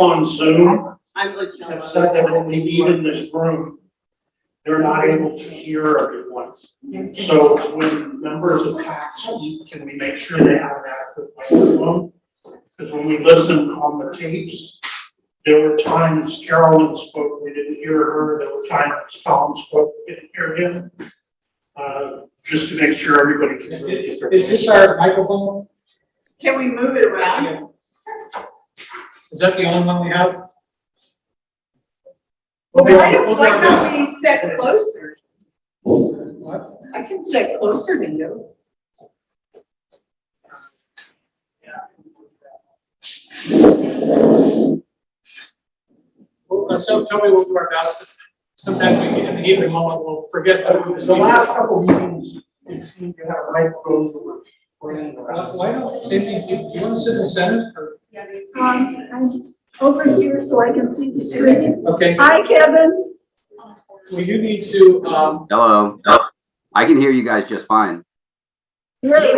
on Zoom I'm let you have said that when they meet in this room, they're not able to hear everyone. So when members of PAC speak, can we make sure they have an adequate microphone? Because when we listen on the tapes, there were times Carolyn spoke, we didn't hear her, there were times Tom spoke, we didn't hear him. Uh, just to make sure everybody can really get their. Is this our microphone? Can we move it around? Is that the only one we have? We'll do our- Why we'll don't why best. don't we sit closer? What? I can sit closer to you. Well, uh, so tell me we'll do our best. Sometimes we get in the heat of the moment, we'll forget to move the The last speaker. couple meetings, it seemed to have microphones that were running Well, around. Why don't, same thing, do you want to sit in the center or, Um, I'm over here so I can see the screen. okay, Hi, Kevin. well, you need to, um, Hello. I can hear you guys just fine. Great,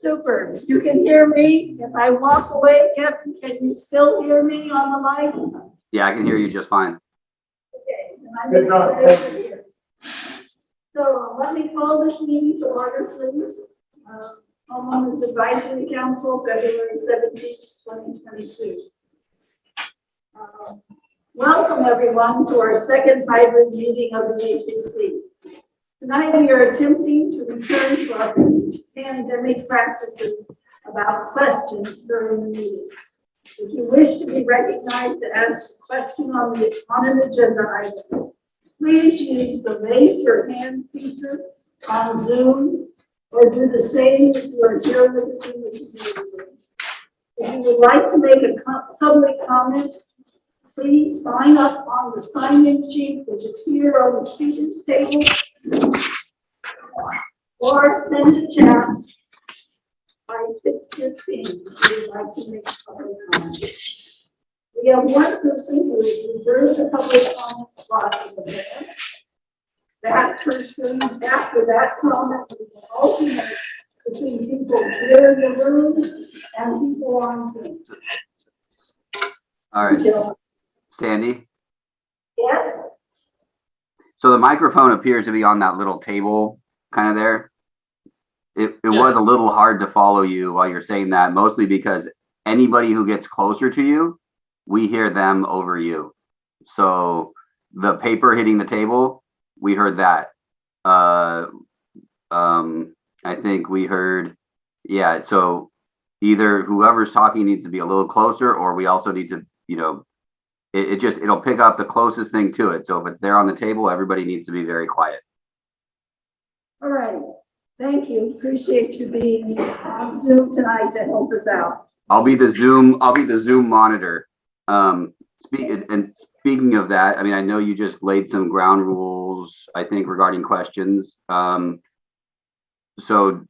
super. You can hear me. If I walk away, Kevin, can you still hear me on the line? Yeah, I can hear you just fine. Okay, then I'm Good job, gonna stay over here. So let me call this meeting to order, please. Uh, Homeowners Advisory Council, February 17, twenty twenty-two. Uh, Welcome, everyone, to our second hybrid meeting of the HAC. Tonight, we are attempting to return to our pandemic practices about questions during the meeting. If you wish to be recognized to ask a question on the, on an agenda item, please use the raise your hand feature on Zoom or do the same if you are here with us in the community. If you would like to make a co- public comment, please sign up on the sign-in sheet, which is here on the speakers table. Or send a chat by six fifteen, if you would like to make a public comment. We have one person who has reserved a public comment spot in the minute. That person, after that comment, we will alternate between people here in the room and people on Zoom. All right, Jill, Sandy. Yes? So the microphone appears to be on that little table kind of there. It, it was a little hard to follow you while you're saying that, mostly because anybody who gets closer to you, we hear them over you. So the paper hitting the table, we heard that. Uh, um, I think we heard, yeah, so either whoever's talking needs to be a little closer or we also need to, you know, it, it just, it'll pick up the closest thing to it. So if it's there on the table, everybody needs to be very quiet. All right. Thank you. Appreciate you being on Zoom tonight to help us out. I'll be the Zoom, I'll be the Zoom monitor. Um, speak, and speaking of that, I mean, I know you just laid some ground rules, I think regarding questions. Um, so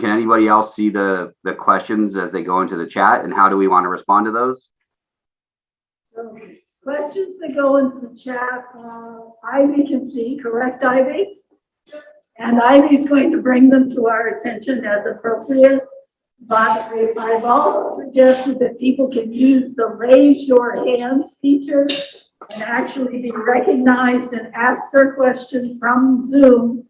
can anybody else see the, the questions as they go into the chat and how do we want to respond to those? Questions that go into the chat, uh, Ivy can see, correct, Ivy? And Ivy's going to bring them to our attention as appropriate. But I've also suggested that people can use the raise your hand feature and actually be recognized and ask their question from Zoom,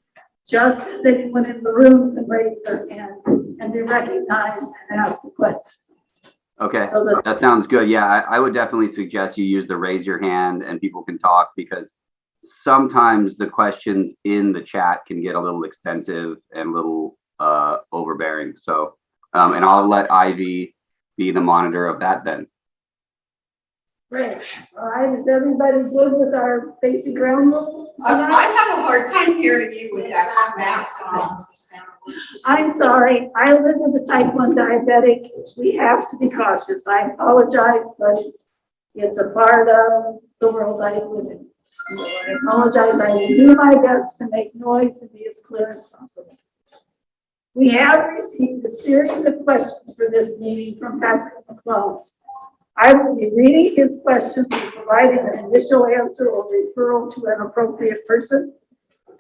just as anyone in the room can raise their hand and be recognized and ask a question. Okay, So that that sounds good. Yeah, I, I would definitely suggest you use the raise your hand and people can talk because sometimes the questions in the chat can get a little extensive and a little uh, overbearing. So, um, and I'll let Ivy be the monitor of that then. Great. All right, is everybody good with our basic ground rules? I. I have a hard time hearing you with that mask on. I'm sorry, I live with a type one diabetic. We have to be cautious. I apologize, but it's, it's a part of the world I live in. So I apologize. I will do my best to make noise and be as clear as possible. We have received a series of questions for this meeting from Patrick McClellan. I will be reading his questions and providing an initial answer or referral to an appropriate person.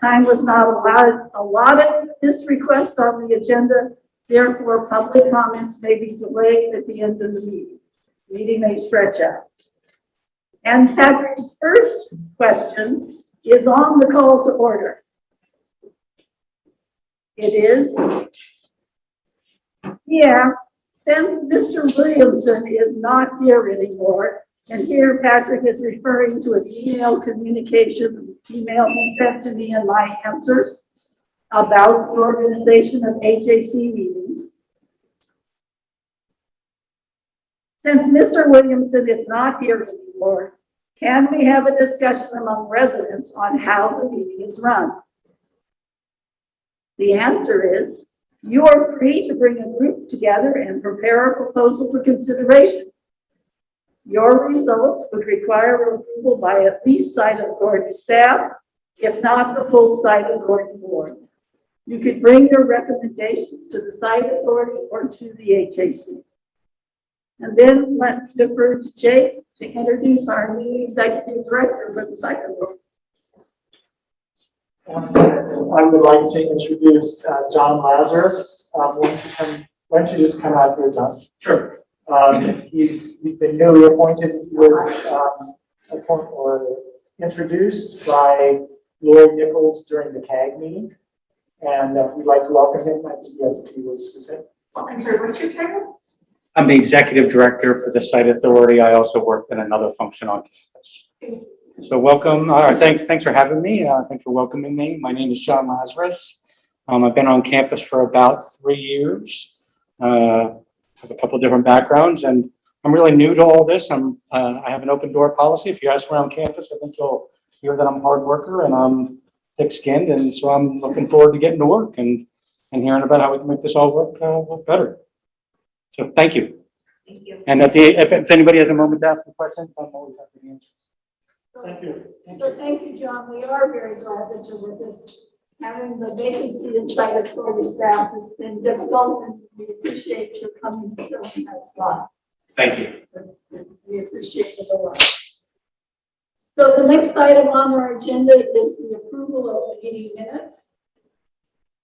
Time was not allowed, allotted this request on the agenda, therefore public comments may be delayed at the end of the meeting. meeting may stretch out. And Patrick's first question is on the call to order. It is, he asks, since Mr. Williamson is not here anymore, and here Patrick is referring to an email communication, email he sent to me in my answer about the organization of HAC meetings. Since Mr. Williamson is not here anymore, can we have a discussion among residents on how the meeting is run? The answer is, you are free to bring a group together and prepare a proposal for consideration. Your results would require approval by at least site authority staff, if not the full site authority board. You could bring your recommendations to the site authority or to the HAC. And then let's defer to Jake to introduce our new executive director for the site authority. I would like to introduce uh, John Lazarus. Um, Why don't you come, why don't you just come out here, John? Sure. Um, He's, he's been newly appointed, He was um, appointed or introduced by Lloyd Nichols during the CAG meeting. And uh, we'd like to welcome him. I think he has a few words to say. I'm sorry, what's your title? I'm the executive director for the site authority. I also work in another function on campus. So welcome, uh, thanks, thanks for having me. Uh, thanks for welcoming me. My name is John Lazarus. Um, I've been on campus for about three years. Uh, have a couple different backgrounds and I'm really new to all this. I'm, uh, I have an open door policy. If you ask around campus, I think you'll hear that I'm a hard worker and I'm thick skinned. And so I'm looking forward to getting to work and, and hearing about how we can make this all work, uh, work better. So thank you. Thank you. And at the, if, if anybody has a moment to ask a question, I'm always happy to answer. Thank you. So thank you, John. We are very glad that you're with us. Having the vacancy in site authority staff has been difficult and we appreciate your coming to fill in that slot. Thank you. That's- We appreciate it a lot. So the next item on our agenda is the approval of the meeting minutes.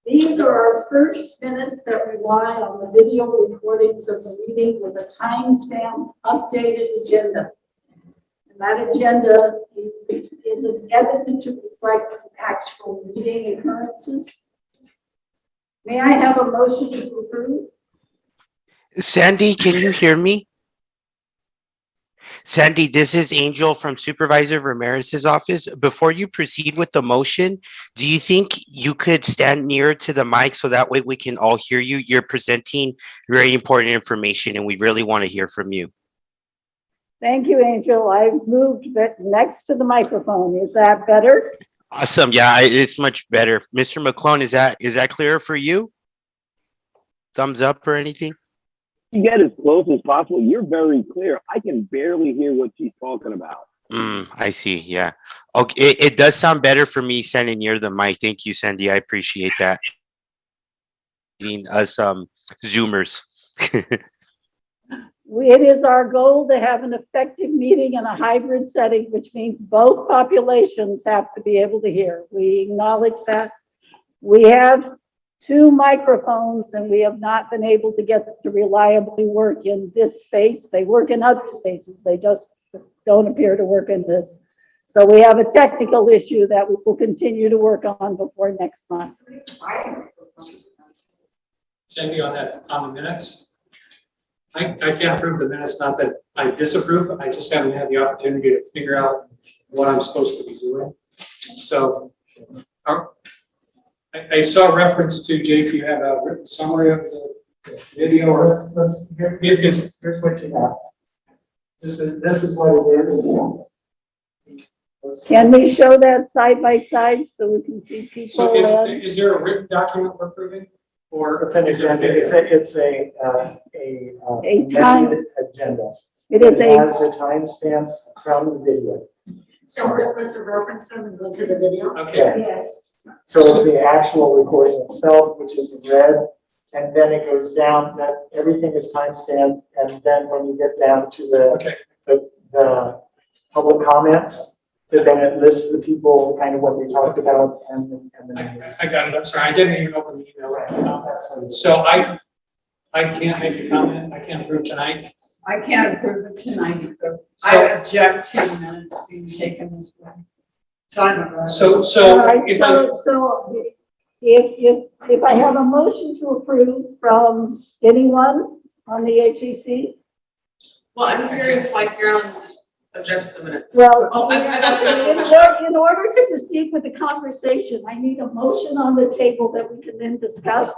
These are our first minutes that rely on the video recordings of the meeting with a timestamp updated agenda. And that agenda is is edited to reflect actual meeting occurrences. May I have a motion to approve? Sandy, can you hear me? Sandy, this is Angel from Supervisor Ramirez's office. Before you proceed with the motion, do you think you could stand nearer to the mic so that way we can all hear you? You're presenting very important information and we really want to hear from you. Thank you, Angel. I've moved it next to the microphone. Is that better? Awesome. Yeah, it's much better. Mr. McClone, is that, is that clear for you? Thumbs up or anything? you get as close as possible. You're very clear. I can barely hear what she's talking about. Mm, I see. Yeah. Okay. It, it does sound better for me standing near the mic. Thank you, Sandy. I appreciate that. Being Us, um, Zoomers. It is our goal to have an effective meeting in a hybrid setting, which means both populations have to be able to hear. We acknowledge that. We have two microphones and we have not been able to get to reliably work in this space. They work in other spaces. They just don't appear to work in this. So we have a technical issue that we will continue to work on before next month. Sandy, on that, the minutes. I, I can't approve the minutes, not that I disapprove, I just haven't had the opportunity to figure out what I'm supposed to be doing. So, uh, I, I saw reference to, Jake, you have a written summary of the video or, Let's, let's, here- Yes, yes. here's what you have. This is, this is what it is. Can we show that side by side so we can see so people? is, uh, is there a written document we're approving? Or? It's an is a agenda, it's a, it's a, uh, a. uh, A time- Agenda. It is It has a, the timestamps from the video. So we're supposed to reference them and go to the video? Okay, yes. So it's the actual recording itself, which is in red, and then it goes down, that, everything is timestamped, and then when you get down to the, okay, the, the public comments, that then it lists the people, kind of what they talked about, and, and I, then. I got it, I'm sorry, I didn't even open the email. Um, So I, I can't make a comment, I can't approve tonight. I can't approve it tonight because I object to the minutes being taken this way. So I'm. So, All so right, if I, so, so if, if, if I have a motion to approve from anyone on the HAC, Well, I'm curious why Carolyn objects to the minutes. well, Oh, I- I- that's an actual in question. order, in order to proceed with the conversation, I need a motion on the table that we can then discuss.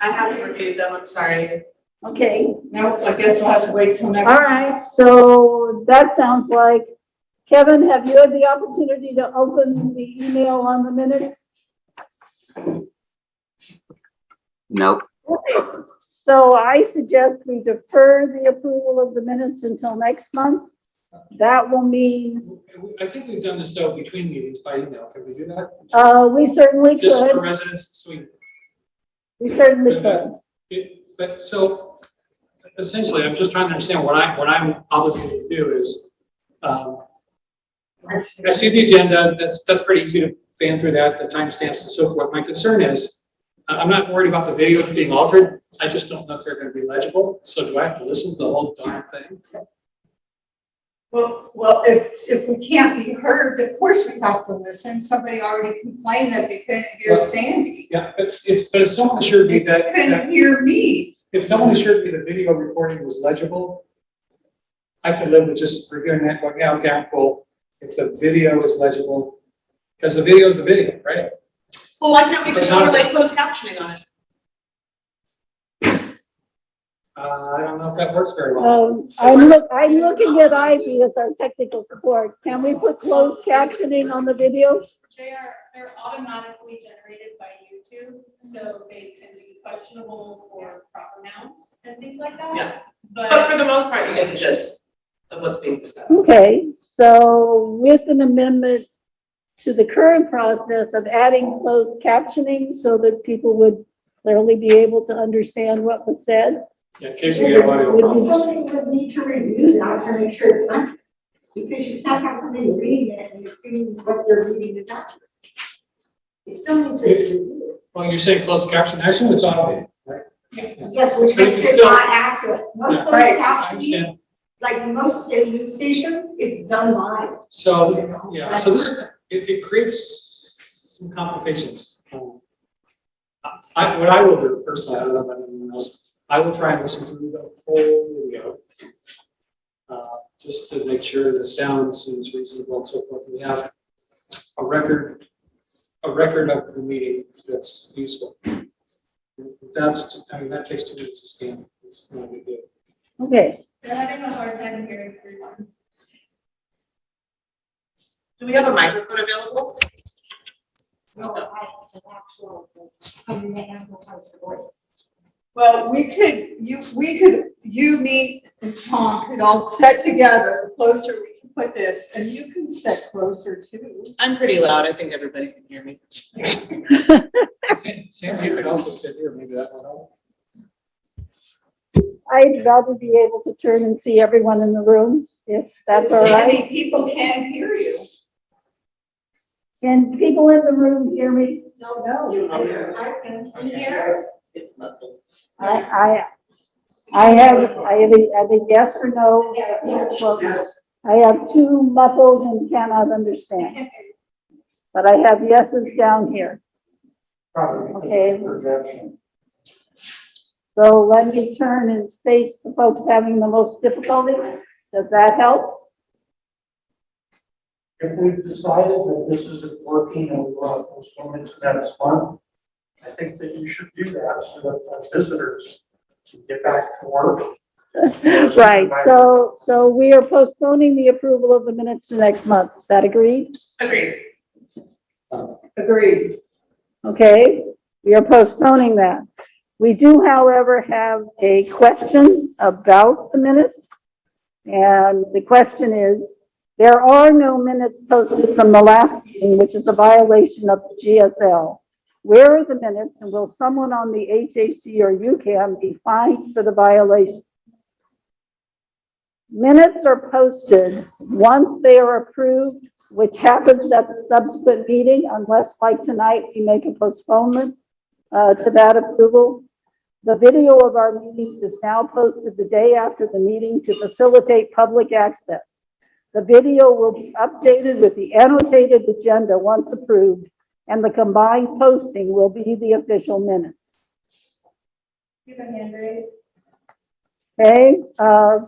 I haven't reviewed them, I'm sorry. Okay, Now, I guess we'll have to wait till next. all right, so that sounds like, Kevin, have you had the opportunity to open the email on the minutes? Nope. Okay, so I suggest we defer the approval of the minutes until next month. That will mean, I think we've done this though between meetings by email. Can we do that? uh, we certainly Just for could, residents, so we we certainly could. It- But so essentially, I'm just trying to understand what I, what I'm obligated to do is, um, I see the agenda, that's, that's pretty easy to fan through that, the timestamps and so forth. My concern is, I- I'm not worried about the videos being altered. I just don't know if they're gonna be legible. So do I have to listen to the whole darn thing? Well, well, if, if we can't be heard, of course we have to listen. Somebody already complained that they couldn't hear Well- Sandy. Yeah, but it's, but if someone assured me They that, that couldn't hear me. if someone assured me the video recording was legible, I could live with just reviewing that, going, yeah, okay, I'm cool. If the video is legible, because the video is the video, right? Well, why can't we just It's not- overlay closed captioning on it? Uh, I don't know if that works very well. Um, I'm look, I'm looking at Ivy as our technical support. Can we put closed captioning on the video? They are, they're automatically generated by YouTube, so they can be questionable for proper nouns and things like that. Yeah. But But for the most part, you get the gist of what's being discussed. Okay, so with an amendment to the current process of adding closed captioning so that people would clearly be able to understand what was said. Yeah, in case we get audio Would problems. you- Somebody would need to review that to make sure it's not, because you can't have somebody reading it and you're seeing what they're reading is not. You still need to review it. Well, you're saying closed caption, actually, it's automated, right? Yes, which But makes it's it still- not accurate. Most Yeah. closed I captioning, understand. like most news stations, it's done live. So, yeah, so this, it, it creates some complications. Um, I, what I will do personally, I don't know about anyone else, I will try and listen through the whole video. Uh, just to make sure the sound seems reasonable and so forth. We have a record, a record of the meeting that's useful. That's, I mean, that takes two minutes to scan. It's not a big deal. Okay, they're having a hard time hearing everyone. Do we have a microphone available? No, I have an actual, how do they amplify the voice? Well, we could, you, we could, you, me, and Tom could all sit together, closer, we can put this, and you can sit closer too. I'm pretty loud, I think everybody can hear me. Sam, Sam, you could also sit here, maybe that will help. I'd rather be able to turn and see everyone in the room, if that's all right. Sandy, people can't hear you. Can people in the room hear me? No, no. I can hear. I, I, I have, I have a, I have a yes or no. Well, I have two muffled and cannot understand, but I have yeses down here. Probably Okay. projection. So let me turn and face the folks having the most difficulty. Does that help? If we've decided that this isn't working and we want to postpone it to next month, I think that you should do that so that our visitors can get back to work. Right, so, so we are postponing the approval of the minutes to next month. Is that agreed? Agreed. Agreed. Okay, we are postponing that. We do, however, have a question about the minutes. And the question is, there are no minutes posted from the last meeting, which is a violation of the GSL. Where are the minutes and will someone on the HAC or UCAM be fined for the violation? Minutes are posted once they are approved, which happens at the subsequent meeting unless like tonight, we make a postponement uh, to that approval. The video of our meetings is now posted the day after the meeting to facilitate public access. The video will be updated with the annotated agenda once approved, and the combined posting will be the official minutes. You have a hand raised. Okay, uh,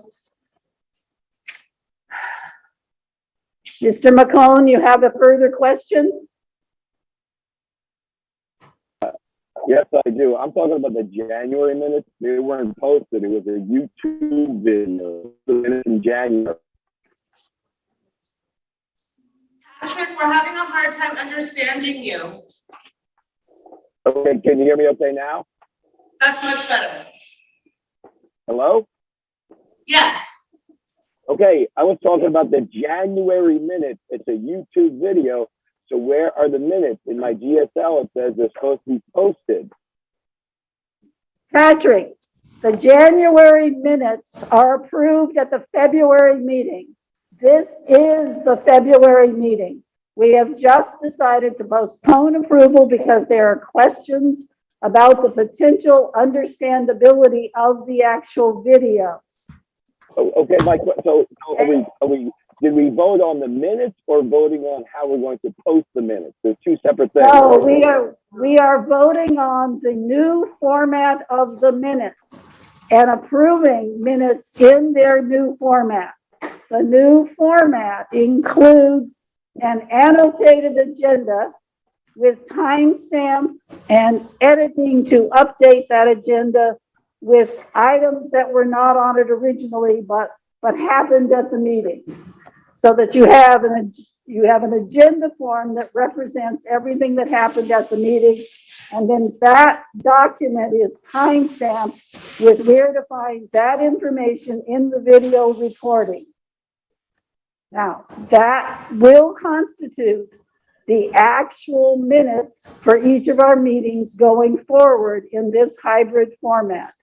Mr. McCone, you have a further question? Yes, I do. I'm talking about the January minutes. They weren't posted. It was a YouTube video, minutes in January. Patrick, we're having a hard time understanding you. Okay, can you hear me okay now? That's much better. Hello? Yes. Okay, I was talking about the January minutes. It's a YouTube video. So where are the minutes? In my GSL, it says they're supposed to be posted. Patrick, the January minutes are approved at the February meeting. This is the February meeting. We have just decided to postpone approval because there are questions about the potential understandability of the actual video. Oh, Okay, Mike, so so are we, are we, did we vote on the minutes or voting on how we're going to post the minutes? There's two separate things. No, we are, we are voting on the new format of the minutes and approving minutes in their new format. The new format includes an annotated agenda with timestamps and editing to update that agenda with items that were not on it originally, but, but happened at the meeting. So that you have an, you have an agenda form that represents everything that happened at the meeting. And then that document is timestamped with where to find that information in the video recording. Now, that will constitute the actual minutes for each of our meetings going forward in this hybrid format.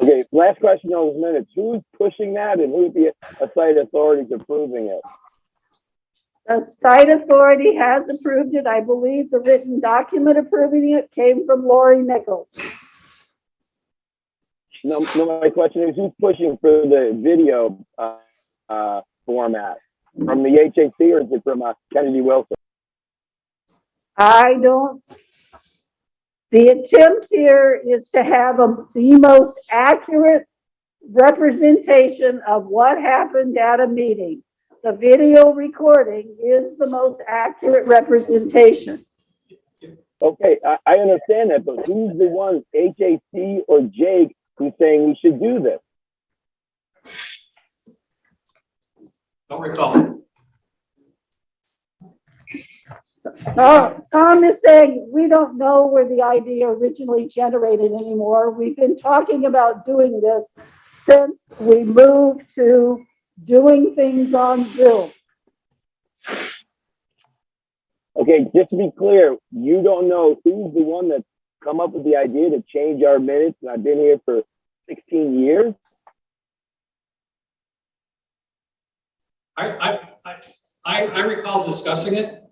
Okay, last question on those minutes. Who's pushing that and who's the site authorities approving it? The site authority has approved it. I believe the written document approving it came from Lori Nichols. No, no, my question is who's pushing for the video, uh, uh, format? From the HAC or is it from, uh, Kennedy Wilson? I don't, the attempt here is to have a- the most accurate representation of what happened at a meeting. The video recording is the most accurate representation. Okay, I, I understand that, but who's the one, HAC or Jake, who's saying we should do this? Don't recall. Oh, Tom is saying, we don't know where the idea originally generated anymore. We've been talking about doing this since we moved to doing things on Zoom. Okay, just to be clear, you don't know who's the one that's come up with the idea to change our minutes, and I've been here for sixteen years? I, I, I, I I recall discussing it.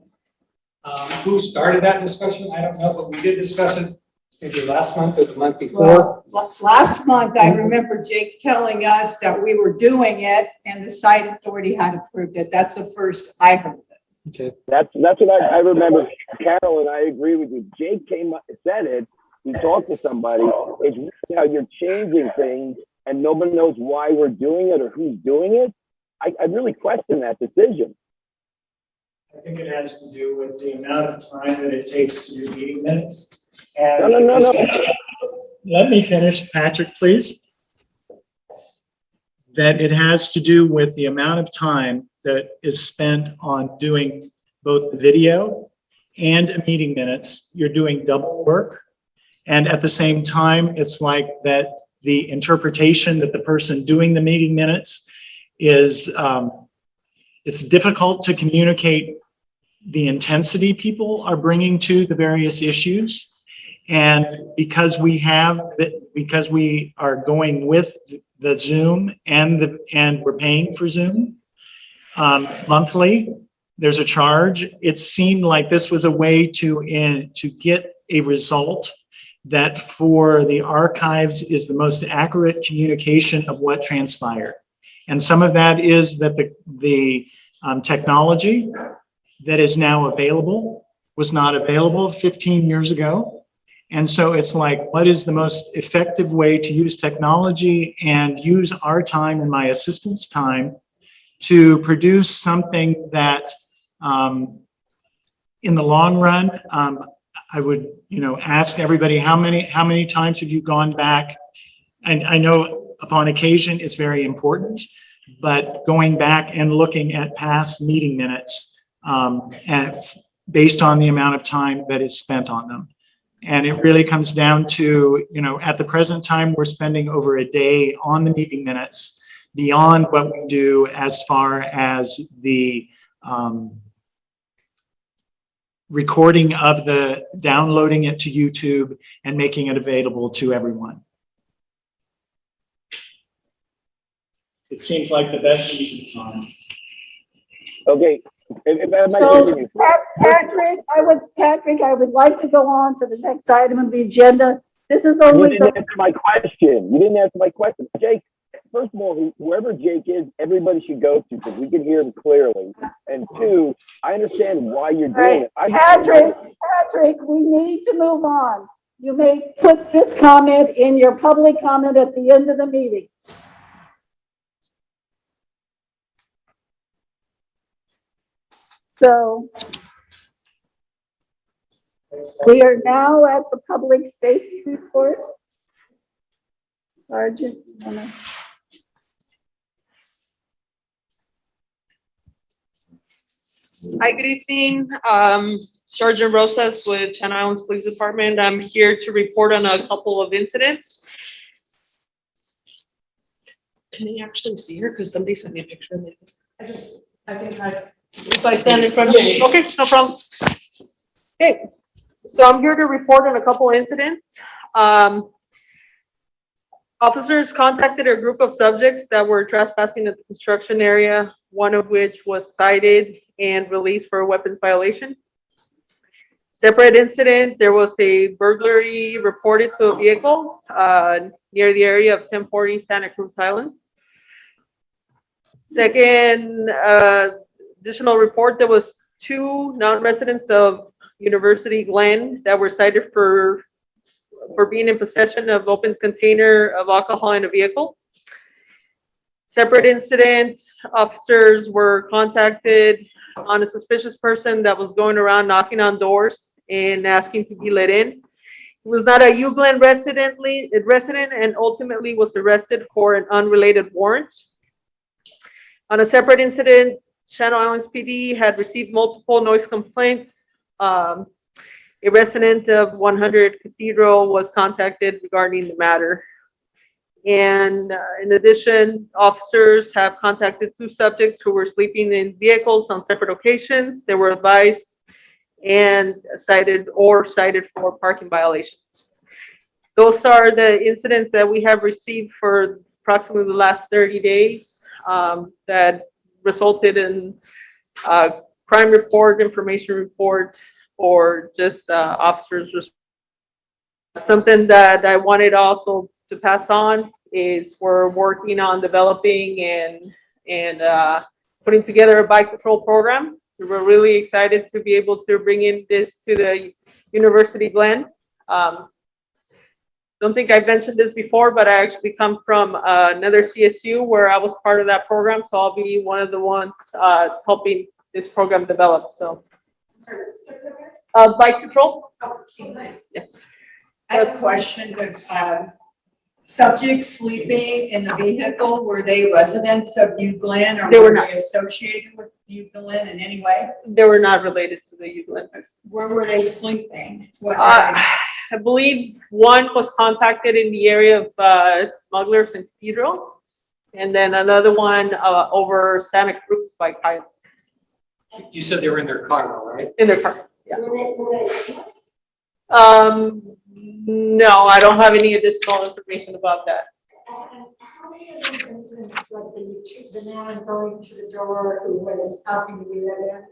Um, who started that discussion? I don't know, but we did discuss it maybe last month or the month before. Well, last month, I remember Jake telling us that we were doing it and the site authority had approved it. That's the first I heard of it. Okay. That's, that's what I, I remember, Carol, and I agree with you. Jake came, up said it, he talked to somebody. It's how you're changing things and nobody knows why we're doing it or who's doing it. I, I really question that decision. I think it has to do with the amount of time that it takes to do meeting minutes. No, no, no, no. let me finish, Patrick, please. That it has to do with the amount of time that is spent on doing both the video and a meeting minutes. You're doing double work. And at the same time, it's like that the interpretation that the person doing the meeting minutes is, um, it's difficult to communicate the intensity people are bringing to the various issues. And because we have, because we are going with the Zoom and the, and we're paying for Zoom um, monthly, there's a charge. It seemed like this was a way to, in, to get a result that for the archives is the most accurate communication of what transpired. And some of that is that the, the um, technology that is now available was not available 15 years ago. And so it's like, what is the most effective way to use technology and use our time and my assistant's time to produce something that um, in the long run, um, I would, you know, ask everybody, how many, how many times have you gone back? And I know upon occasion it's very important, but going back and looking at past meeting minutes um, and based on the amount of time that is spent on them. And it really comes down to, you know, at the present time, we're spending over a day on the meeting minutes beyond what we do as far as the um, recording of the, downloading it to YouTube and making it available to everyone. It seems like the best use of time. Okay, if, if So, Patrick, I would, Patrick, I would like to go on to the next item of the agenda. This is only. You didn't the, answer my question. You didn't answer my question. Jake, first of all, who- whoever Jake is, everybody should go to because we can hear him clearly. And two, I understand why you're doing it. I- Patrick, Patrick, we need to move on. You may put this comment in your public comment at the end of the meeting. So we are now at the public safety report. Sergeant, you wanna- Hi, good evening. Um, Sergeant Rosas with Channel Islands Police Department. I'm here to report on a couple of incidents. Can you actually see her? Because somebody sent me a picture of it. I just, I think I. If I stand in front of you, okay, no problem. Okay, so I'm here to report on a couple incidents. Um, Officers contacted a group of subjects that were trespassing at the construction area, one of which was cited and released for weapons violation. Separate incident, there was a burglary reported to a vehicle uh, near the area of 1040 Santa Cruz Highlands. Second, uh, additional report, there was two non-residents of University Glen that were cited for for being in possession of open container of alcohol in a vehicle. Separate incident, officers were contacted on a suspicious person that was going around knocking on doors and asking to be let in. He was not a Glen residently, resident and ultimately was arrested for an unrelated warrant. On a separate incident, Channel Islands PD had received multiple noise complaints. Um, a resident of 100 Cathedral was contacted regarding the matter. And uh, in addition, officers have contacted two subjects who were sleeping in vehicles on separate occasions. They were advised and cited or cited for parking violations. Those are the incidents that we have received for approximately the last 30 days um, that resulted in uh, crime report, information report, or just uh, officers. Something that I wanted also to pass on is we're working on developing and, and uh, putting together a bike patrol program. So We're really excited to be able to bring in this to the University Glen. Um, Don't think I've mentioned this before, but I actually come from uh, another CSU where I was part of that program, so I'll be one of the ones uh, helping this program develop, so. Uh, bike patrol? Yeah. I have a question, but, um, subjects sleeping in the vehicle, were they residents of New Glen or They were were not. they associated with New Glen in any way? They were not related to the U Glen. Where were they sleeping? What Uh, area? I believe one was contacted in the area of uh, Smugglers and Cathedral. And then another one uh, over Santa Cruz by Kyle, You said they were in their car, though, right? in their car. Yeah. Were they, were they? Um, no, I don't have any additional information about that. How many of these incidents, like the, the man going to the door who was asking to be let in?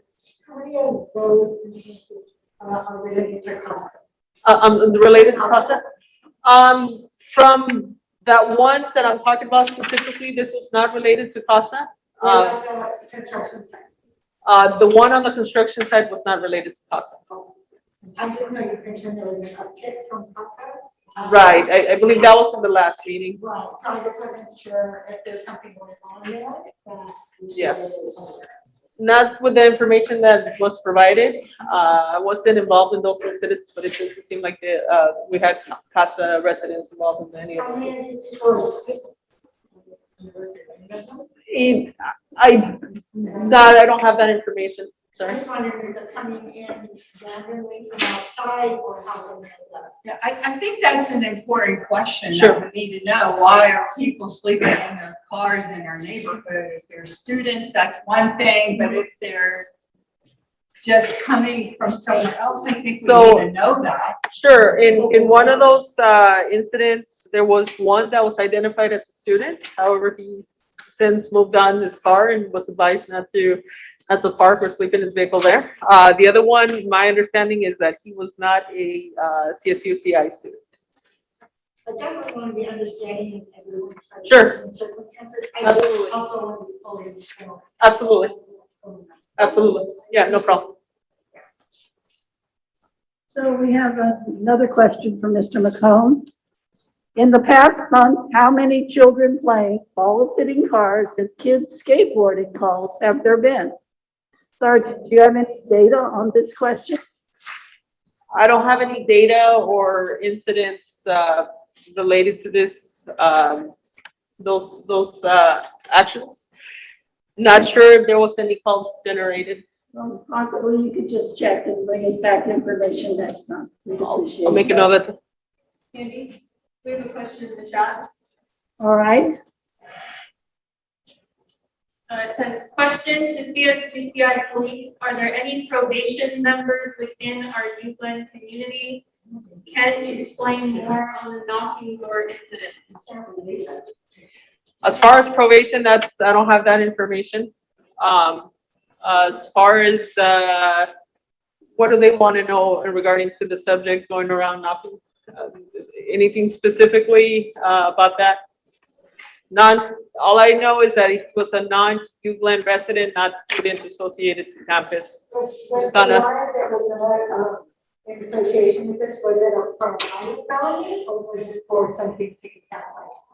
How many of those instances uh, are related to custom? Uh, um, related to CASA? Um, from that one that I'm talking about specifically, this was not related to CASA. Uh, the construction site? uh, the one on the construction site was not related to CASA. I just know you mentioned there was an uptick from CASA. Uh, Right, I, I believe that was in the last meeting. Right, so I just wasn't sure if there's something going on there that. we should Yeah. be aware. Not with the information that was provided. Uh, I wasn't involved in those incidents, but it doesn't seem like the, uh, we had CASA residents involved in any of How those. many of these people are students? University, you know? It, I, that, I don't have that information, I sorry. just wondered if they're coming in randomly from outside or how they know that. Yeah, I, I think that's an important question Sure. that we need to know. Why are people sleeping in their cars in our neighborhood? If they're students, that's one thing, but if they're just coming from somewhere else, I think we So- need to know that. Sure, in, in one of those, uh, incidents, there was one that was identified as a student. However, he's since moved on his car and was advised not to, not to park or sleep in his vehicle there. Uh, the other one, my understanding is that he was not a, uh, CSU CI student. I definitely want to be understanding of everyone's. Sure. Circumstances. I Absolutely. also want to be fully informed. Absolutely, what's going on. absolutely. Yeah, no problem. So we have another question from Mr. McComb. In the past month, how many children playing ball-sitting cars and kids skateboarding calls have there been? Sergeant, do you have any data on this question? I don't have any data or incidents, uh, related to this, um, those, those, uh, actions. Not sure if there was any calls generated. Well, Possibly you could just check and bring us back information next month. We'd appreciate I'll make a that. note of. Sandy, we have a question in the chat. All right, Uh, it says, question to CSUCI police, are there any probation members within our U Glen community? Can you explain more on the knocking door incident? As far as probation, that's, I don't have that information. Um, as far as, uh, what do they want to know regarding to the subject going around knocking? Uh, Anything specifically, uh, about that? None, all I know is that he was a non-U Glen resident, not student associated to campus. Was, was the warrant that was in association with this, was it a for a county felony or was it for something to?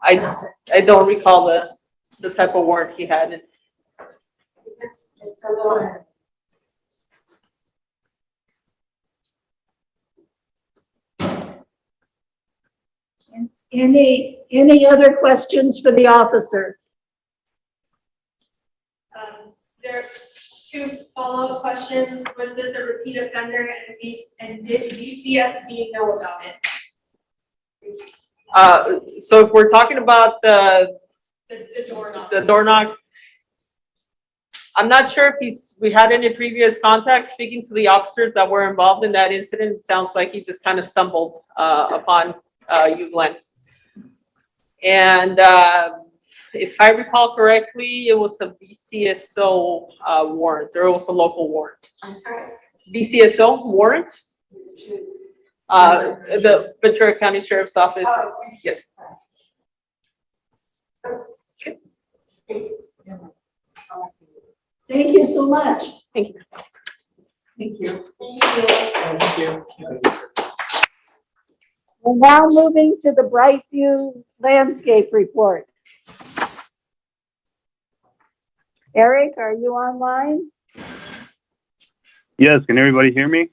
I, I don't recall the, the type of warrant he had. It's, it's a. any, any other questions for the officer? Um, There are two follow-up questions. Was this a repeat offender and V- and did VCSO know about it? Uh, so if we're talking about the, The, the door knock? the door knock. I'm not sure if he's, we had any previous contact speaking to the officers that were involved in that incident. It Sounds like he just kind of stumbled, uh, upon, uh, you, Glenn. And, uh, if I recall correctly, it was a VCSO, uh, warrant, or it was a local warrant. I'm sorry. VCSO warrant, uh, the Ventura County Sheriff's Office. Oh, Yes. Thank you so much. Thank you. Thank you. Thank you. We're now moving to the Brightview landscape report. Eric, are you online? Yes, can everybody hear me?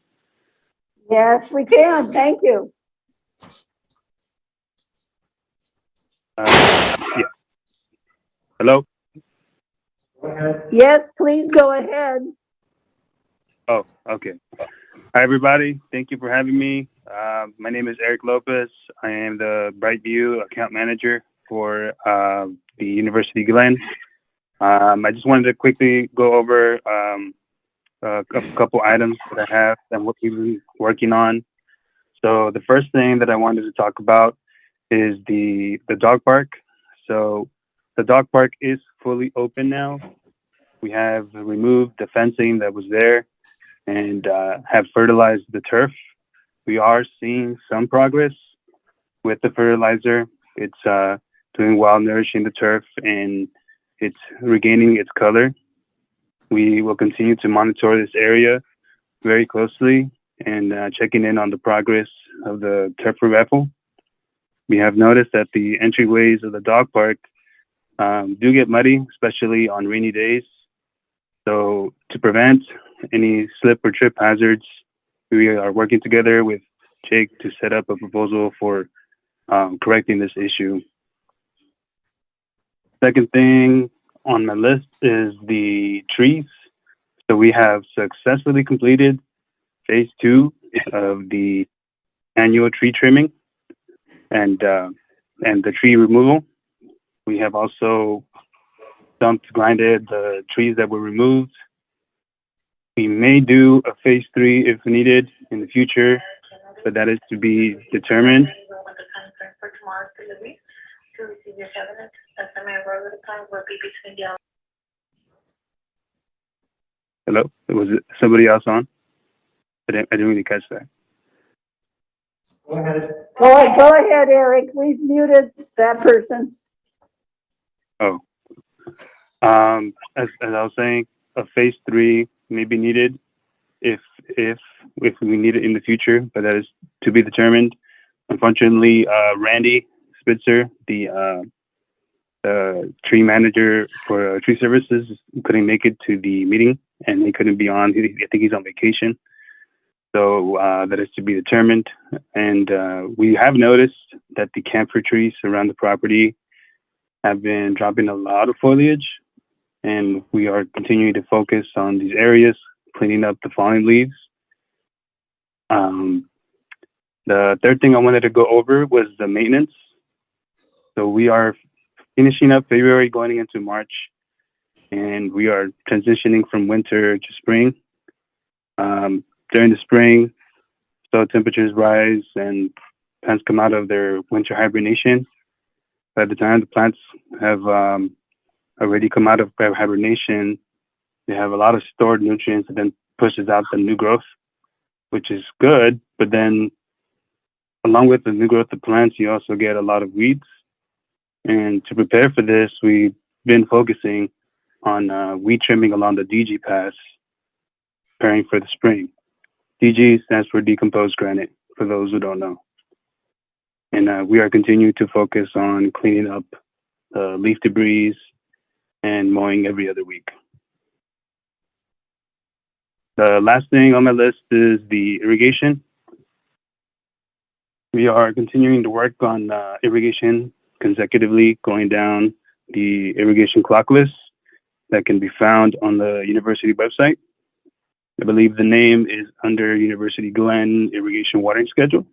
Yes, we can. Thank you. Uh, yeah. Hello? Go ahead. Yes, please go ahead. Oh, okay. Hi, everybody. Thank you for having me. Uh, my name is Eric Lopez. I am the Brightview account manager for uh, the University of Glen. Um, I just wanted to quickly go over um, a couple items that I have and what we've been working on. So the first thing that I wanted to talk about is the the dog park. So the dog park is fully open now. We have removed the fencing that was there and uh, have fertilized the turf. We are seeing some progress with the fertilizer. It's uh, doing well, nourishing the turf, and it's regaining its color. We will continue to monitor this area very closely and uh, checking in on the progress of the turf revival. We have noticed that the entryways of the dog park um, do get muddy, especially on rainy days. So to prevent any slip or trip hazards, we are working together with Jake to set up a proposal for um, correcting this issue. Second thing on my list is the trees. So we have successfully completed phase two of the annual tree trimming and uh, and the tree removal. We have also dumped, grinded the trees that were removed. We may do a phase three if needed in the future, but that is to be determined. Hello, was it somebody else on? I didn't, I didn't really catch that. Go ahead. Go ahead, go ahead, Eric. We've muted that person. Oh. Um, as, as I was saying, a phase three may be needed if, if, if we need it in the future, but that is to be determined. Unfortunately, uh, Randy Spitzer, the, uh, the tree manager for uh, tree services couldn't make it to the meeting and he couldn't be on. I think he's on vacation. So, uh, that is to be determined. And, uh, we have noticed that the camphor trees around the property have been dropping a lot of foliage and we are continuing to focus on these areas, cleaning up the fallen leaves. Um, the third thing I wanted to go over was the maintenance. So we are finishing up February, going into March, and we are transitioning from winter to spring. Um, during the spring, soil temperatures rise and plants come out of their winter hibernation by the time the plants have um, already come out of hibernation, they have a lot of stored nutrients and then pushes out the new growth, which is good. But then, along with the new growth of plants, you also get a lot of weeds. And to prepare for this, we've been focusing on uh, weed trimming along the DG pass, preparing for the spring. DG stands for decomposed granite, for those who don't know and uh, we are continuing to focus on cleaning up uh, leaf debris and mowing every other week. The last thing on my list is the irrigation. We are continuing to work on uh, irrigation consecutively, going down the irrigation clock list that can be found on the university website. I believe the name is under University Glen Irrigation Watering Schedule.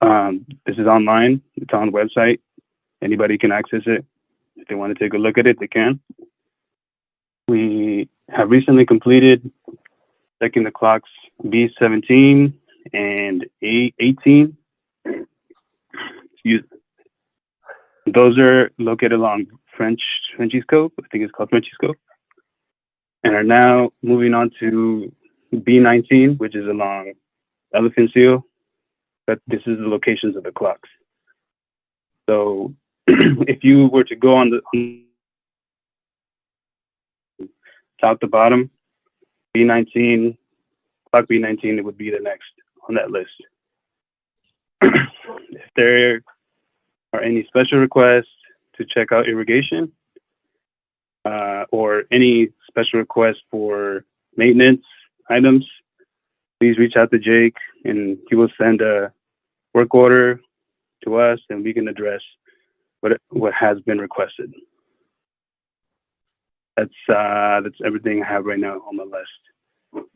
Um, this is online. It's on the website. Anybody can access it. If they want to take a look at it, they can. We have recently completed checking the clocks B17 and A18. Excuse. Those are located along French Frenchy's Cove. I think it's called Frenchy's Cove. And are now moving on to B19, which is along Elephant Seal but this is the locations of the clocks. So if you were to go on the top to bottom, B19, clock B19, it would be the next on that list. if there are any special requests to check out irrigation uh, or any special requests for maintenance items, please reach out to Jake and he will send a work order to us and we can address what what has been requested. That's uh that's everything I have right now on my list.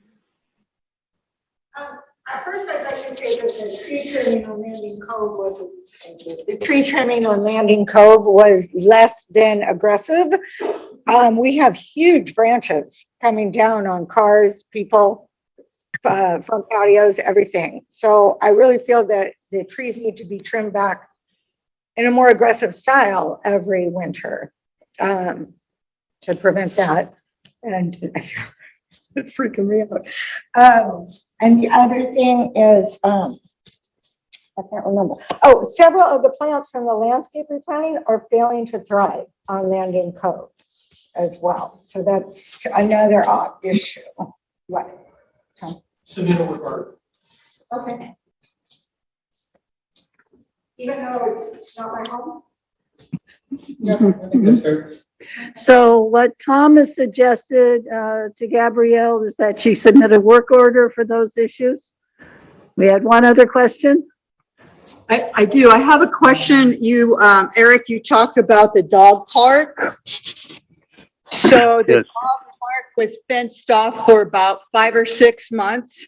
Um, At first, I'd like to say that the tree trimming on Landing Cove was, the tree trimming on Landing Cove was less than aggressive. Um, we have huge branches coming down on cars, people, uh, from patios, everything. So I really feel that the trees need to be trimmed back in a more aggressive style every winter um, to prevent that. And It's freaking me out. Um, and the other thing is, um, I can't remember. Oh, several of the plants from the landscape replanting are failing to thrive on Landing Cove as well. So that's another issue. What? Submit a report. Okay. Even though it's not my home? That's fair. So what Tom has suggested uh, to Gabrielle is that she submit a work order for those issues. We had one other question. I, I do. I have a question. You, um, Eric, you talked about the dog park. So the Yes. dog park was fenced off for about five or six months.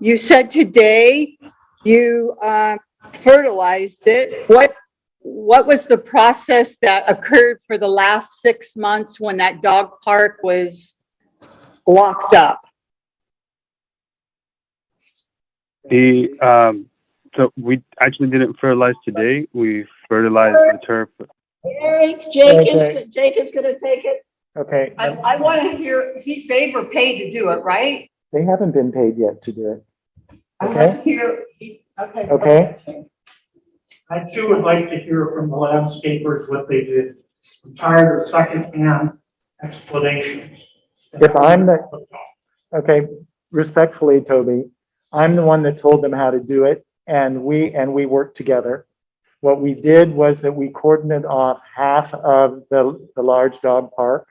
You said today you, um, fertilized it. What, what was the process that occurred for the last six months when that dog park was locked up? The, um, so we actually didn't fertilize today. We fertilized the turf. Eric, Jake Okay. is, Jake is gonna take it. Okay, I, I want to hear, he, they were paid to do it, right? they haven't been paid yet to do it. I want Okay. to hear, okay. Okay. I too would like to hear from the landscapers what they did. I'm tired of secondhand explanations. If I'm the- Okay, respectfully, Toby, I'm the one that told them how to do it and we, and we worked together. What we did was that we cordoned off half of the, the large dog park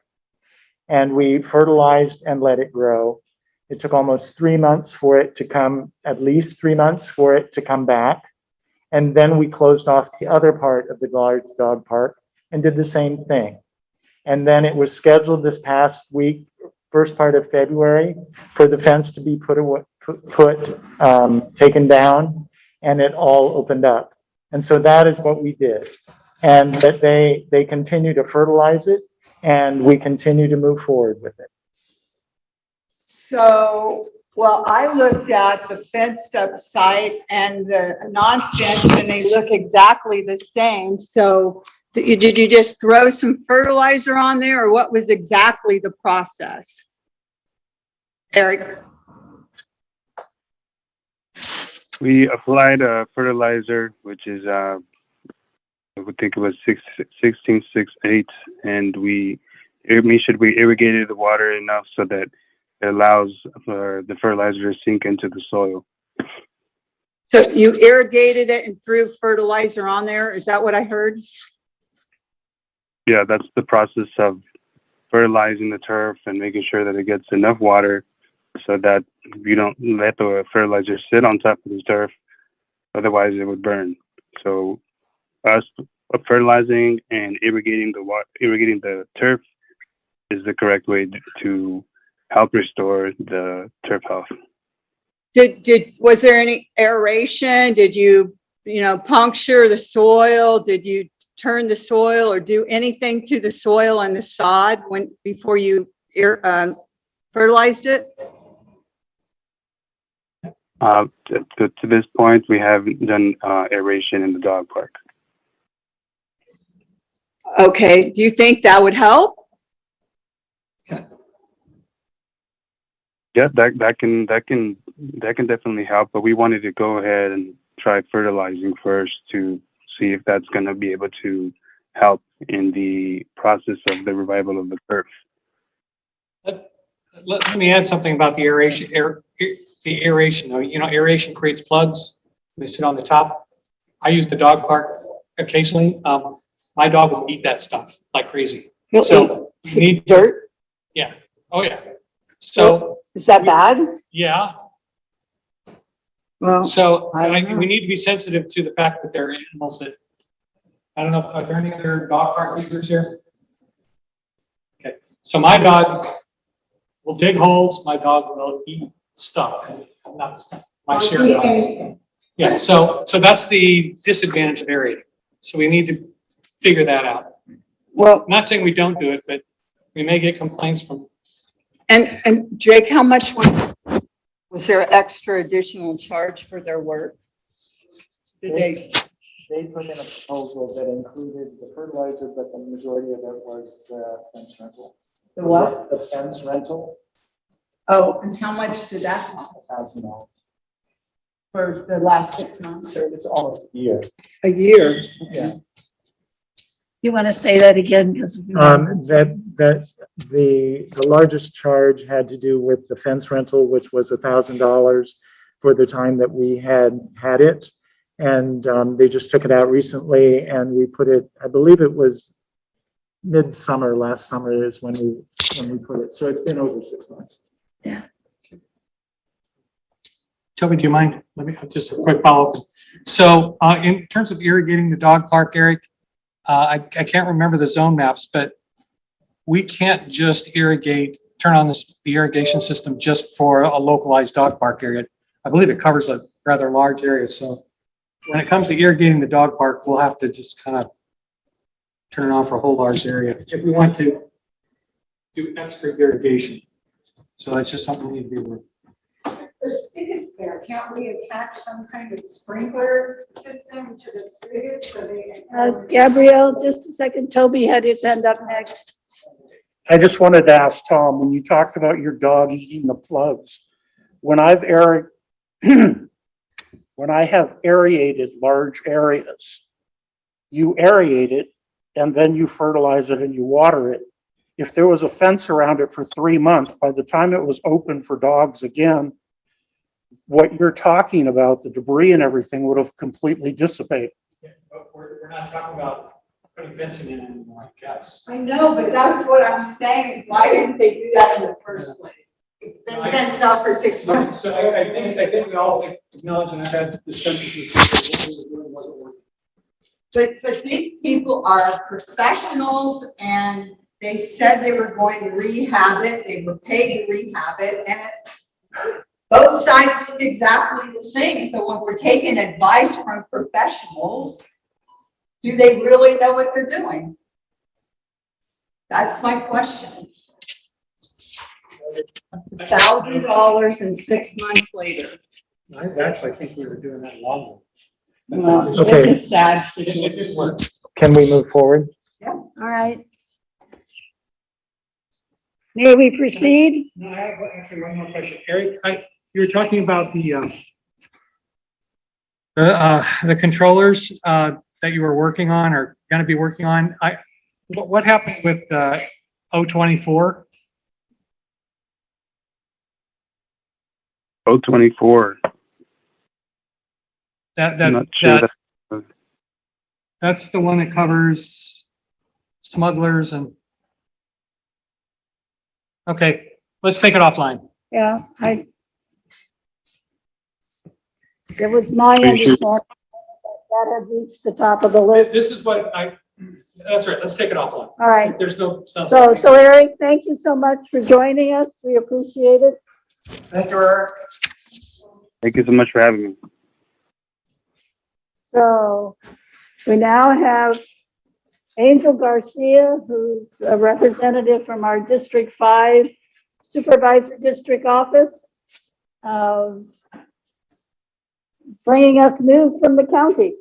and we fertilized and let it grow. It took almost three months for it to come, at least three months for it to come back. And then we closed off the other part of the large dog park and did the same thing. And then it was scheduled this past week, first part of February, for the fence to be put put, put, um, taken down, and it all opened up. And so that is what we did. And that they, they continue to fertilize it, and we continue to move forward with it. So, well, I looked at the fenced up site and the non-fenced and they look exactly the same. So did you, just throw some fertilizer on there or what was exactly the process? Eric? We applied a fertilizer, which is, uh, I would think it was six, sixteen, six, eight, and we, should we irrigated the water enough so that it allows for the fertilizer to sink into the soil. So you irrigated it and threw fertilizer on there? Is that what I heard? Yeah, that's the process of fertilizing the turf and making sure that it gets enough water so that you don't let the fertilizer sit on top of the turf. Otherwise, it would burn. So us fertilizing and irrigating the wa- irrigating the turf is the correct way to help restore the turf health. Did, did, was there any aeration? Did you, you know, puncture the soil? Did you turn the soil or do anything to the soil and the sod when, before you ir- um, fertilized it? Uh, to, to, to this point, we haven't done uh, aeration in the dog park. Okay, do you think that would help? Yeah, that that can that can that can definitely help. But we wanted to go ahead and try fertilizing first to see if that's going to be able to help in the process of the revival of the turf. Let, let me add something about the aeration, air, the aeration, though. You know, aeration creates plugs. They sit on the top. I use the dog park occasionally. Um, my dog will eat that stuff like crazy. He'll So you need, Dirt? yeah, oh yeah. So, Is that bad? yeah, Well, so I don't I, know. we need to be sensitive to the fact that there are animals that, I don't know, are there any other dog park users here? Okay, so my dog will dig holes, my dog will eat stuff, not stuff, my share dog. Yeah, so, so that's the disadvantage of area. So we need to figure that out. well, Not saying we don't do it, but we may get complaints from, and, and Jake, how much was, was there extra additional charge for their work? Did they, They put in a proposal that included the fertilizer, but the majority of it was the fence rental. The what? The fence rental. Oh, and how much did that cost a Thousand dollars. for the last six months or? It's almost a year. A year. Yeah. You want to say that again? Because. Um, that, that the, the largest charge had to do with the fence rental, which was a thousand dollars for the time that we had had it. And, um, they just took it out recently and we put it, I believe it was midsummer, last summer is when we, when we put it. So it's been over six months. Yeah. Toby, do you mind? Let me, just a quick follow-up. So, uh, in terms of irrigating the dog park, Eric, uh, I, I can't remember the zone maps, but we can't just irrigate, turn on this, the irrigation system just for a localized dog park area. I believe it covers a rather large area, so when it comes to irrigating the dog park, we'll have to just kind of turn it on for a whole large area if we want to do extra irrigation. So that's just something we need to be aware of. There's spigots there. Can't we attach some kind of sprinkler system to the spigots so they? Uh, Gabrielle, just a second. Toby had his hand up next. I just wanted to ask Tom, when you talked about your dog eating the plugs, when I've air, when I have aerated large areas, you aerate it and then you fertilize it and you water it. If there was a fence around it for three months, by the time it was open for dogs again, what you're talking about, the debris and everything would have completely dissipated. But we're, we're not talking about putting fencing in anymore, I guess. I know, but that's what I'm saying, is why didn't they do that in the first place? Been fenced off for six months. So I, I think, I think we all acknowledge and I've had discussions with people, what we were doing wasn't working. But, but these people are professionals and they said they were going to rehab it, they were paid to rehab it, and both sides look exactly the same, so when we're taking advice from professionals, do they really know what they're doing? That's my question. Thousand dollars and six months later. I actually think we were doing that longer. Well, Okay. it's a sad It, it situation. Can we move forward? All right. May we proceed? No, I have actually one more question. Eric, I, you were talking about the, um, the, uh, the controllers, uh, that you were working on or gonna be working on. I, what, what happened with, uh, O twenty-four? O twenty-four. That, I'm that, not sure that, that, that's the one that covers smugglers and. Okay, let's take it offline. Yeah, I. It was my Are sure? understanding that had reached the top of the list. This is what I, that's right, let's take it offline. All right. There's no. sounds- So, so Eric, thank you so much for joining us. We appreciate it. Thank you, Eric. thank you so much for having me. So we now have Angel Garcia, who's a representative from our District Five Supervisor District Office. um, Bringing us news from the county.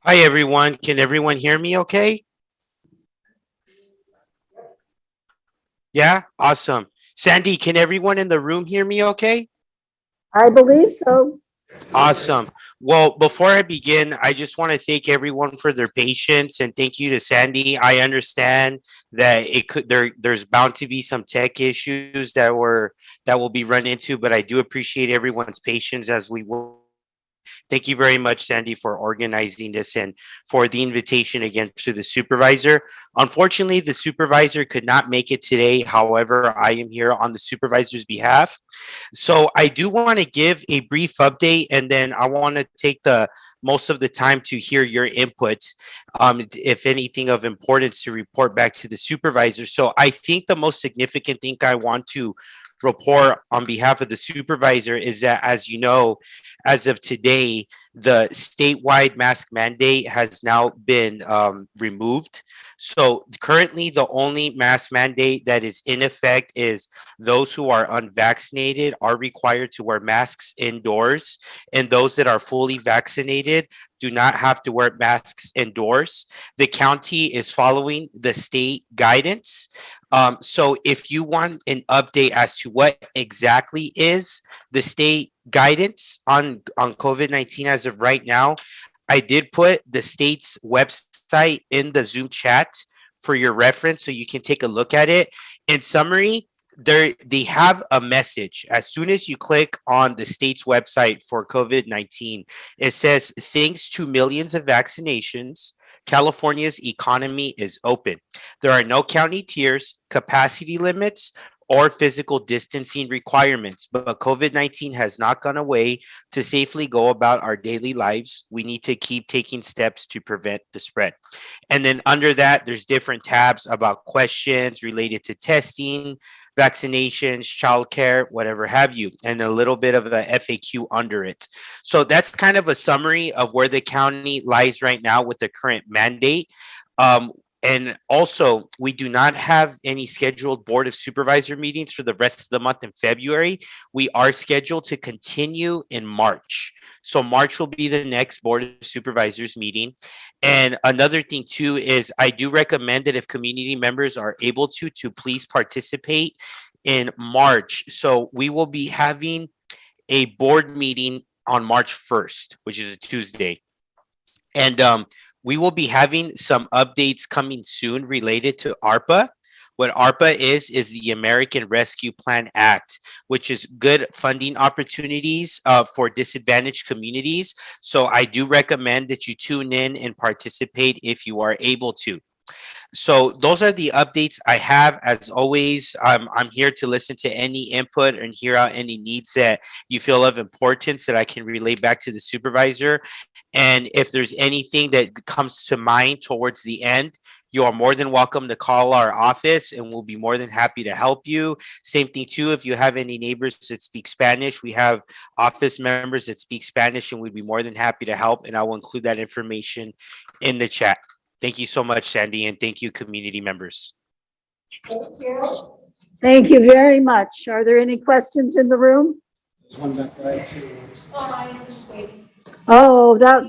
Hi, everyone. Can everyone hear me okay? Yeah, awesome. Sandy, can everyone in the room hear me okay? I believe so. Awesome. Well, before I begin, I just want to thank everyone for their patience and thank you to Sandy. I understand that it could there there's bound to be some tech issues that were that will be run into, but I do appreciate everyone's patience as we will. Thank you very much, Sandy, for organizing this and for the invitation again to the supervisor. Unfortunately, the supervisor could not make it today. However, I am here on the supervisor's behalf. So I do want to give a brief update and then I want to take the most of the time to hear your input. Um, if anything of importance to report back to the supervisor. So I think the most significant thing I want to report on behalf of the supervisor is that, as you know, as of today, the statewide mask mandate has now been um, removed So currently, the only mask mandate that is in effect is those who are unvaccinated are required to wear masks indoors, and those that are fully vaccinated do not have to wear masks indoors. The county is following the state guidance. Um, so if you want an update as to what exactly is the state guidance on, on COVID-19 as of right now, I did put the state's website in the Zoom chat for your reference so you can take a look at it. In summary, they have a message. As soon as you click on the state's website for COVID-19, it says thanks to millions of vaccinations, California's economy is open. There are no county tiers, capacity limits, or physical distancing requirements, but COVID-19 has not gone away. To safely go about our daily lives, we need to keep taking steps to prevent the spread. And then under that, there's different tabs about questions related to testing, vaccinations, childcare, whatever have you, and a little bit of a FAQ under it. So that's kind of a summary of where the county lies right now with the current mandate. Um, and also, we do not have any scheduled Board of Supervisor meetings for the rest of the month in February. We are scheduled to continue in March. So March will be the next Board of Supervisors meeting. And another thing too is I do recommend that if community members are able to, to please participate in March. So we will be having a board meeting on March 1st, which is a Tuesday. And um, we will be having some updates coming soon related to ARPA. What ARPA is, is the American Rescue Plan Act, which is good funding opportunities uh, for disadvantaged communities. So I do recommend that you tune in and participate if you are able to. So those are the updates I have. As always, I'm here to listen to any input and hear out any needs that you feel of importance that I can relay back to the supervisor. And if there's anything that comes to mind towards the end, you are more than welcome to call our office and we'll be more than happy to help you. Same thing too, if you have any neighbors that speak Spanish, we have office members that speak Spanish and we'd be more than happy to help. And I will include that information in the chat. Thank you so much, Sandy, and thank you, community members. Thank you Thank you very much. Are there any questions in the room? One back right. Oh, I was waiting. Oh, that,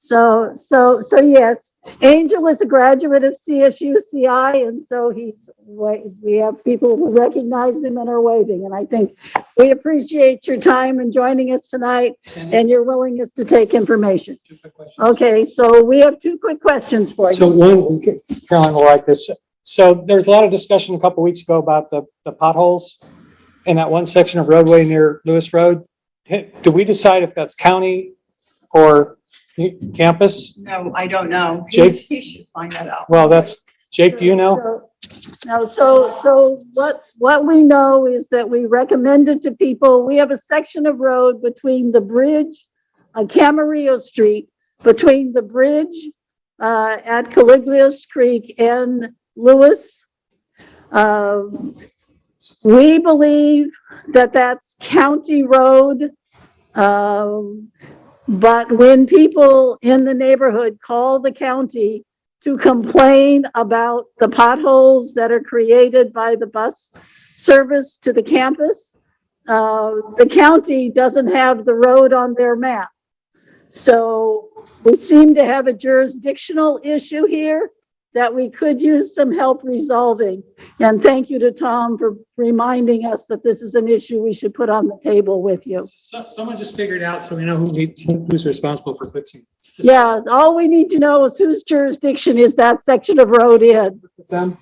so, so, so yes, Angel is a graduate of CSU CI, and so he's, wa- we have people who recognize him and are waving, and I think we appreciate your time and joining us tonight and your willingness to take information. Two quick questions. Okay, so we have two quick questions for So you. one, Caroline will like this. So there's a lot of discussion a couple weeks ago about the, the potholes in that one section of roadway near Lewis Road. Do we decide if that's county or campus? No, I don't know. Jake? He should find that out. Well, that's, Jake, do you know? No, so, so what, what we know is that we recommended to people, we have a section of road between the bridge on Camarillo Street, between the bridge uh, at Calleguas Creek and Lewis. Um, We believe that that's county road. Um, But when people in the neighborhood call the county to complain about the potholes that are created by the bus service to the campus, uh, the county doesn't have the road on their map. So we seem to have a jurisdictional issue here that we could use some help resolving. And thank you to Tom for reminding us that this is an issue we should put on the table with you. So, someone just figured out so we know who needs, who's responsible for fixing. this. Yeah, all we need to know is whose jurisdiction is that section of road in?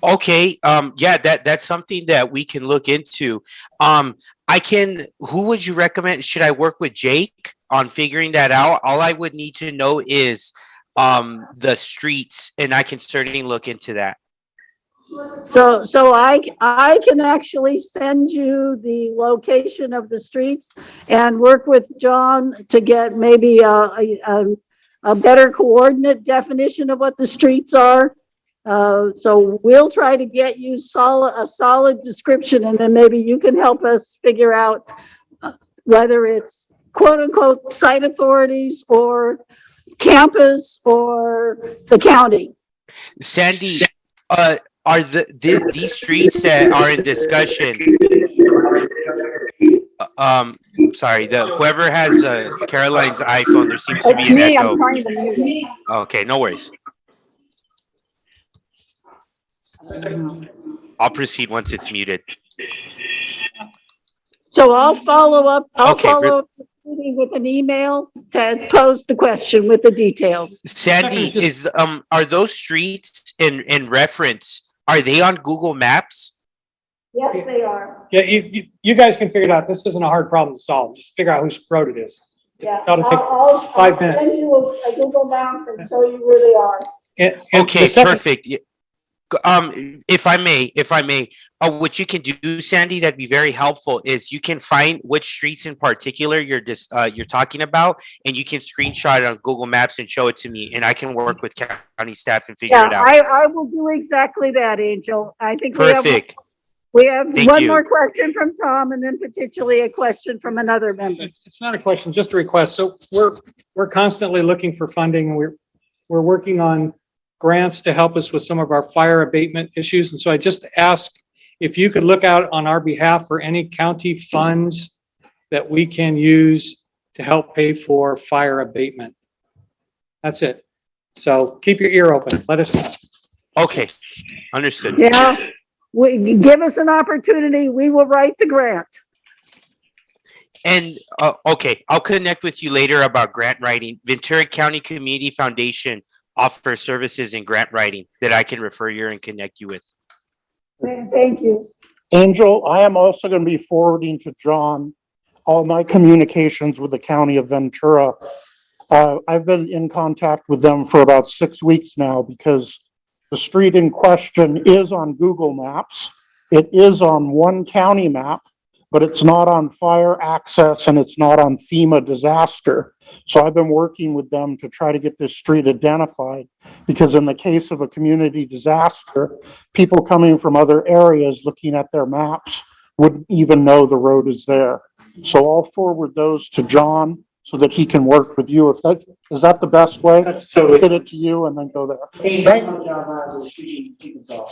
Okay, um, yeah, that, that's something that we can look into. Um, I can, who would you recommend? Should I work with Jake on figuring that out? All I would need to know is um, the streets and I can certainly look into that. So, so I, I can actually send you the location of the streets and work with John to get maybe a, a, a- better coordinate definition of what the streets are. Uh, so we'll try to get you solid, a solid description and then maybe you can help us figure out uh, whether it's quote unquote site authorities or campus or the county. Sandy, uh, are the, the, these streets that are in discussion? uh, Um, sorry, the, whoever has, uh, Caroline's iPhone, there seems to be It's an me, I'm echo. trying to mute it. Okay, no worries. I'll proceed once it's muted. So I'll follow up, I'll Okay, follow up the meeting with an email to pose the question with the details. Sandy, is, um, are those streets in, in reference, are they on Google Maps? Yes, they are. Yeah, you, you, you guys can figure it out. This isn't a hard problem to solve. Just figure out whose road it is. Yeah. That'll take I'll- I'll- five I'll minutes. Send you a a Google map and show you where they are. And- and Okay, the second- perfect. Yeah. G- Um, if I may, if I may, uh, what you can do, Sandy, that'd be very helpful, is you can find which streets in particular you're just, uh, you're talking about, and you can screenshot it on Google Maps and show it to me, and I can work with county staff and figure Yeah, it out. I, I will do exactly that, Angel. I think we have, Perfect. we have Thank one you. more question from Tom and then potentially a question from another member. It's, it's not a question, just a request. So we're, we're constantly looking for funding. We're, we're working on grants to help us with some of our fire abatement issues. And so I just ask if you could look out on our behalf for any county funds that we can use to help pay for fire abatement. That's it. So keep your ear open. Let us know. Okay, understood. Yeah, we, give us an opportunity, we will write the grant. And, uh, okay, I'll connect with you later about grant writing. Ventura County Community Foundation offers services in grant writing that I can refer you and connect you with. Thank you. Angel, I am also going to be forwarding to John all my communications with the county of Ventura. Uh, I've been in contact with them for about six weeks now because the street in question is on Google Maps. It is on one county map, but it's not on fire access and it's not on FEMA disaster. So I've been working with them to try to get this street identified because in the case of a community disaster, people coming from other areas looking at their maps wouldn't even know the road is there. So I'll forward those to John so that he can work with you. If that, is that the best way? That's totally- Get it to you and then go there. Thank you, John Lazarus, she can- she can talk.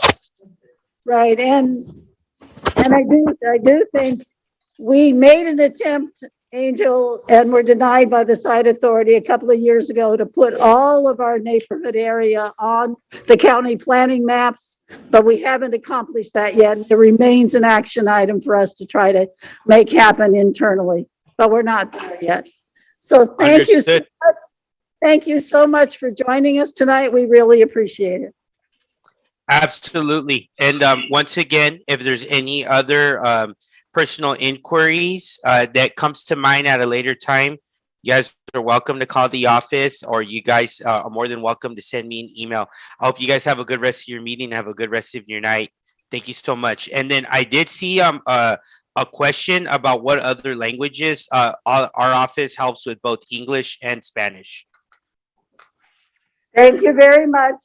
Right, and, and I do, I do think we made an attempt, Angel, and were denied by the site authority a couple of years ago to put all of our neighborhood area on the county planning maps, but we haven't accomplished that yet. It remains an action item for us to try to make happen internally, but we're not there yet. So thank you. so much. Thank you so much for joining us tonight. We really appreciate it. Absolutely. And um, once again, if there's any other um, personal inquiries uh, that comes to mind at a later time, you guys are welcome to call the office or you guys uh, are more than welcome to send me an email. I hope you guys have a good rest of your meeting, have a good rest of your night. Thank you so much. And then I did see um uh, a question about what other languages uh, our, our office helps with both English and Spanish. Thank you very much.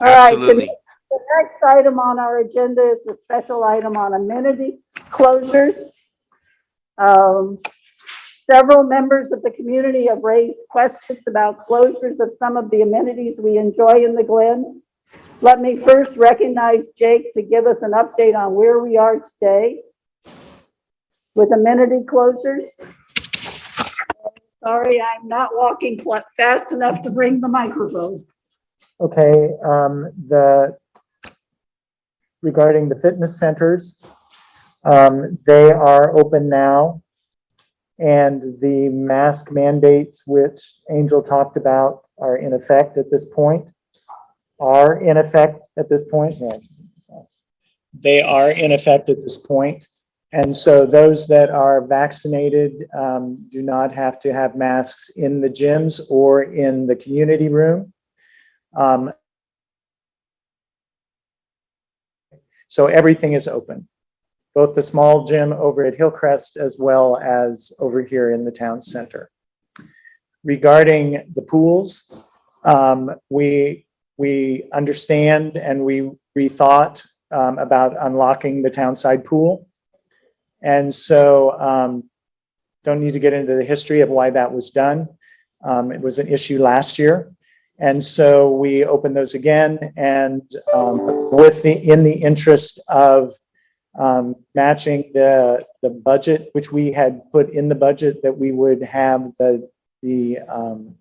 All right, the next item on our agenda is the special item on amenity closures. Um, Several members of the community have raised questions about closures of some of the amenities we enjoy in the Glen. Let me first recognize Jake to give us an update on where we are today with amenity closures. Sorry, I'm not walking fast enough to bring the microphone. Okay, um, the, regarding the fitness centers, um, they are open now. And the mask mandates, which Angel talked about, are in effect at this point. Are in effect at this point. They are in effect at this point. And so those that are vaccinated, um, do not have to have masks in the gyms or in the community room. Um, So everything is open, both the small gym over at Hillcrest as well as over here in the town center. Regarding the pools, um, we, we understand and we rethought um, about unlocking the townside pool. And so um, don't need to get into the history of why that was done. Um, it was an issue last year. And so we opened those again and um, with the, in the interest of um, matching the, the budget, which we had put in the budget that we would have the, the um,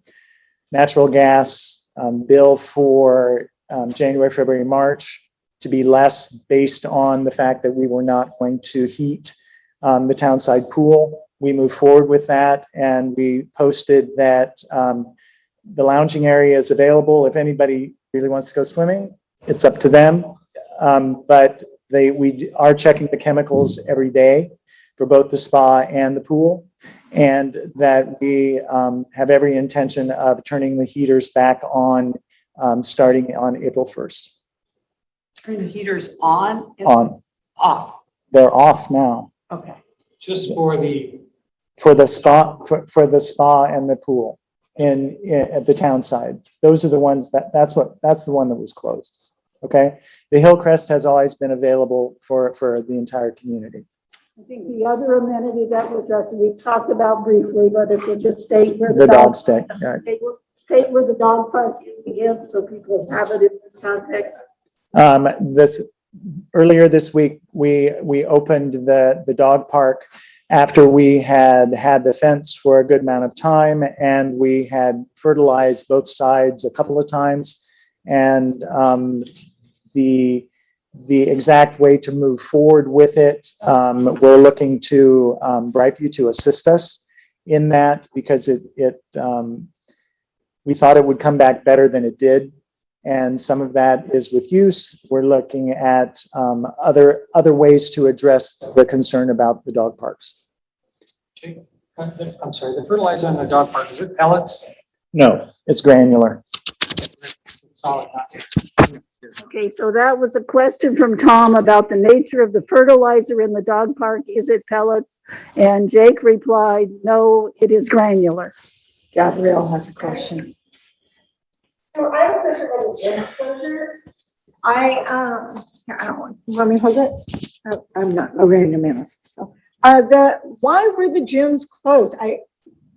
natural gas um, bill for um, January, February, March to be less based on the fact that we were not going to heat um, the townside pool. We moved forward with that and we posted that the lounging area is available. If anybody really wants to go swimming, it's up to them. Um, but they, we are checking the chemicals every day for both the spa and the pool. And that we um, have every intention of turning the heaters back on, um, starting on April 1st. Turn the heaters on? On, Off, they're off now okay. Just for the, for the spa, for, for the spa and the pool in, in, at the town side. Those are the ones that, that's what, that's the one that was closed. Okay? The Hillcrest has always been available for, for the entire community. I think the other amenity that was us, we talked about briefly, but if you just state where The dog stick, right. State where- State where the dog park is, so people have it in this context. Um, this, earlier this week, we, we opened the, the dog park after we had had the fence for a good amount of time and we had fertilized both sides a couple of times. And, um, the, the exact way to move forward with it, um, we're looking to, um, Brightview to assist us in that because it, it, um, we thought it would come back better than it did. And some of that is with use. We're looking at um, other, other ways to address the concern about the dog parks. I'm sorry, the fertilizer in the dog park, is it pellets? No, it's granular. Okay, so that was a question from Tom about the nature of the fertilizer in the dog park. Is it pellets? And Jake replied, no, it is granular. Gabrielle has a question. So I have a question about the gym closures. I, um, I don't want, want me hold it? Oh, I'm not, oh, we're a minute, so. Uh, the, why were the gyms closed? I,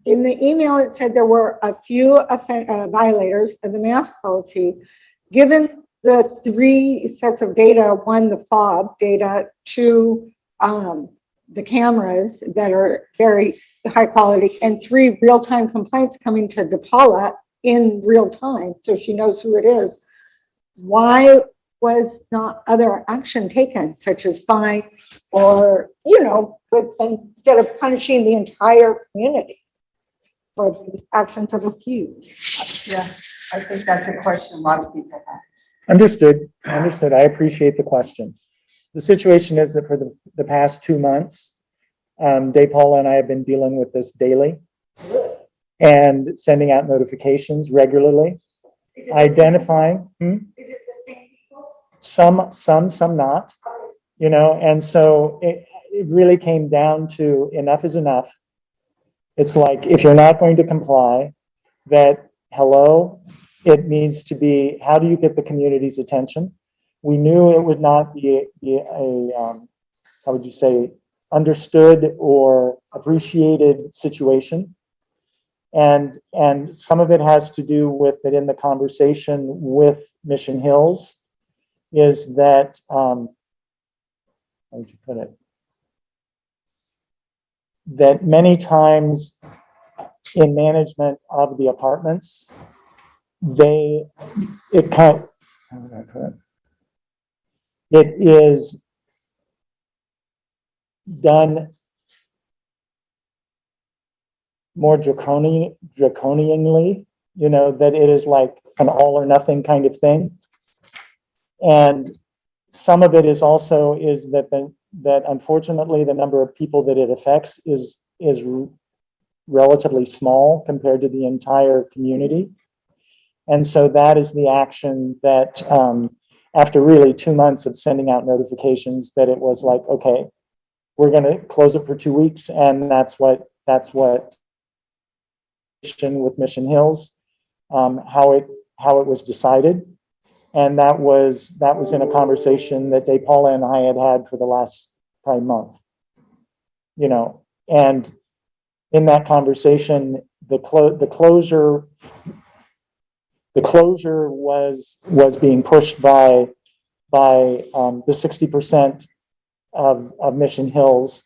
in the email, it said there were a few uh, violators of the mask policy. Given the three sets of data, one, the fob data, two, um, the cameras that are very high quality, and three, real-time complaints coming to DePaula in real time, so she knows who it is. Why was not other action taken, such as fines or, you know, with, instead of punishing the entire community for the actions of a few? Yeah, I think that's a question a lot of people have. Understood, understood. I appreciate the question. The situation is that for the, the past two months, um, Dave Paula and I have been dealing with this daily and sending out notifications regularly, identifying, hmm? Some, some, some not, you know, and so it, it really came down to enough is enough. It's like, if you're not going to comply, that, hello, it needs to be, how do you get the community's attention? We knew it would not be a, be a, um, how would you say, understood or appreciated situation. And, and some of it has to do with that in the conversation with Mission Hills is that, um, how would you put it? That many times in management of the apartments, they, it kind, how would I put it? It is done more draconian, draconianly, you know, that it is like an all or nothing kind of thing. And some of it is also is that the, that unfortunately the number of people that it affects is, is relatively small compared to the entire community. And so that is the action that, um, after really two months of sending out notifications, that it was like, okay, we're gonna close it for two weeks, and that's what, that's what with Mission Hills, um, how it, how it was decided. And that was, that was in a conversation that Dave Paula and I had had for the last probably month. You know, and in that conversation, the clo, the closure the closure was, was being pushed by, by, um, the sixty percent of, of Mission Hills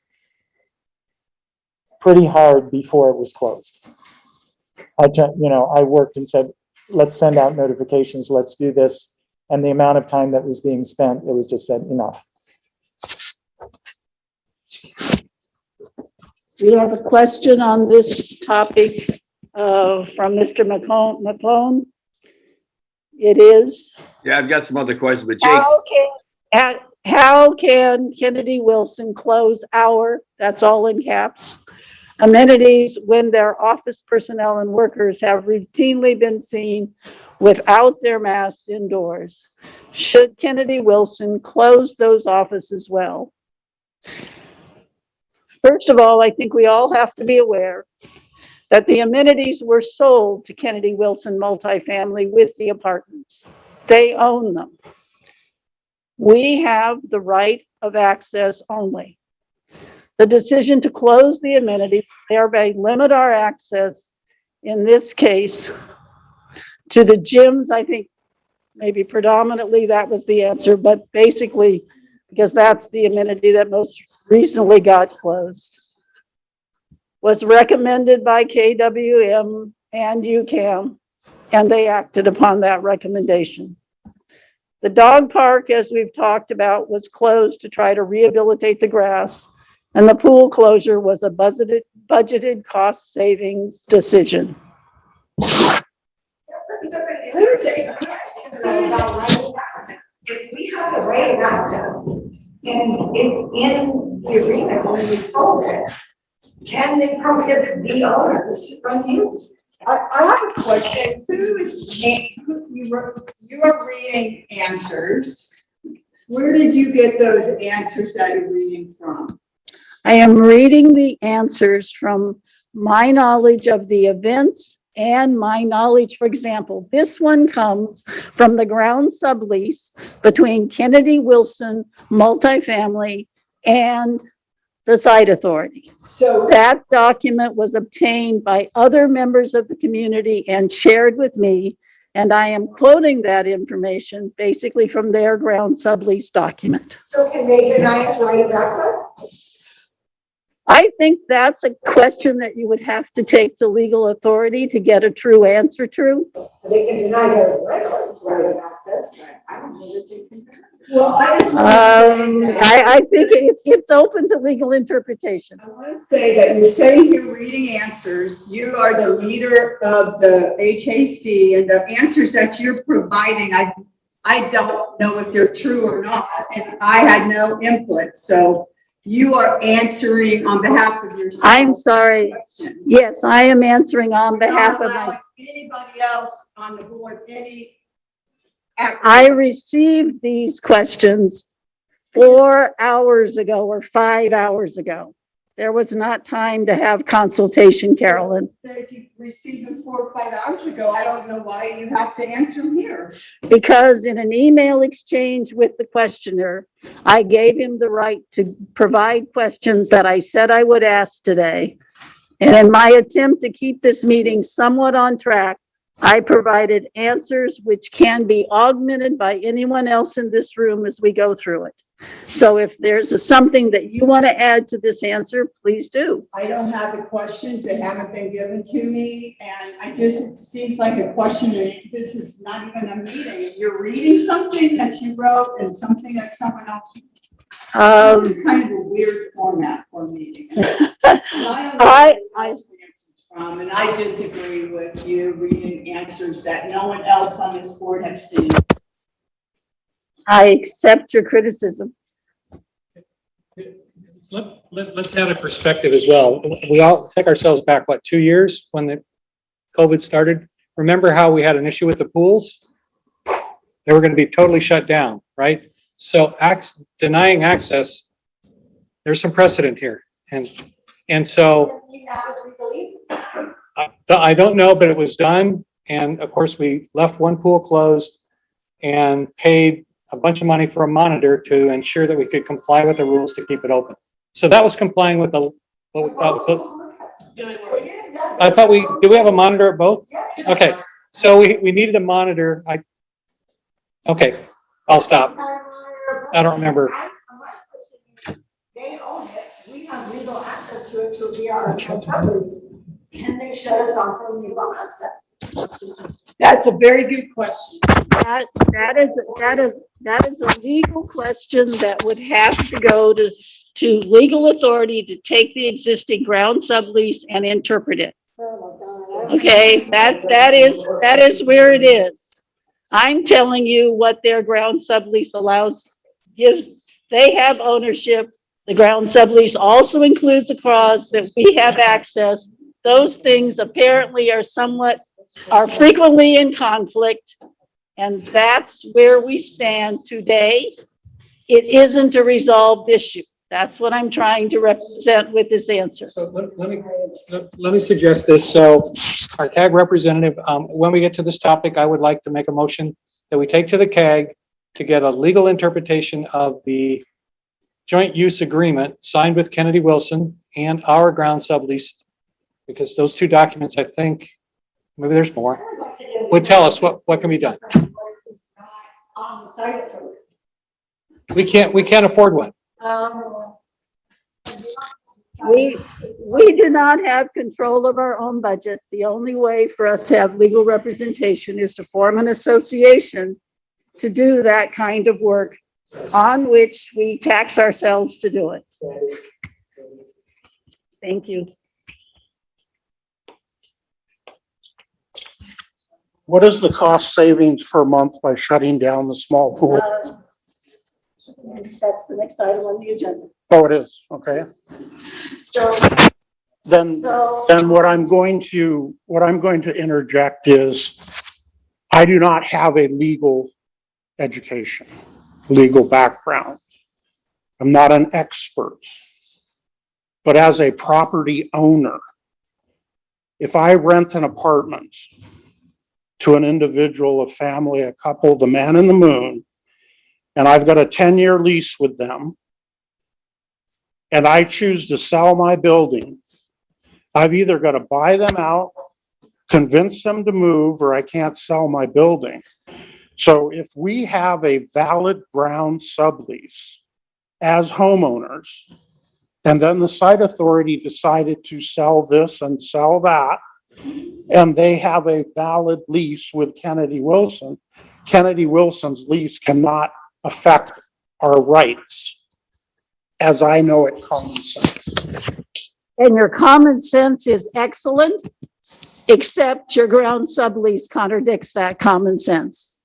pretty hard before it was closed. I, you know, I worked and said, let's send out notifications, let's do this. And the amount of time that was being spent, it was just said, enough. We have a question on this topic, uh, from Mr. McClone, McClone. It is, Yeah, I've got some other questions, but Jake, how can, how- how can Kennedy Wilson close our, that's all in caps, amenities when their office personnel and workers have routinely been seen without their masks indoors? Should Kennedy Wilson close those offices well? First of all, I think we all have to be aware that the amenities were sold to Kennedy Wilson multifamily with the apartments. They own them. We have the right of access only. The decision to close the amenities thereby limit our access, in this case, to the gyms, I think maybe predominantly that was the answer, but basically, because that's the amenity that most recently got closed. Was recommended by KWM and UCAM, and they acted upon that recommendation. The dog park, as we've talked about, was closed to try to rehabilitate the grass, and the pool closure was a budgeted, budgeted cost savings decision. If we have the right access and it's in the agreement when we sold it, can they prohibit the owners from using? it? I, I have a question. Who is, who- you were, you are reading answers. Where did you get those answers that you're reading from? I am reading the answers from my knowledge of the events and my knowledge, for example, this one comes from the ground sublease between Kennedy Wilson multifamily and the site authority. So That document was obtained by other members of the community and shared with me. And I am quoting that information basically from their ground sublease document. So can they deny us right of access? I think that's a question that you would have to take to legal authority to get a true answer to. They can deny their right of access. I don't know that they can. Well, I Um, to say that- I, I think it's, it's open to legal interpretation. I want to say that you're sitting here reading answers. You are the leader of the HAC and the answers that you're providing, I, I don't know if they're true or not, and I had no input, so you are answering on behalf of yourself. I'm sorry. Question. Yes, I am answering on behalf of my, Anybody else on the board, any. I received these questions four hours ago or five hours ago. There was not time to have consultation, Carolyn. If you received them four or five hours ago, I don't know why you have to answer them here. Because in an email exchange with the questioner, I gave him the right to provide questions that I said I would ask today. And in my attempt to keep this meeting somewhat on track, I provided answers which can be augmented by anyone else in this room as we go through it. So if there's something that you want to add to this answer, please do. I don't have the questions, they haven't been given to me, and I just, it seems like a question that this is not even a meeting. You're reading something that you wrote and something that someone else. Um, This is kind of a weird format for a meeting. I I- answers From, and I disagree with you reading answers that no one else on this board has seen. I accept your criticism. Let, let, let's add a perspective as well. We all take ourselves back, what, two years when the COVID started? Remember how we had an issue with the pools? They were gonna be totally shut down, right? So denying access, there's some precedent here. And, and so. I I don't know, but it was done. And of course, we left one pool closed and paid a bunch of money for a monitor to ensure that we could comply with the rules to keep it open. So that was complying with the, what we thought, so I thought we, do we have a monitor at both? Okay, So we, we needed a monitor. I, okay, I'll stop. I don't remember. They own it, we have legal access to it to be our. Can they shut us off from legal access? That's a very good question. That, that is, that is, that is a legal question that would have to go to, to legal authority to take the existing ground sublease and interpret it. Okay, that, that is, that is where it is. I'm telling you what their ground sublease allows, gives, they have ownership. The ground sublease also includes a clause that we have access. Those things apparently are somewhat, are frequently in conflict. And that's where we stand today. It isn't a resolved issue. That's what I'm trying to represent with this answer. So let, let me, let, let me suggest this. So our CAG representative, um, when we get to this topic, I would like to make a motion that we take to the CAG to get a legal interpretation of the joint use agreement signed with Kennedy Wilson and our ground sublease. Because those two documents, I think, maybe there's more, would tell us what, what can be done. On the side of it. We can't, we can't afford one. Um, We, we do not have control of our own budget. The only way for us to have legal representation is to form an association to do that kind of work on which we tax ourselves to do it. Thank you. What is the cost savings per month by shutting down the small pool? Uh, That's the next item on the agenda. Oh, it is, okay. So, Then, so. then what I'm going to, what I'm going to interject is, I do not have a legal education, legal background. I'm not an expert. But as a property owner, if I rent an apartment to an individual, a family, a couple, the man in the moon, and I've got a ten-year lease with them, and I choose to sell my building, I've either got to buy them out, convince them to move, or I can't sell my building. So if we have a valid ground sublease as homeowners, and then the site authority decided to sell this and sell that, and they have a valid lease with Kennedy Wilson, Kennedy Wilson's lease cannot affect our rights, as I know it common sense. And your common sense is excellent, except your ground sublease contradicts that common sense.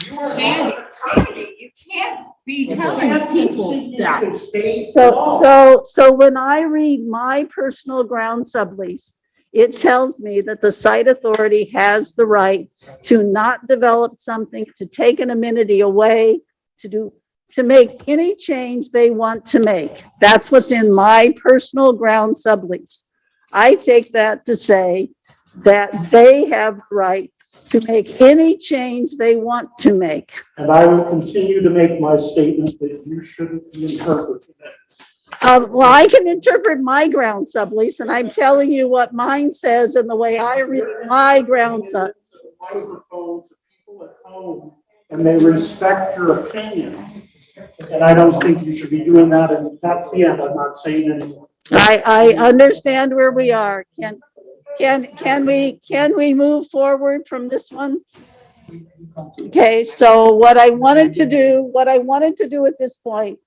Sandy, Sandy, you can't be telling people that. So, so, so when I read my personal ground sublease, it tells me that the site authority has the right to not develop something, to take an amenity away, to do, to make any change they want to make. That's what's in my personal ground sublease. I take that to say that they have the right to make any change they want to make. And I will continue to make my statement that you shouldn't be interpreting it. Uh, well, I can interpret my ground sublease and I'm telling you what mine says and the way I read my ground sub. Microphone to people at home, And they respect your opinion. And I don't think you should be doing that, and that's the end, I'm not saying anymore. I, I understand where we are. Can, can, can we, can we move forward from this one? Okay, so what I wanted to do, what I wanted to do at this point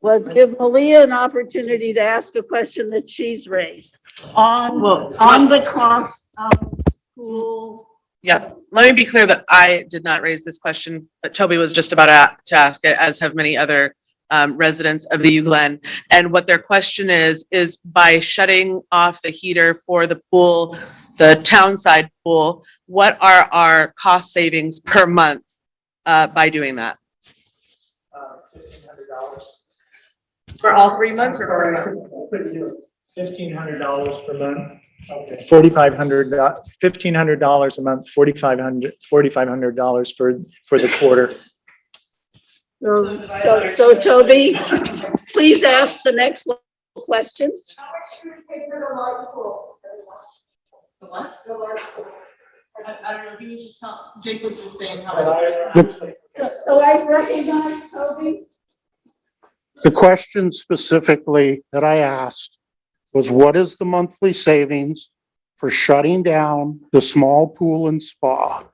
was give Malia an opportunity to ask a question that she's raised on, on the cost of school. Yeah, let me be clear that I did not raise this question, but Toby was just about a- to ask it, as have many other um, residents of the U Glen. And what their question is, is by shutting off the heater for the pool, the town side pool, what are our cost savings per month uh, by doing that? Fifteen hundred dollars For all three months or per month? Fifteen hundred dollars per month. Okay. Forty-five hundred, fifteen hundred dollars a month, forty-five hundred, forty-five hundred dollars for, for the quarter. So, so, so Toby, please ask the next question. The what? The large I, I don't know, he was just telling, Jake was just saying how. The, So so I recognize Toby. the question specifically that I asked was what is the monthly savings for shutting down the small pool and spa?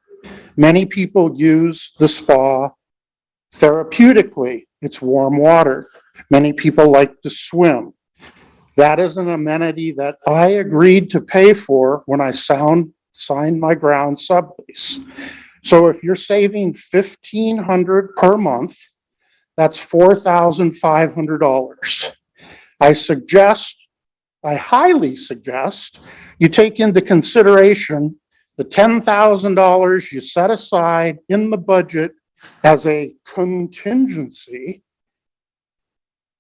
Many people use the spa therapeutically. It's warm water. Many people like to swim. That is an amenity that I agreed to pay for when I sound, signed my ground sublease. So if you're saving fifteen hundred per month, that's four thousand five hundred dollars. I suggest, I highly suggest, you take into consideration the ten thousand dollars you set aside in the budget as a contingency.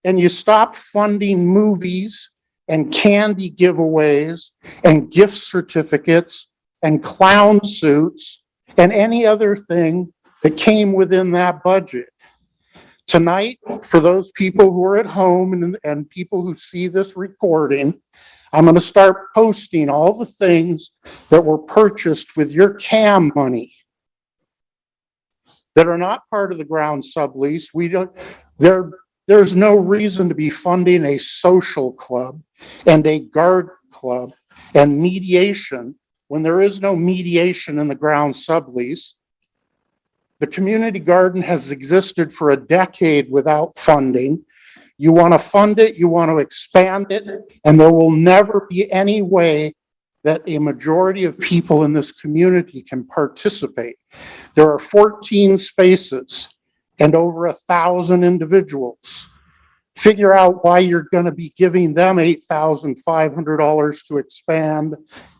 And you stop funding movies and candy giveaways and gift certificates and clown suits and any other thing that came within that budget. Tonight, for those people who are at home and, and people who see this recording, I'm gonna start posting all the things that were purchased with your CAM money that are not part of the ground sublease. We don't, there, there's no reason to be funding a social club and a guard club and mediation when there is no mediation in the ground sublease. The community garden has existed for a decade without funding. You want to fund it, you want to expand it, and there will never be any way that a majority of people in this community can participate. There are 14 spaces and over a thousand individuals. Figure out why you're going to be giving them $8,500 to expand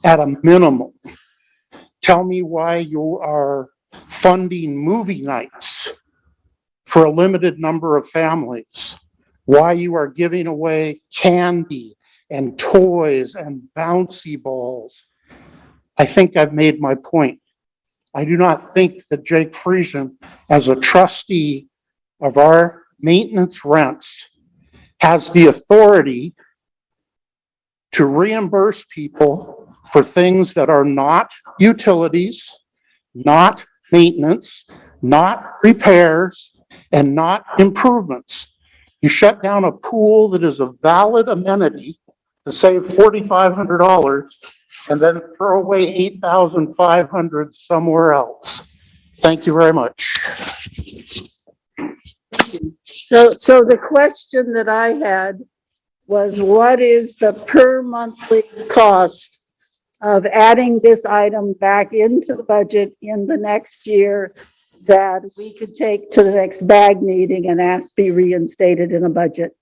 at a minimum. Tell me why you are funding movie nights for a limited number of families. Why you are giving away candy and toys and bouncy balls. I think I've made my point. I do not think that Jake Friesen, as a trustee of our maintenance rents, has the authority to reimburse people for things that are not utilities, not maintenance, not repairs, and not improvements. You shut down a pool that is a valid amenity to save forty-five hundred dollars and then throw away eight thousand five hundred somewhere else. Thank you very much. So, so the question that I had was what is the per monthly cost of adding this item back into the budget in the next year that we could take to the next bag meeting and ask be reinstated in a budget?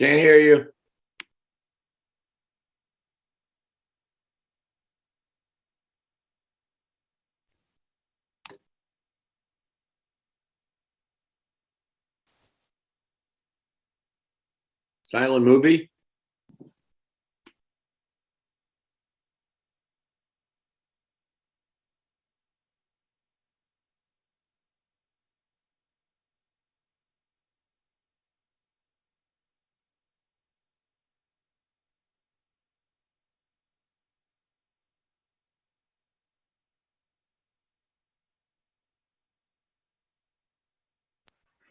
Can't hear you. Silent movie?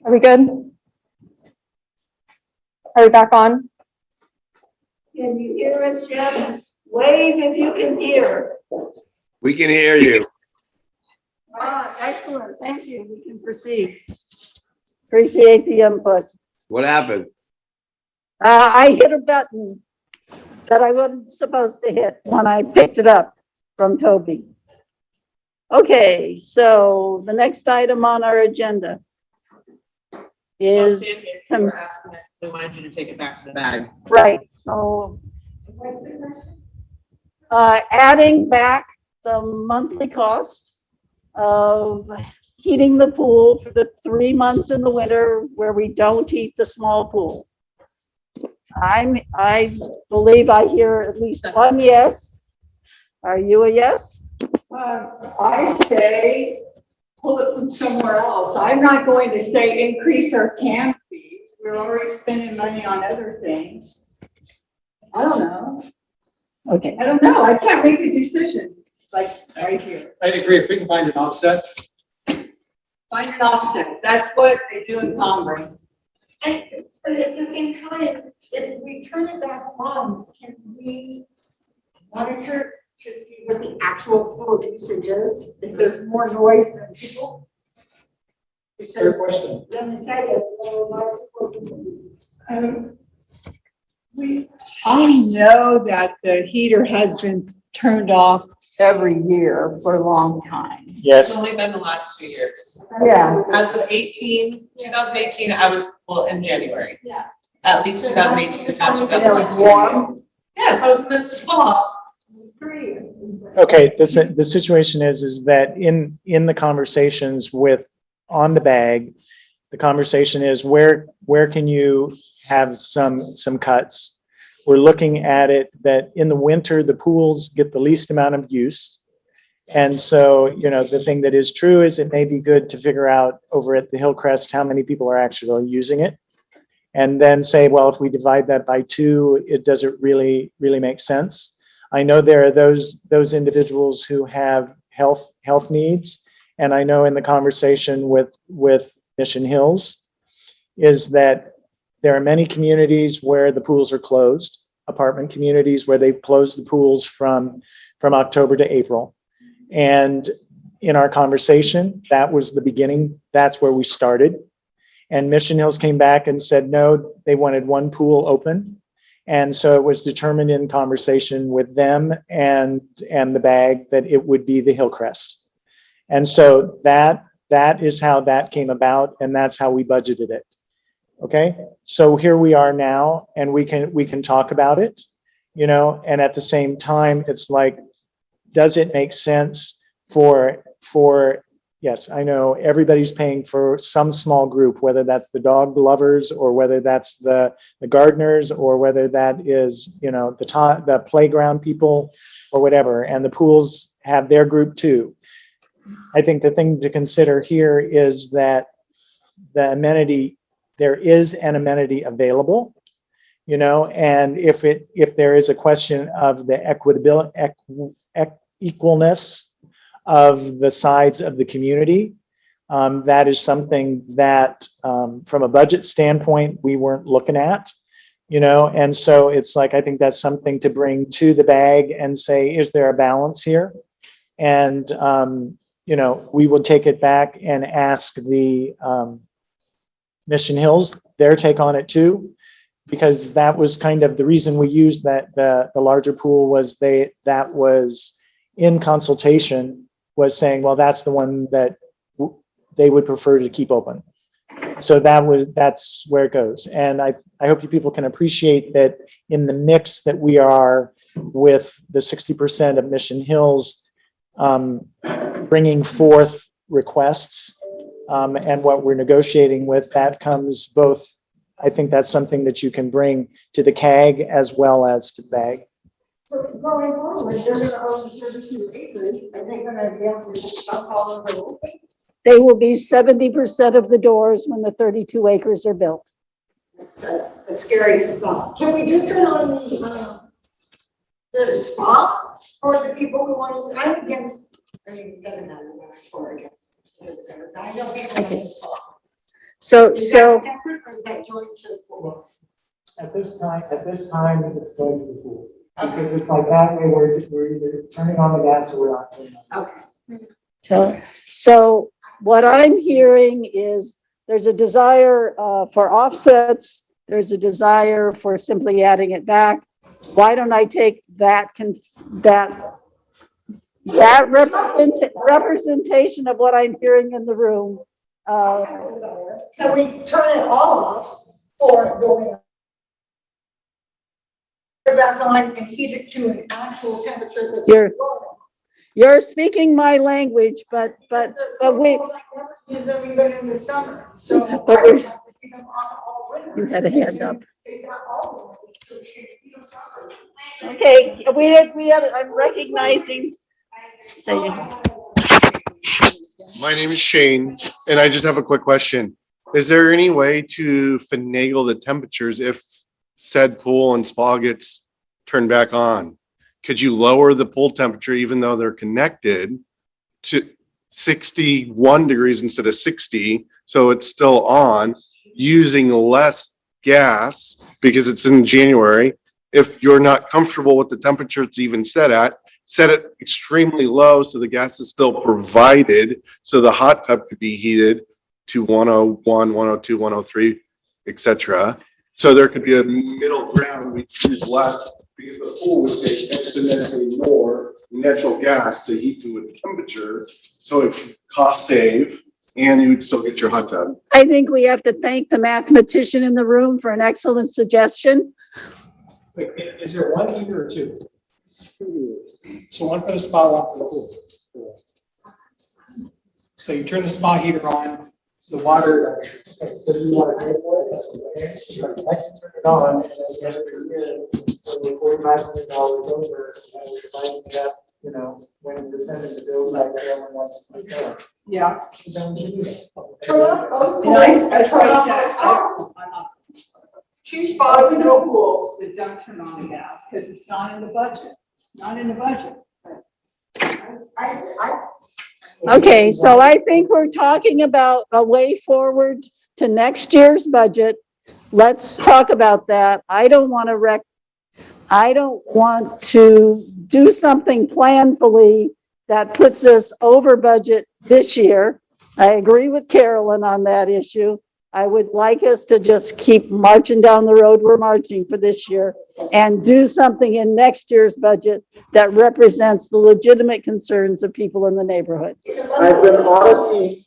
Are we good? Are we back on? Can you hear us, Jeff? Wave if you can hear. We can hear you. Ah, excellent. Thank you. We can proceed. Appreciate the input. What happened? Uh, I hit a button that I wasn't supposed to hit when I picked it up from Toby. Okay, so the next item on our agenda is, com- We wanted you to take it back to the bag. right, so uh, adding back the monthly cost of heating the pool for the three months in the winter where we don't heat the small pool. I'm, I believe I hear at least one yes. Are you a yes? Uh, I say, pull it from somewhere else. I'm not going to say increase our CAM fees. We're already spending money on other things. I don't know. Okay. I don't know. I can't make a decision, like, right here. I agree, if we can find an offset, Find an offset. That's what they do in Congress. And, but at the same time, if we turn it back on, can we monitor to see what the actual full usage is? If there's more noise than people? Fair question. Let me tell you, a lot of Um, We, I know that the heater has been turned off every year for a long time. Yes. only been the last two years. Yeah. As of 18, 2018, I was, well, in January. Yeah. At least 2018, not It was 2019. warm. Yes, I was in the swamp. Okay, the, the situation is, is that in, in the conversations with, on the bag, the conversation is where, where can you have some, some cuts? We're looking at it that in the winter, the pools get the least amount of use. And so, you know, the thing that is true is it may be good to figure out over at the Hillcrest, how many people are actually using it. And then say, well, if we divide that by two, it doesn't really, really make sense. I know there are those, those individuals who have health, health needs. And I know in the conversation with, with Mission Hills is that there are many communities where the pools are closed, apartment communities where they've closed the pools from, from October to April. And in our conversation, that was the beginning. That's where we started. And Mission Hills came back and said, no, they wanted one pool open. And so it was determined in conversation with them and, and the bag that it would be the Hillcrest. And so that, that is how that came about and that's how we budgeted it. Okay, so here we are now and we can, we can talk about it, you know, and at the same time, it's like, does it make sense for, for, yes, I know everybody's paying for some small group, whether that's the dog lovers or whether that's the, the gardeners or whether that is, you know, the the playground people or whatever, and the pools have their group too. I think the thing to consider here is that the amenity, there is an amenity available, you know, and if it, if there is a question of the equitability, equalness of the sides of the community, um, that is something that, um, from a budget standpoint, we weren't looking at, you know, and so it's like, I think that's something to bring to the bag and say, is there a balance here? And, um, you know, we will take it back and ask the, um, Mission Hills, their take on it too, because that was kind of the reason we used that, the, the larger pool was they, that was in consultation was saying, well, that's the one that they would prefer to keep open. So that was, that's where it goes. And I, I hope you people can appreciate that in the mix that we are with the 60% of Mission Hills, um, bringing forth requests um, and what we're negotiating with, that comes both, I think that's something that you can bring to the CAG as well as to BAG. So going forward, they're gonna own thirty-two acres, are they gonna be able to stop all of the They will be seventy percent of the doors when the thirty-two acres are built. the scary stuff? Can we just turn on the, uh, the spa for the people who want to, I'm against, I mean, it doesn't matter what I'm for or against. I know people want to spa. So, Is so, that separate or is that joined to the pool? At this time, at this time, it's going to the pool. Because it's like that way, we're, we're either turning on the gas or we're not. turning on. Okay. so, so what I'm hearing is there's a desire uh, for offsets. There's a desire for simply adding it back. Why don't I take that, con- that that represent, representation of what I'm hearing in the room. Uh, Can we turn it off or going? Turn it Back on and heat it to an actual temperature that's. You're- You're speaking my language, but, but, but we, Use them even in the summer, so. But we're- would have to see them on all winter. You had a hand up. Take that all the way to heat them summer. okay, we had, we had, I'm recognizing. Say, My name is Shane, and I just have a quick question. Is there any way to finagle the temperatures if said pool and spa gets turned back on? Could you lower the pool temperature even though they're connected to sixty-one degrees instead of sixty, so it's still on, using less gas because it's in January? If you're not comfortable with the temperature it's even set at, set it extremely low so the gas is still provided, so the hot tub could be heated to 101, 102, 103, et cetera. So there could be a middle ground, we choose less, because the pool would take exponentially more natural gas to heat to a temperature, so it cost save, and you would still get your hot tub. I think we have to thank the mathematician in the room for an excellent suggestion. Wait, Is there one heater or two? So one for the spa, one for the pool. So you turn the spa heater on, the water, So you want to pay for it? that's what it is. I can turn it on and at the end of the year, when we're forty-five hundred dollars over, and we're dividing it up, you know, when we're sending the bill back to everyone. Yeah. Turn off both And I, I tried turn off that. both I- I'm not- Two spas and no pools, but don't turn on the gas, because it's not in the budget, not in the budget. I, I, Okay, so I think we're talking about a way forward to next year's budget. Let's talk about that. I don't want to wreck, I don't want to do something planfully that puts us over budget this year. I agree with Carolyn on that issue. I would like us to just keep marching down the road we're marching for this year and do something in next year's budget that represents the legitimate concerns of people in the neighborhood. I've been auditing,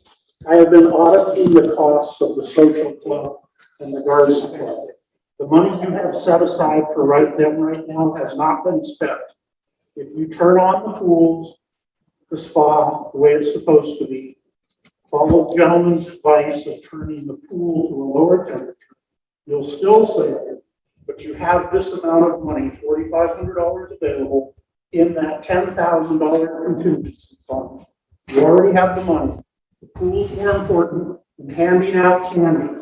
I have been auditing the costs of the social club and the garden club. The money you have set aside for right them right now has not been spent. If you turn on the pools, the spa, the way it's supposed to be, follow the gentleman's advice of turning the pool to a lower temperature, you'll still save it, but you have this amount of money, forty-five hundred dollars available in that ten thousand dollar contingency fund. You already have the money. The pool's more important than handing out candy.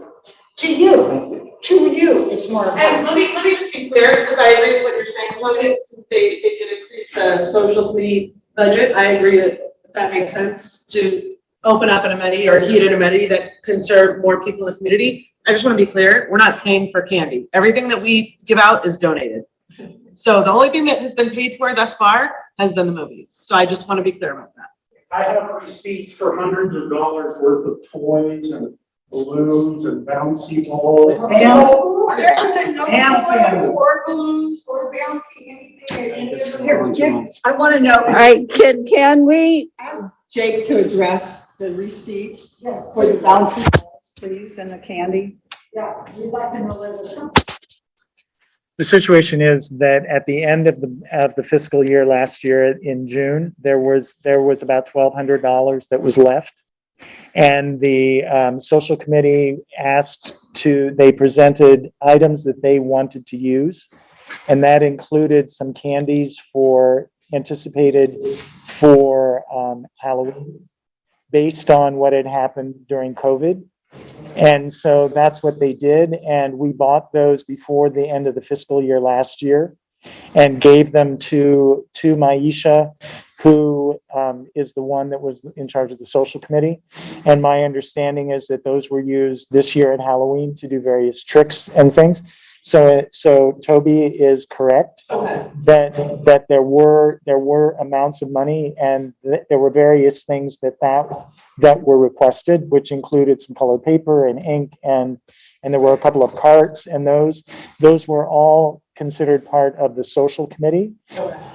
to you, to you, it's more. And let me, let me just be clear, because I agree with what you're saying, Logan, since they, they did increase the social committee budget, I agree that that makes sense to open up an amenity or heat an amenity that can serve more people in the community. I just want to be clear, we're not paying for candy. Everything that we give out is donated. So the only thing that has been paid for thus far has been the movies. So I just want to be clear about that. I have receipts for hundreds of dollars worth of toys and balloons and bouncy balls. No, there isn't no And toys family. or balloons or bouncy, anything any. Here, give- I want to know. All right, can, can we, Ask Jake to address the receipts for the bouncy balls, please, and the candy. Yeah, we'd like to know where the. The situation is that at the end of the, of the fiscal year last year in June, there was, there was about twelve hundred dollars that was left. And the, um, social committee asked to, they presented items that they wanted to use. And that included some candies for, anticipated for, um, Halloween, based on what had happened during COVID. And so that's what they did, and we bought those before the end of the fiscal year last year and gave them to, to Maisha, who um, is the one that was in charge of the social committee. And my understanding is that those were used this year at Halloween to do various tricks and things. So, so Toby is correct that, that there were, there were amounts of money and th- there were various things that that, that were requested, which included some colored paper and ink and, and there were a couple of carts and those, those were all considered part of the social committee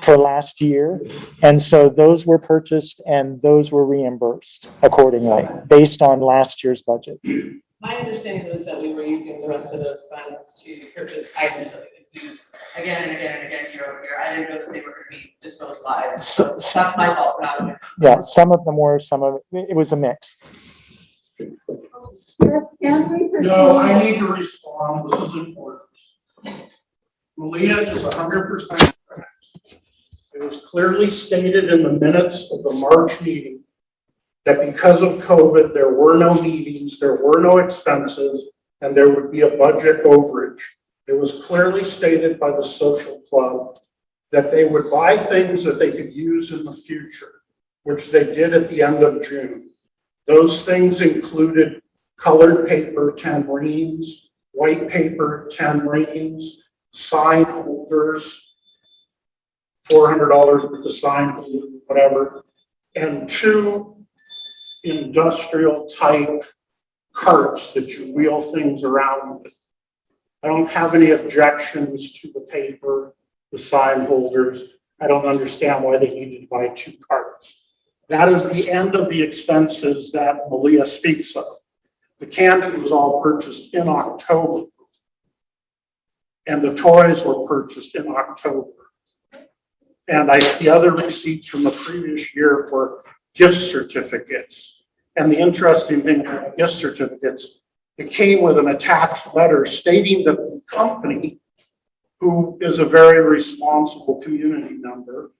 for last year. And so those were purchased and those were reimbursed accordingly, based on last year's budget. My understanding was that we were using the rest of those funds to purchase items that we could use again and again and again year over year. I didn't know that they were gonna be disposed of. So- That's my fault, not yours. Yeah, some of them were, some of, it it was a mix. Can we proceed? No, I need to respond, this is important. Malia is hundred percent correct. It was clearly stated in the minutes of the March meeting that because of COVID, there were no meetings, there were no expenses, and there would be a budget overage. It was clearly stated by the social club that they would buy things that they could use in the future, which they did at the end of June. Those things included colored paper tambourines, white paper tambourines, sign holders, four hundred dollars with the sign holder, whatever, and two industrial type carts that you wheel things around with. I don't have any objections to the paper, the sign holders. I don't understand why they needed to buy two carts. That is the end of the expenses that Malia speaks of. The candy was all purchased in October. And the toys were purchased in October. And I, the other receipts from the previous year for gift certificates. And the interesting thing about gift certificates, it came with an attached letter stating that the company, who is a very responsible community member,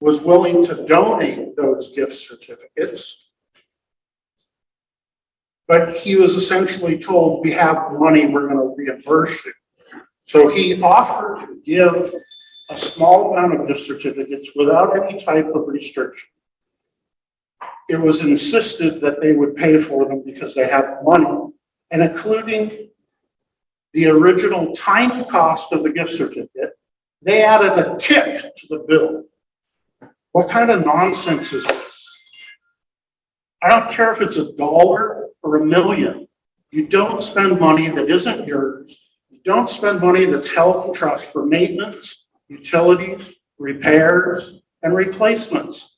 was willing to donate those gift certificates. But he was essentially told, we have the money, we're gonna reimburse you. So he offered to give a small amount of gift certificates without any type of restriction. It was insisted that they would pay for them because they have money, and including the original tiny cost of the gift certificate, they added a tip to the bill. What kind of nonsense is this? I don't care if it's a dollar or a million. You don't spend money that isn't yours. You don't spend money that's held in trust for maintenance, utilities, repairs, and replacements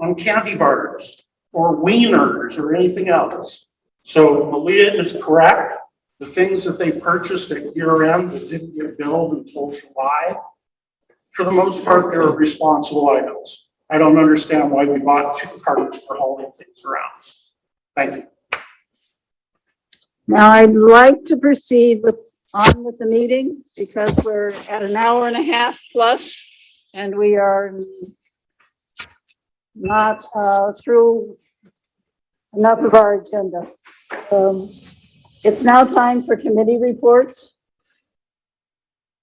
on candy bars or wieners or anything else. So Malia is correct. The things that they purchased at year end that didn't get billed until July, for the most part, they were responsible items. I don't understand why we bought two carts for hauling things around. Thank you. Now, I'd like to proceed with, on with the meeting because we're at an hour and a half plus and we are not uh, through enough of our agenda. Um, It's now time for committee reports.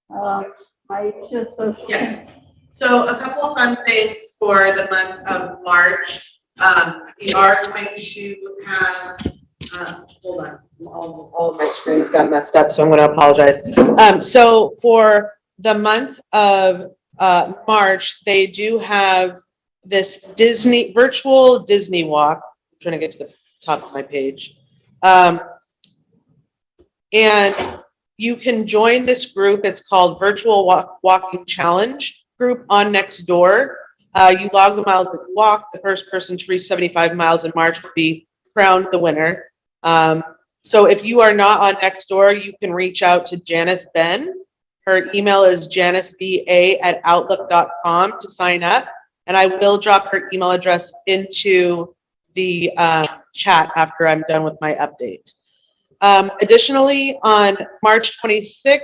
Um, I just. Yes. So a couple of fun things for the month of March. Um, we are going to have, uh, hold on, all, all of my screens got messed up, so I'm gonna apologize. Um, so for the month of, uh, March, they do have this Disney, virtual Disney walk. I'm Trying to get to the top of my page. Um, and you can join this group. It's called Virtual Walk, Walking Challenge Group on Nextdoor. Uh, you log the miles that you walk. The first person to reach 75 miles in March will be crowned the winner. Um, so if you are not on Nextdoor, you can reach out to Janice Ben. Her email is janiceba@outlook.com to sign up. And I will drop her email address into the uh, chat after I'm done with my update. Um, additionally, on March 26th,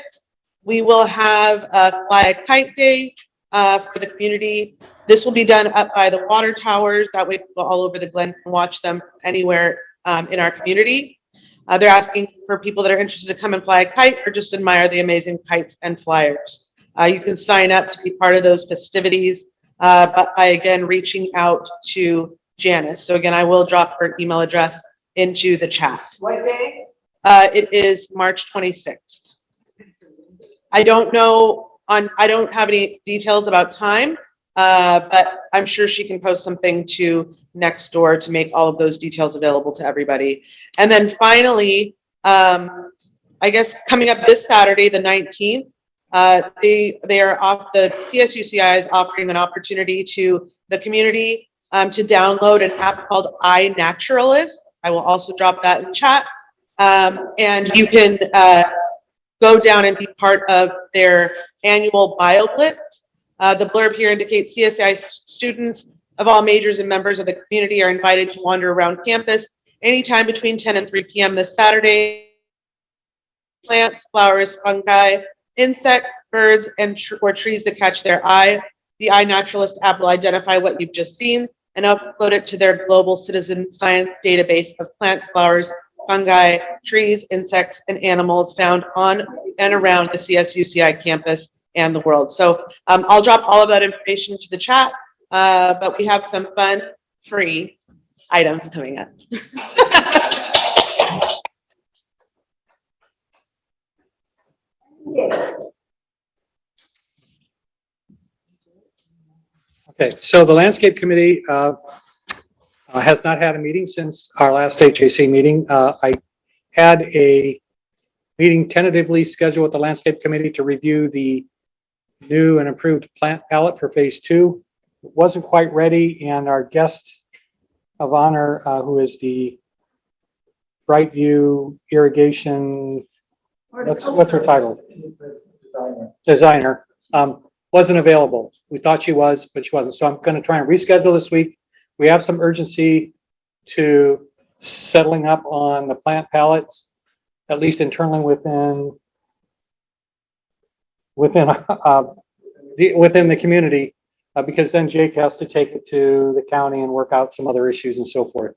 we will have a Fly a Kite Day uh, for the community. This will be done up by the water towers. That way people all over the Glen can watch them anywhere um, in our community. Uh, they're asking for people that are interested to come and fly a kite or just admire the amazing kites and flyers. Uh, you can sign up to be part of those festivities uh, but by again reaching out to Janice. So again, I will drop her email address into the chat. What day? Uh, it is March 26th. I don't know on, I don't have any details about time, uh, but I'm sure she can post something to Nextdoor to make all of those details available to everybody. And then finally, um, I guess, coming up this Saturday, the nineteenth, uh, they, they are off, the CSUCI is offering an opportunity to the community um, to download an app called iNaturalist. I will also drop that in chat. Um, and you can, uh, go down and be part of their annual BioBlitz. Uh, the blurb here indicates CSI students of all majors and members of the community are invited to wander around campus anytime between 10 and 3 p.m. this Saturday. Plants, flowers, fungi, insects, birds, and tr- or trees that catch their eye. The iNaturalist app will identify what you've just seen and upload it to their global citizen science database of plants, flowers, fungi, trees, insects, and animals found on and around the CSUCI campus and the world. So um, I'll drop all of that information to the chat, uh, but we have some fun, free items coming up. Okay, so the landscape committee uh, uh, has not had a meeting since our last HAC meeting. Uh, I had a meeting tentatively scheduled with the landscape committee to review the new and improved plant palette for phase two. It Wasn't quite ready and our guest of honor, uh, who is the Brightview Irrigation, what's, what's her title? designer, um, wasn't available. We thought she was, but she wasn't. So I'm gonna try and reschedule this week. We have some urgency to settling up on the plant pallets, at least internally within within, uh, the, within the community, uh, because then Jake has to take it to the county and work out some other issues and so forth.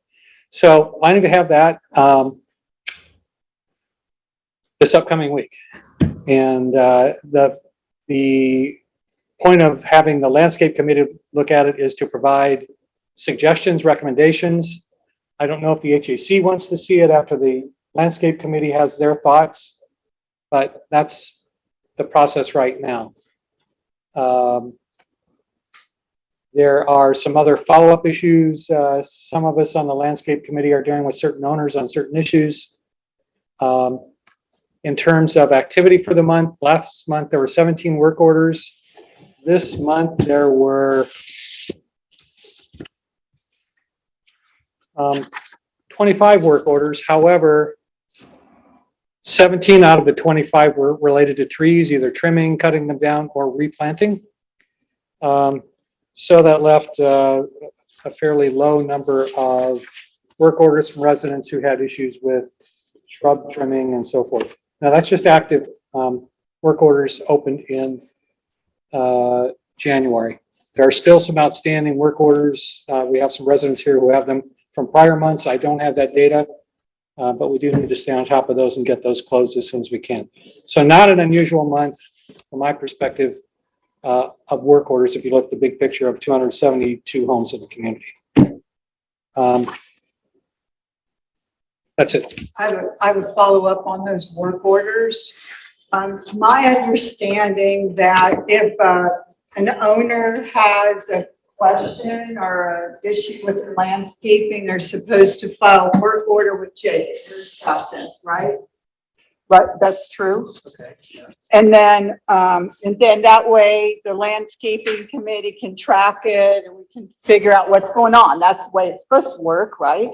So planning to have that, um, this upcoming week. And, uh, the, the point of having the landscape committee look at it is to provide suggestions, recommendations. I don't know if the HAC wants to see it after the landscape committee has their thoughts, but that's the process right now. Um, There are some other follow-up issues. Uh, some of us on the landscape committee are dealing with certain owners on certain issues. Um, in terms of activity for the month, last month there were 17 work orders. This month there were um, 25 work orders. However, 17 out of the 25 were related to trees, either trimming, cutting them down, or replanting. Um, So that left uh, a fairly low number of work orders from residents who had issues with shrub trimming and so forth. Now, that's just active um, work orders opened in uh, January. There are still some outstanding work orders. Uh, We have some residents here who have them from prior months. I don't have that data, uh, but we do need to stay on top of those and get those closed as soon as we can. So not an unusual month from my perspective uh, of work orders, if you look at the big picture of 272 homes in the community. Um, That's it. I I would follow up on those work orders. Um, it's my understanding that if, uh, an owner has a question or an issue with landscaping, they're supposed to file a work order with Jake. Process, right? Right, that's true. Okay. And then, um, and then that way the landscaping committee can track it and we can figure out what's going on. That's the way it's supposed to work, right?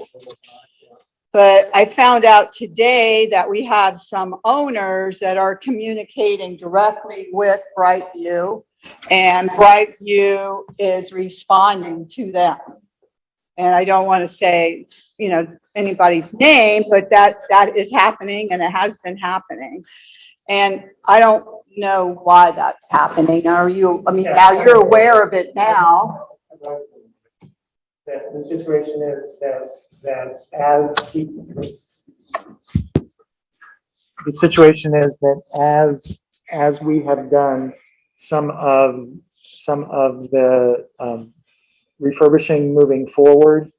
But I found out today that we have some owners that are communicating directly with Brightview. And Brightview is responding to them. And I don't want to say, you know, anybody's name, but that, that is happening and it has been happening. And I don't know why that's happening. Are you, I mean, now you're aware of it now. That the situation is that, that as the the situation is that as, as we have done some of, some of the um, refurbishing moving forward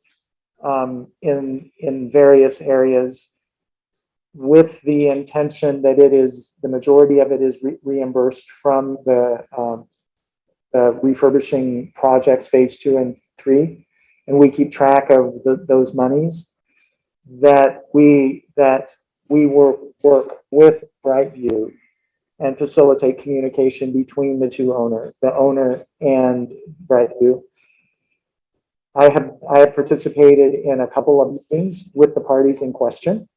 um, in, in various areas with the intention that it is, the majority of it is re- reimbursed from the, um, the refurbishing projects, phase two and three. And we keep track of the, those monies that we, that we will work with Brightview and facilitate communication between the two owners, the owner and Brightview. I have, I have participated in a couple of meetings with the parties in question.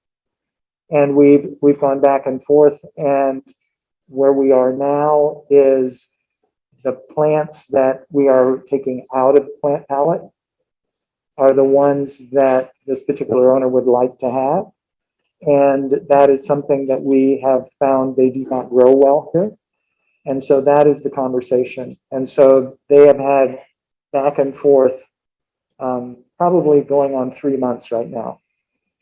And we've, we've gone back and forth and where we are now is the plants that we are taking out of the plant palette are the ones that this particular owner would like to have. And that is something that we have found they do not grow well here. And so that is the conversation. And so they have had back and forth, um, probably going on three months right now.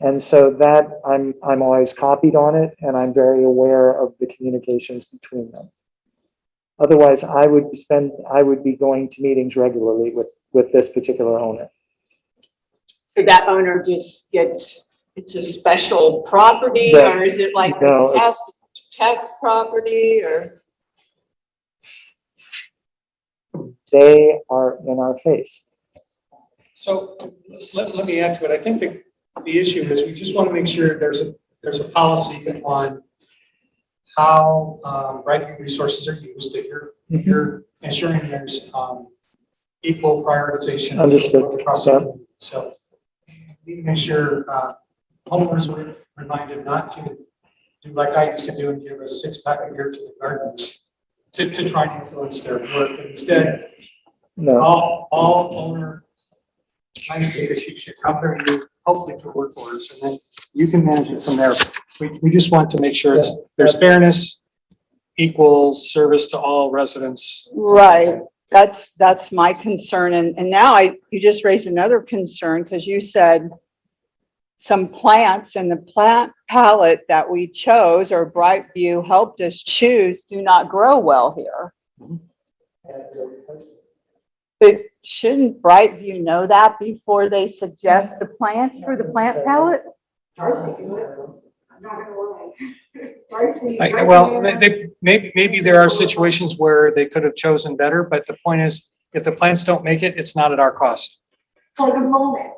And so that I'm, I'm always copied on it and I'm very aware of the communications between them. Otherwise, I would spend, I would be going to meetings regularly with, with this particular owner. So that owner just gets, it's a special property, No, or is it like no, a it's- test, test property, or? They are in our face. So let, let me add to it. I think the, the issue is we just want to make sure there's a, there's a policy on how, um, right resources are used, that you're, Mm-hmm. you're ensuring there's, um, equal prioritization. Understood. across the. So we need to make sure, uh, homeowners are reminded not to do like I used to do and give a six pack a year to the gardeners to, to try and influence their work. Instead, No, all, all owner landscapers, you should come there and do hopefully for work orders, and then you can manage it from there. We, we just want to make sure it's, there's fairness, equal service to all residents. Right, that's, that's my concern, and, and now I, you just raised another concern, because you said some plants in the plant palette that we chose, or Brightview helped us choose, do not grow well here. But shouldn't Brightview know that before they suggest the plants for the plant palette? I'm not gonna lie. Darcy- I- Well, they- they, maybe, maybe there are situations where they could have chosen better, but the point is, if the plants don't make it, it's not at our cost. For the moment,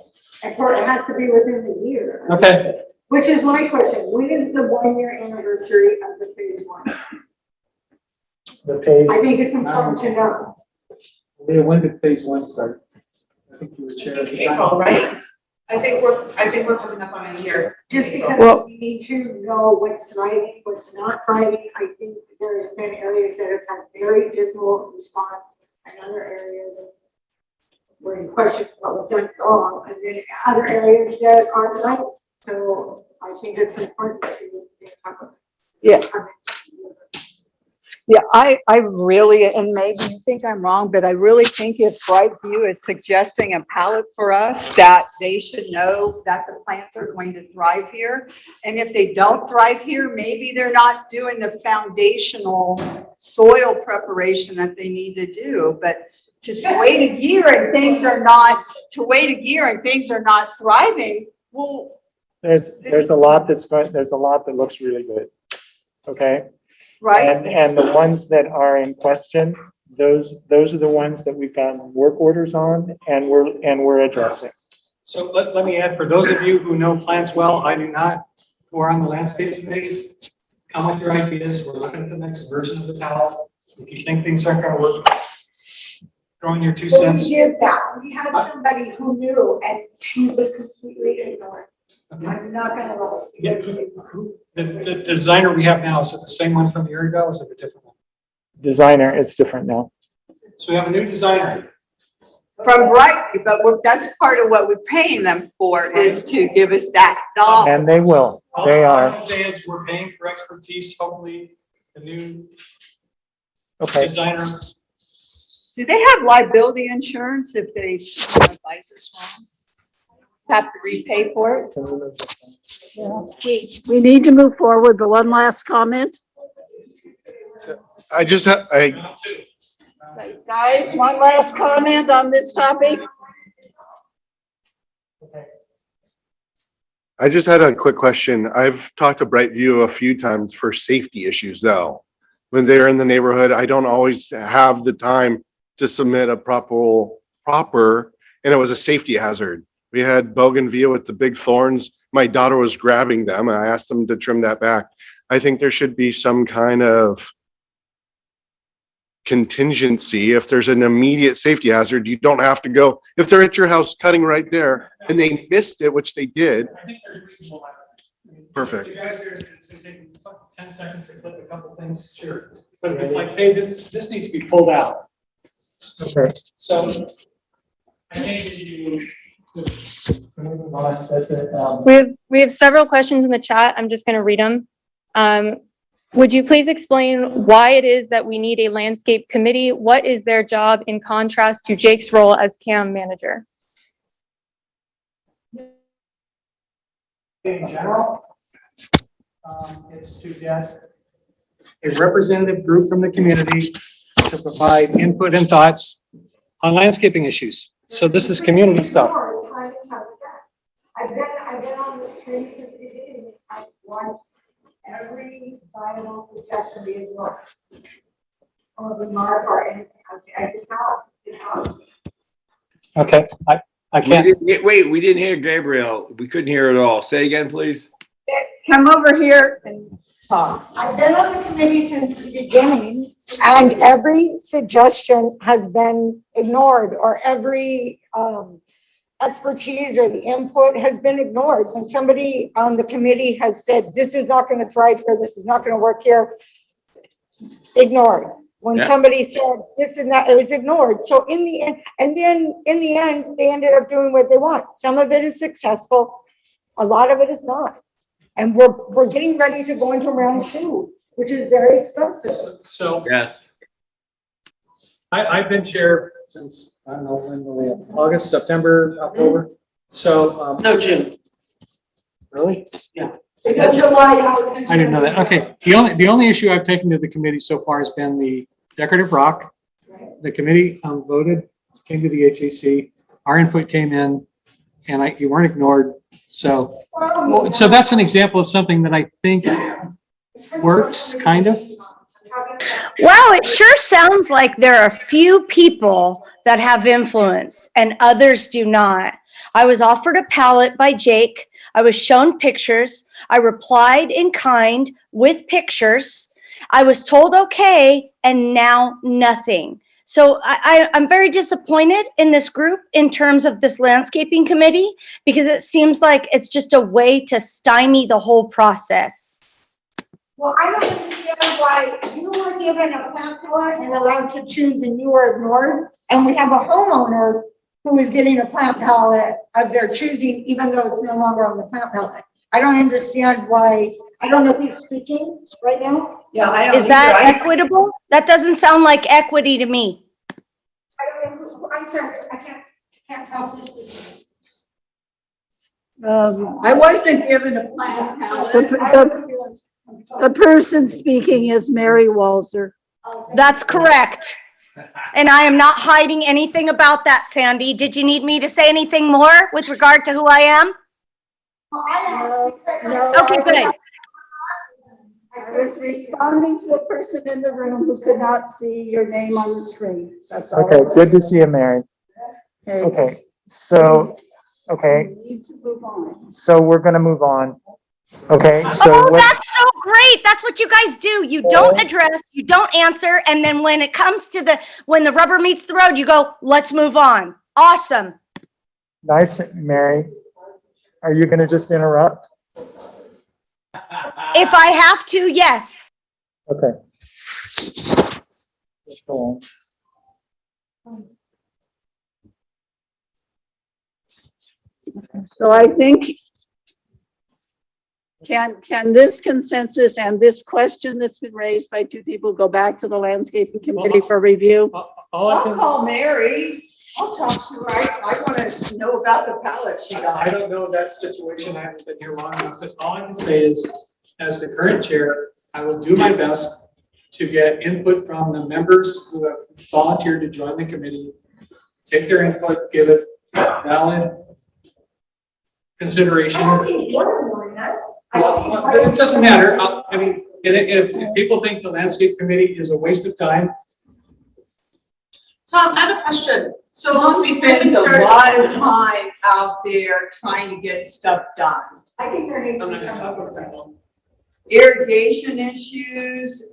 and for, it has to be within the year. Okay. Which is my question, when is the one-year anniversary of the phase one? the page, I think it's important to know. Leah, when did phase one start? I think you were chair. at the time. April, right? I think we're, I think we're coming up on a year. Just because Well- we need to know what's thriving, what's not thriving. I think there's been areas that have had very dismal response and other areas where you question what was done wrong, and then other areas that are right. So I think it's important to. Yeah. Yeah, I, I really, and maybe you think I'm wrong, but I really think if Brightview is suggesting a palette for us, that they should know that the plants are going to thrive here. And if they don't thrive here, maybe they're not doing the foundational soil preparation that they need to do. But to wait a year and things are not, to wait a year and things are not thriving, well, there's, there's a lot that's there's a lot that looks really good. Okay? Right? And, and the ones that are in question, those, those are the ones that we've gotten work orders on and we're, and we're addressing. So let, let me add, for those of you who know plants well, I do not, who are on the landscape committee, come with your ideas, we're looking at the next version of the palette. If you think things aren't gonna work, throw in your two Well, cents. we did that. We had somebody who knew and she was completely ignored. I'm not gonna lie. Yeah, who- The, the the designer we have now, is it the same one from a year ago, or is it a different one? Designer, it's different now. So we have a new designer. From Brightview, but we're, that's part of what we're paying them for, is to give us that knowledge. And they will, they All are. I'm saying is we're paying for expertise, hopefully, the new Okay. designer. Do they have liability insurance if they advise us wrong? Have to repay for it? We, we need to move forward, but one last comment. I just, ha- I, Guys, one last comment on this topic? I just had a quick question. I've talked to Brightview a few times for safety issues though. When they're in the neighborhood, I don't always have the time to submit a proper, proper, and it was a safety hazard. We had bougainvillea with the big thorns. My my daughter was grabbing them and I asked them to trim that back. I think there should be some kind of contingency. If there's an immediate safety hazard, you don't have to go, if they're at your house cutting right there and they missed it, which they did, I think there's reasonable. I mean, Perfect. You guys are, it's gonna take ten seconds to clip a couple things, sure. But if it's like, hey, this, this needs to be pulled out. Okay. So I think you. We have, we have several questions in the chat. I'm just going to read them. Um, would you please explain why it is that we need a landscape committee? What is their job in contrast to Jake's role as CAM manager? In general, um, it's to get a representative group from the community to provide input and thoughts on landscaping issues. So this is community stuff. I've been, I've been on this train since the beginning. I want every viable suggestion be ignored. Or remark or anything. I I just have, you. Okay, I, I can't, didn't get- Wait, we didn't hear Gabriel. We couldn't hear it all. Say again, please. Come over here and talk. I've been on the committee since the beginning, and every suggestion has been ignored, or every, um, expertise or the input has been ignored. When somebody on the committee has said, this is not gonna thrive here, this is not gonna work here, ignored. When Yeah. somebody said, this is not, it was ignored. So in the end, and then in the end, they ended up doing what they want. Some of it is successful, a lot of it is not. And we're, we're getting ready to go into round two, which is very expensive. so Yes. I, I've been chair since, I don't know, when, were we at? August, September, October. So, um, No, June. really? Because July, I was. I didn't know that. Okay, the only, the only issue I've taken to the committee so far has been the decorative rock. The committee um, voted, came to the HAC, our input came in, and I, you weren't ignored. So, so that's an example of something that I think works, kind of. Wow, it sure sounds like there are a few people that have influence and others do not. I was offered a palette by Jake. I was shown pictures. I replied in kind with pictures. I was told okay, and now nothing. So I, I'm very disappointed in this group in terms of this landscaping committee because it seems like it's just a way to stymie the whole process. Well, I don't understand why you were given a plant palette and allowed to choose and you were ignored. And we have a homeowner who is getting a plant palette of their choosing, even though it's no longer on the plant palette. I don't understand why, I don't know who's speaking right now. Yeah, I don't. Is that either. Equitable? That doesn't sound like equity to me. I don't know, who- I'm sorry, I can't, can't tell who's speaking. Um, I wasn't given a plant the, palette. the, the person speaking is Mary Walzer. That's correct. And I am not hiding anything about that, Sandy. Did you need me to say anything more with regard to who I am? Okay, good. I was responding to a person in the room who could not see your name on the screen. That's all. Okay, good to see you, Mary. Okay, so, okay, We Need to move on. so we're gonna move on. Okay, oh, so Oh, what, that's so great. That's what you guys do. You don't address, you don't answer, and then when it comes to the, when the rubber meets the road, you go, let's move on. Awesome. nice, Mary. Are you gonna just interrupt? If I have to, yes. Okay. Just go on. So I think, can, can this consensus and this question that's been raised by two people go back to the landscaping committee for review? Uh, all I I'll can, call Mary. I'll talk to her. I, I want to know about the palette she I got. don't know that situation. I haven't been here long enough, but all I can say is, as the current chair, I will do my best to get input from the members who have volunteered to join the committee, take their input, give it valid consideration. I don't think you're ignoring us. I Well, don't think- but It doesn't matter. Uh, I'll- mean, and if, if people think the landscape committee is a waste of time, Tom, I have a question. So Tom we spends a lot of time out there trying to get stuff done. I think there needs to be some oversight. Irrigation issues,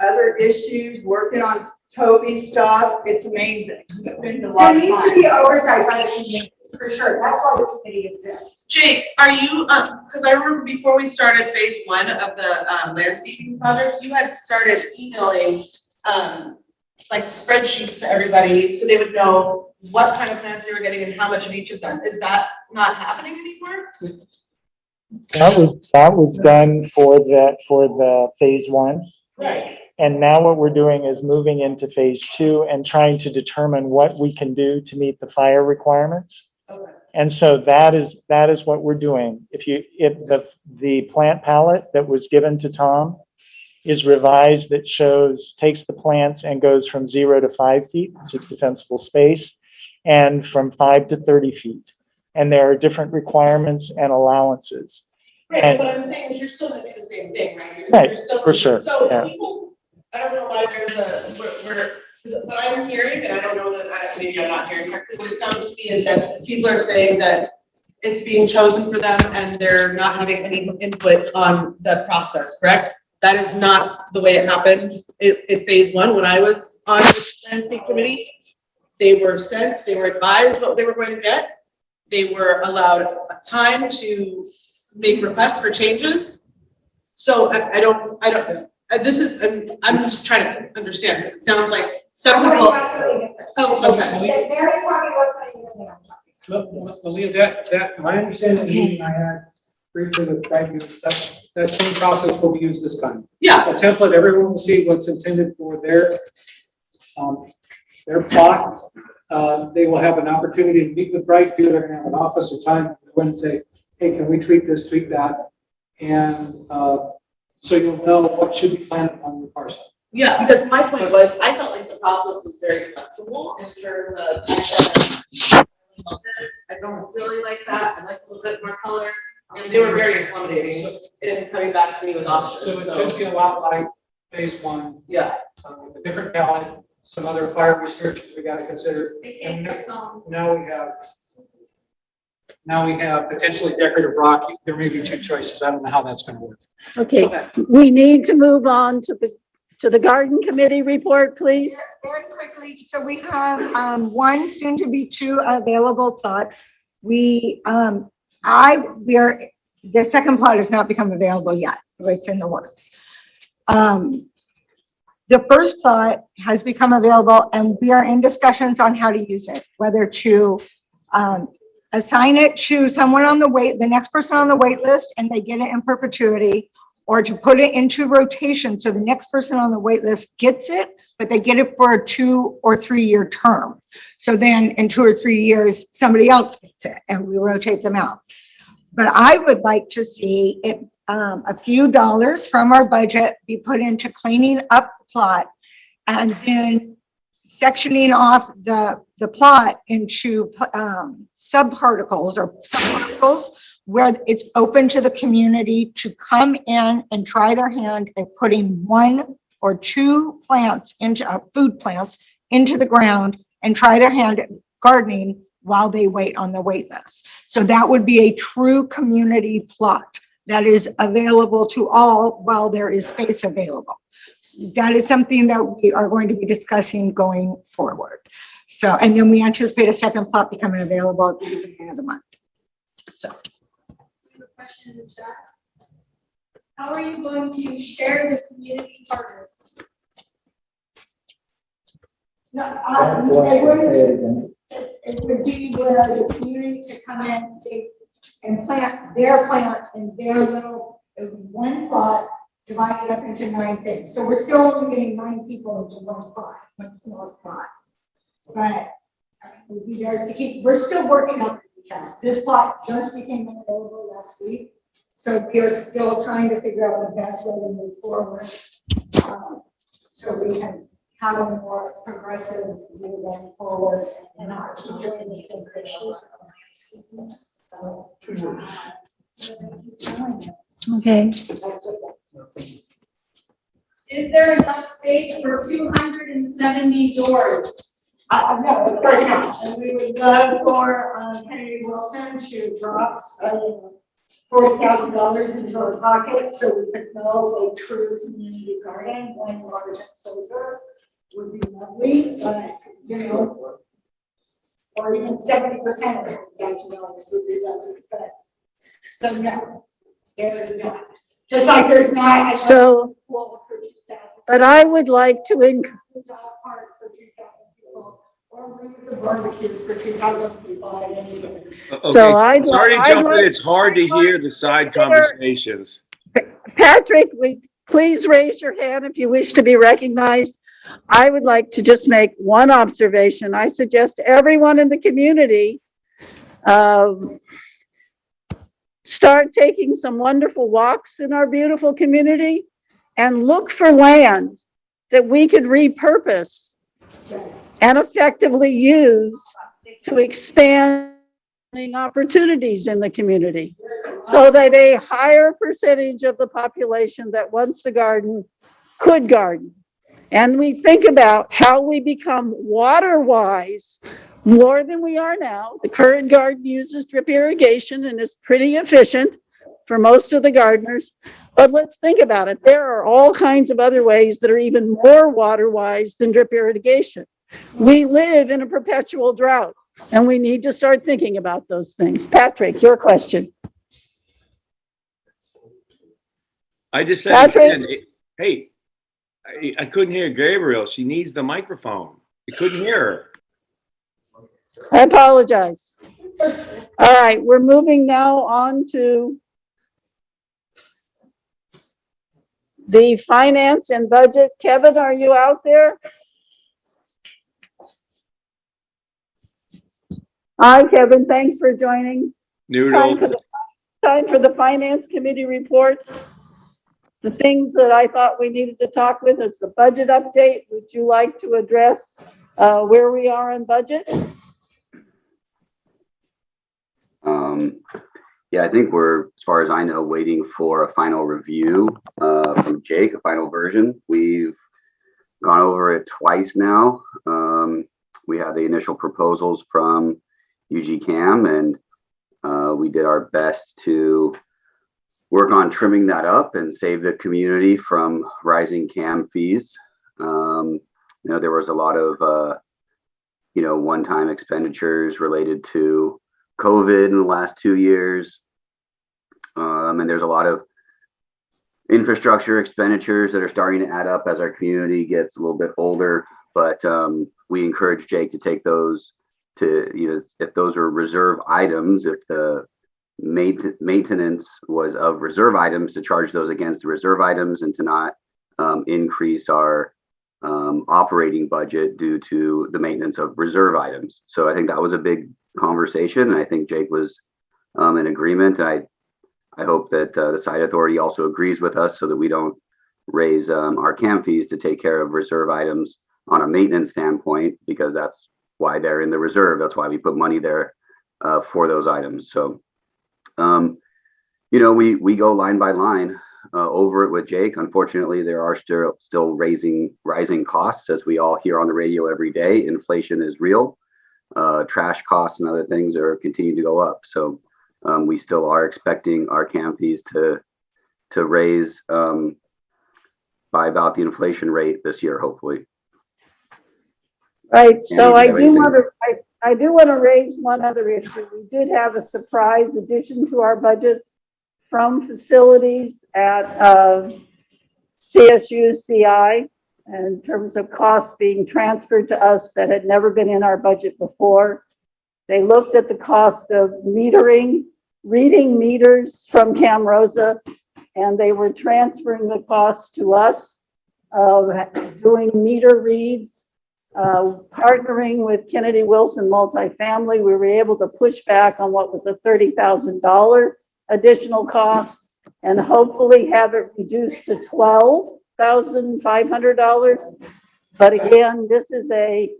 other issues, working on Toby stuff, it's amazing. It's been a lot There of needs to fun. be oversight by the committee, for sure. That's why the committee exists. Jake, are you, um, because I remember before we started phase one of the, um, landscaping project, you had started emailing, um, like spreadsheets to everybody, so they would know what kind of plants they were getting and how much of each of them. Is that not happening anymore? That was, that was done for the, for the phase one. Right. And now what we're doing is moving into phase two and trying to determine what we can do to meet the fire requirements. Okay. And so that is, that is what we're doing. If you, if the, the plant palette that was given to Tom is revised that shows, takes the plants and goes from zero to five feet, which is defensible space, and from five to 30 feet. And there are different requirements and allowances. Right, And- but what I'm saying is you're still gonna do the same thing, right? You're- Right, you're still- for sure, So yeah. people, I don't know why there's a, we're, we're, what I'm hearing, and I don't know that, I, maybe I'm not hearing correctly, what it sounds to me is that people are saying that it's being chosen for them and they're not having any input on the process, correct? That is not the way it happened in, in phase one, when I was on the landscape committee. They were sent, they were advised what they were going to get. They were allowed time to make requests for changes. So I, I don't, I don't, this is, I'm, I'm just trying to understand, it sounds like some people. Oh, okay. Mary's talking about something different. Ma- Malia, that, that, my understanding the meeting I had briefly with Craig, is that, that same process will be used this time. Yeah. A template, everyone will see what's intended for their, um, their plot. Uh, they will have an opportunity to meet with Brightview, they're gonna have an office or time, to go in and say, hey, can we tweak this, tweak that? And, uh, so you'll know what should be planted on your parcel. Yeah, because my point was, I felt like the process was very flexible in terms of. I don't really like that, I like a little bit more color, and they were very accommodating in coming back to me with options, So it so. should be a lot like phase one. Yeah. uh, with a different palette, some other fire restrictions we gotta consider. They And now we have, now we have potentially decorative rock. There may be two choices. I don't know how that's gonna work. Okay, we need to move on to the, to the garden committee report, please. Very quickly, so we have, um, one, soon to be two available plots. We, um, I, we are, the second plot has not become available yet, it's in the works. Um, the first plot has become available and we are in discussions on how to use it, whether to, um, assign it to someone on the wait, the next person on the wait list, and they get it in perpetuity, or to put it into rotation, so the next person on the wait list gets it, but they get it for a two or three-year term. So then in two or three years, somebody else gets it, and we rotate them out. But I would like to see it, um, a few dollars from our budget be put into cleaning up the plot, and then sectioning off the, the plot into, um, subparticles or subparticles where it's open to the community to come in and try their hand at putting one or two plants into, uh, food plants into the ground and try their hand at gardening while they wait on the wait list. So that would be a true community plot that is available to all while there is space available. That is something that we are going to be discussing going forward. So, and then we anticipate a second plot becoming available at the beginning of the month. So. Question in the chat. How are you going to share the community partners? No, um, it would, it would be where the community could come in they- and plant their plant in their little, one plot, divided up into nine things. So we're still only getting nine people into one plot, one small plot. But uh, we'd be there to keep, we're still working on the details. This plot just became available last week. So we are still trying to figure out the best way to move forward. um, So we can have a more progressive view going forward and not keep doing the same issues. Okay. Is there enough space for two hundred and seventy doors? Uh, no, of course. And we would love for, um, Kennedy Wilson to drop, uh, forty thousand dollars into our pocket so we could build a true community garden, one large enclosure would be lovely, but, you know, or even seventy percent of forty thousand dollars would be lovely, but, so no, there's not. Just like there's not. So, Well, for 2,000. but I would like to encourage It's all part for two thousand people, or bring the barbecues for two thousand people at any given. So Okay, I'd li- sorry to I'd jump in. like- It's hard to hear the side conversations. Patrick, we, please raise your hand if you wish to be recognized. I would like to just make one observation. I suggest everyone in the community um, start taking some wonderful walks in our beautiful community and look for land that we could repurpose and effectively use to expand opportunities in the community so that a higher percentage of the population that wants to garden could garden. And we think about how we become water wise more than we are now. The current garden uses drip irrigation and is pretty efficient for most of the gardeners. But let's think about it. There are all kinds of other ways that are even more water wise than drip irrigation. We live in a perpetual drought and we need to start thinking about those things. Patrick, your question. I just said, Patrick? it- hey, I, I couldn't hear Gabriel. She needs the microphone. You couldn't hear her. I apologize. All right, we're moving now on to the finance and budget. Kevin, are you out there? Hi, Kevin, thanks for joining. Time for the, time for the finance committee report. The things that I thought we needed to talk with is the budget update. Would you like to address uh, where we are on budget? Um, yeah, I think we're, as far as I know, waiting for a final review, uh, from Jake, a final version. We've gone over it twice now. Um, we had the initial proposals from UG CAM and, uh, we did our best to work on trimming that up and save the community from rising CAM fees. Um, you know, there was a lot of, uh, you know, one-time expenditures related to COVID in the last two years. Um, and there's a lot of infrastructure expenditures that are starting to add up as our community gets a little bit older. But um, we encourage Jake to take those to, you know, if those are reserve items, if the main- maintenance was of reserve items, to charge those against the reserve items and to not um, increase our um, operating budget due to the maintenance of reserve items. So I think that was a big conversation, and I think Jake was um, in agreement. I I hope that uh, the site authority also agrees with us so that we don't raise um, our CAM fees to take care of reserve items on a maintenance standpoint, because that's why they're in the reserve. That's why we put money there uh, for those items. So, um, you know, we we go line by line uh, over it with Jake. Unfortunately, there are still still raising rising costs, as we all hear on the radio every day. Inflation is real uh, trash costs and other things are continuing to go up. So um, we still are expecting our CAM fees to to raise um, by about the inflation rate this year, hopefully. Right, so I do you have do anything? want to, I, I do want to raise one other issue. We did have a surprise addition to our budget from facilities at, uh, CSU CI in terms of costs being transferred to us that had never been in our budget before. They looked at the cost of metering, reading meters from Camrosa, and they were transferring the cost to us of doing meter reads uh, partnering with Kennedy Wilson Multifamily, we were able to push back on what was thousand dollar additional cost and hopefully have it reduced to twelve thousand five hundred dollars. But again, this is a,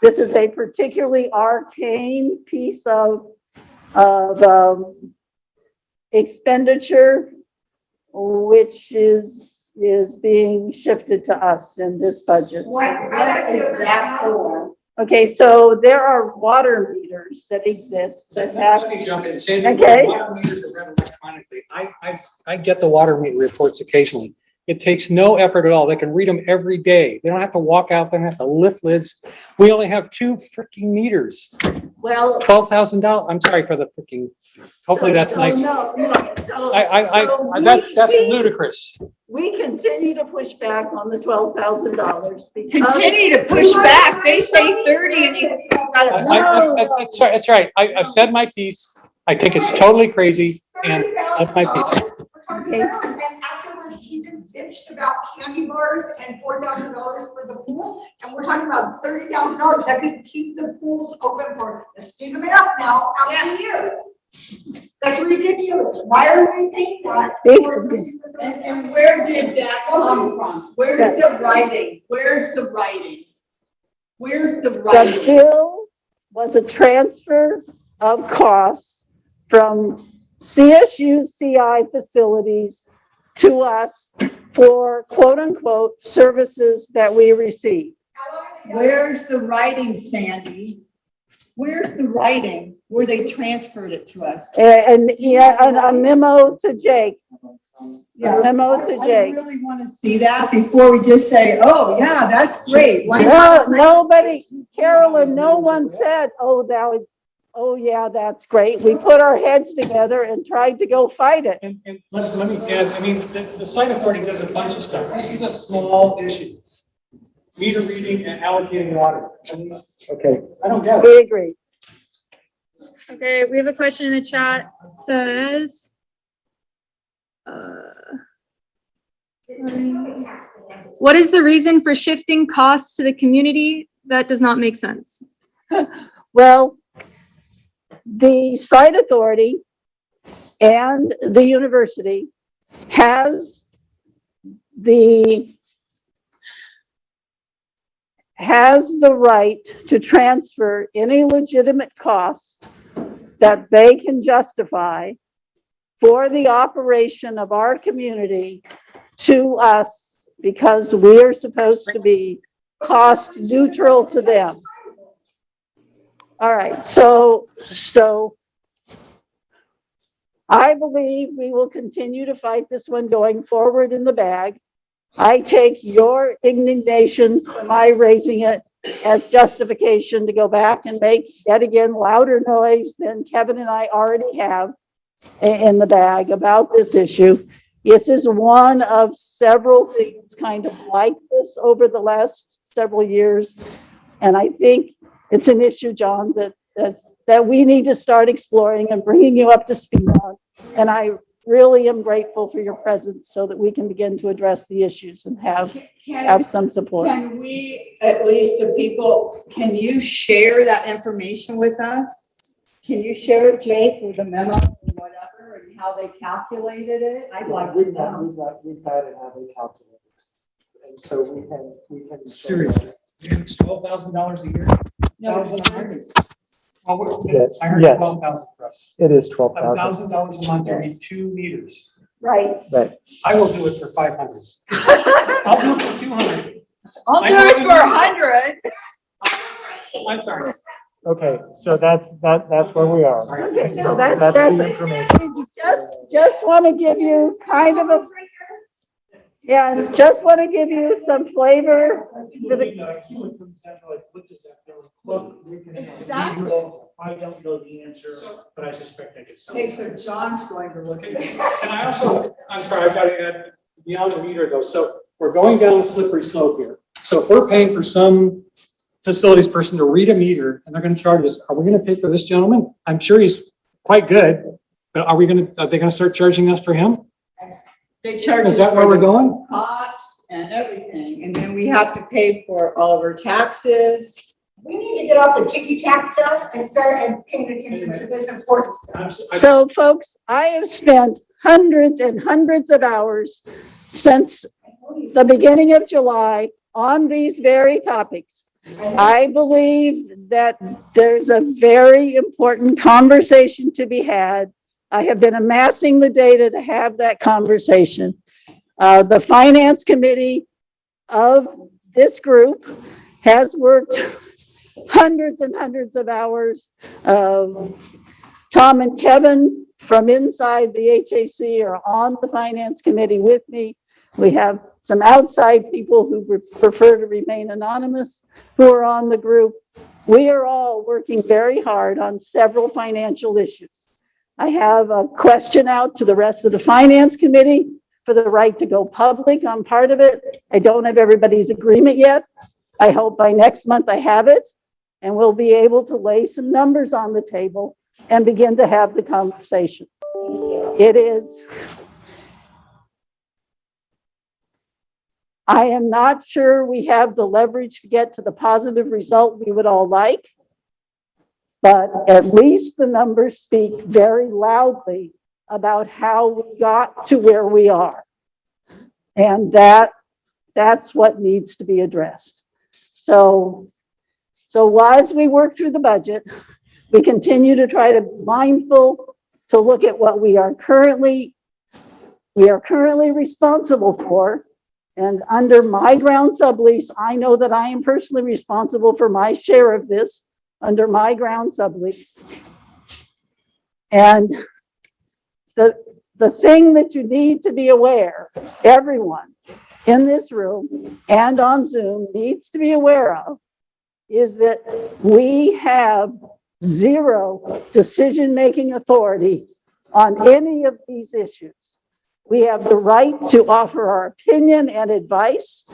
this is a particularly arcane piece of, of, um, expenditure, which is, is being shifted to us in this budget. What, what is that for? Okay, so there are water meters that exist that have, Let me jump in. Sandy, Okay. water meters are read electronically. I, I, I get the water meter reports occasionally. It takes no effort at all. They can read them every day. They don't have to walk out, they don't have to lift lids. We only have two freaking meters, well. twelve thousand dollars. I'm sorry for the freaking, hopefully that's so nice. No, no, so- I, I, so I, that, we- that's we- ludicrous. We continue to push back on the twelve thousand dollars because. Continue to push back. They say thirty and you I, gotta. I, I- that's right, that's right. I, I've said my piece. I think it's totally crazy and that's my piece. And afterwards, he just bitched about candy bars and four thousand dollars for the pool, and we're talking about thirty thousand dollars that could keep the pools open for, let's dig them up now, how many years? That's ridiculous. Why are we paying that? And, and where did that come from? Where's the writing? Where's the writing? Where's the writing? The bill was a transfer of costs from CSU CI facilities to us for quote unquote services that we receive. Where's the writing, Sandy? Where's the writing where they transferred it to us? And, and, yeah, and a memo to Jake. A memo to I Jake. really want to see that before we just say, oh, yeah, that's great. Why No, nobody, Carolyn, no one said, oh, that would, oh, yeah, that's great. We put our heads together and tried to go fight it. And, and let, let me add, I mean, the, the site authority does a bunch of stuff. This is a small issue. Meter reading and allocating water. I mean, Okay. I don't get it. We agree. Okay, we have a question in the chat. It Says. uh. What is the reason for shifting costs to the community? That does not make sense. Well, the site authority and the university has the has the right to transfer any legitimate cost that they can justify for the operation of our community to us because we are supposed to be cost neutral to them. All right, so, so I believe we will continue to fight this one going forward in the bag. I take your indignation for my raising it as justification to go back and make yet again louder noise than Kevin and I already have in the bag about this issue. This is one of several things kind of like this over the last several years. And I think it's an issue, John, that, that, that we need to start exploring and bringing you up to speed on. And I really am grateful for your presence so that we can begin to address the issues and have, have some support. Can we, at least the people, can you share that information with us? Can you share it, Jake, with the memo or whatever, and how they calculated it? I'd like We've had, know. we've had, we've had it have it calculated. And so we can, we can. Seriously, it's twelve thousand dollars a year? No, Thousand a hundred. Well, we're- Yes, I heard yes. twelve thousand for us. It is twelve A thousand. thousand dollars a month to read two meters. Right. Right. I will do it for five hundred. I'll do it for two hundred. I'll do it for a hundred. I'm sorry. Okay, so that's, that, that's where we are. Okay, so that's, That's that's, the information. just, just want to give you kind of a, yeah, just want to give you some flavor for the, I don't know the answer, but I suspect I could. Okay, so John's going to look at it. And I also, I'm sorry, I've got to add beyond the meter though. So we're going down a slippery slope here. So if we're paying for some facilities person to read a meter and they're going to charge us, are we going to pay for this gentleman? I'm sure he's quite good, but are we going to, are they going to start charging us for him? They charge Is us that where for we're the going? cots and everything, and then we have to pay for all of our taxes. We need to get off the ticky tack stuff and start and paying attention to this important stuff. so folks, I have spent hundreds and hundreds of hours since the beginning of July on these very topics. I believe that there's a very important conversation to be had. I have been amassing the data to have that conversation. Uh, the finance committee of this group has worked hundreds and hundreds of hours. Tom and Kevin from inside the HAC are on the finance committee with me. We have some outside people who prefer to remain anonymous who are on the group. We are all working very hard on several financial issues. I have a question out to the rest of the finance committee for the right to go public on part of it. I don't have everybody's agreement yet. I hope by next month I have it and we'll be able to lay some numbers on the table and begin to have the conversation. It is. I am not sure we have the leverage to get to the positive result we would all like. But at least the numbers speak very loudly about how we got to where we are. And that, that's what needs to be addressed. So, so as we work through the budget, we continue to try to be mindful to look at what we are currently, we are currently responsible for. And under my ground sublease, I know that I am personally responsible for my share of this under my ground sublease. And the, the thing that you need to be aware, everyone in this room and on Zoom needs to be aware of, is that we have zero decision-making authority on any of these issues. We have the right to offer our opinion and advice.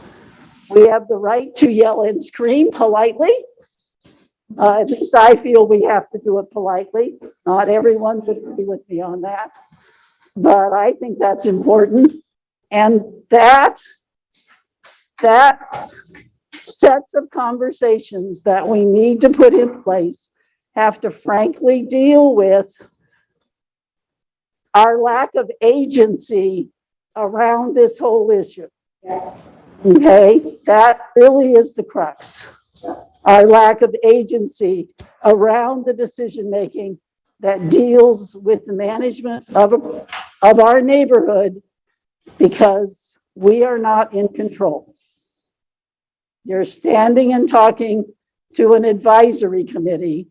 We have the right to yell and scream politely. Uh, at least I feel we have to do it politely. Not everyone would agree with me on that. But I think that's important. And that, that sets of conversations that we need to put in place have to frankly deal with our lack of agency around this whole issue. Okay, that really is the crux. Our lack of agency around the decision-making that deals with the management of, of our neighborhood because we are not in control. You're standing and talking to an advisory committee,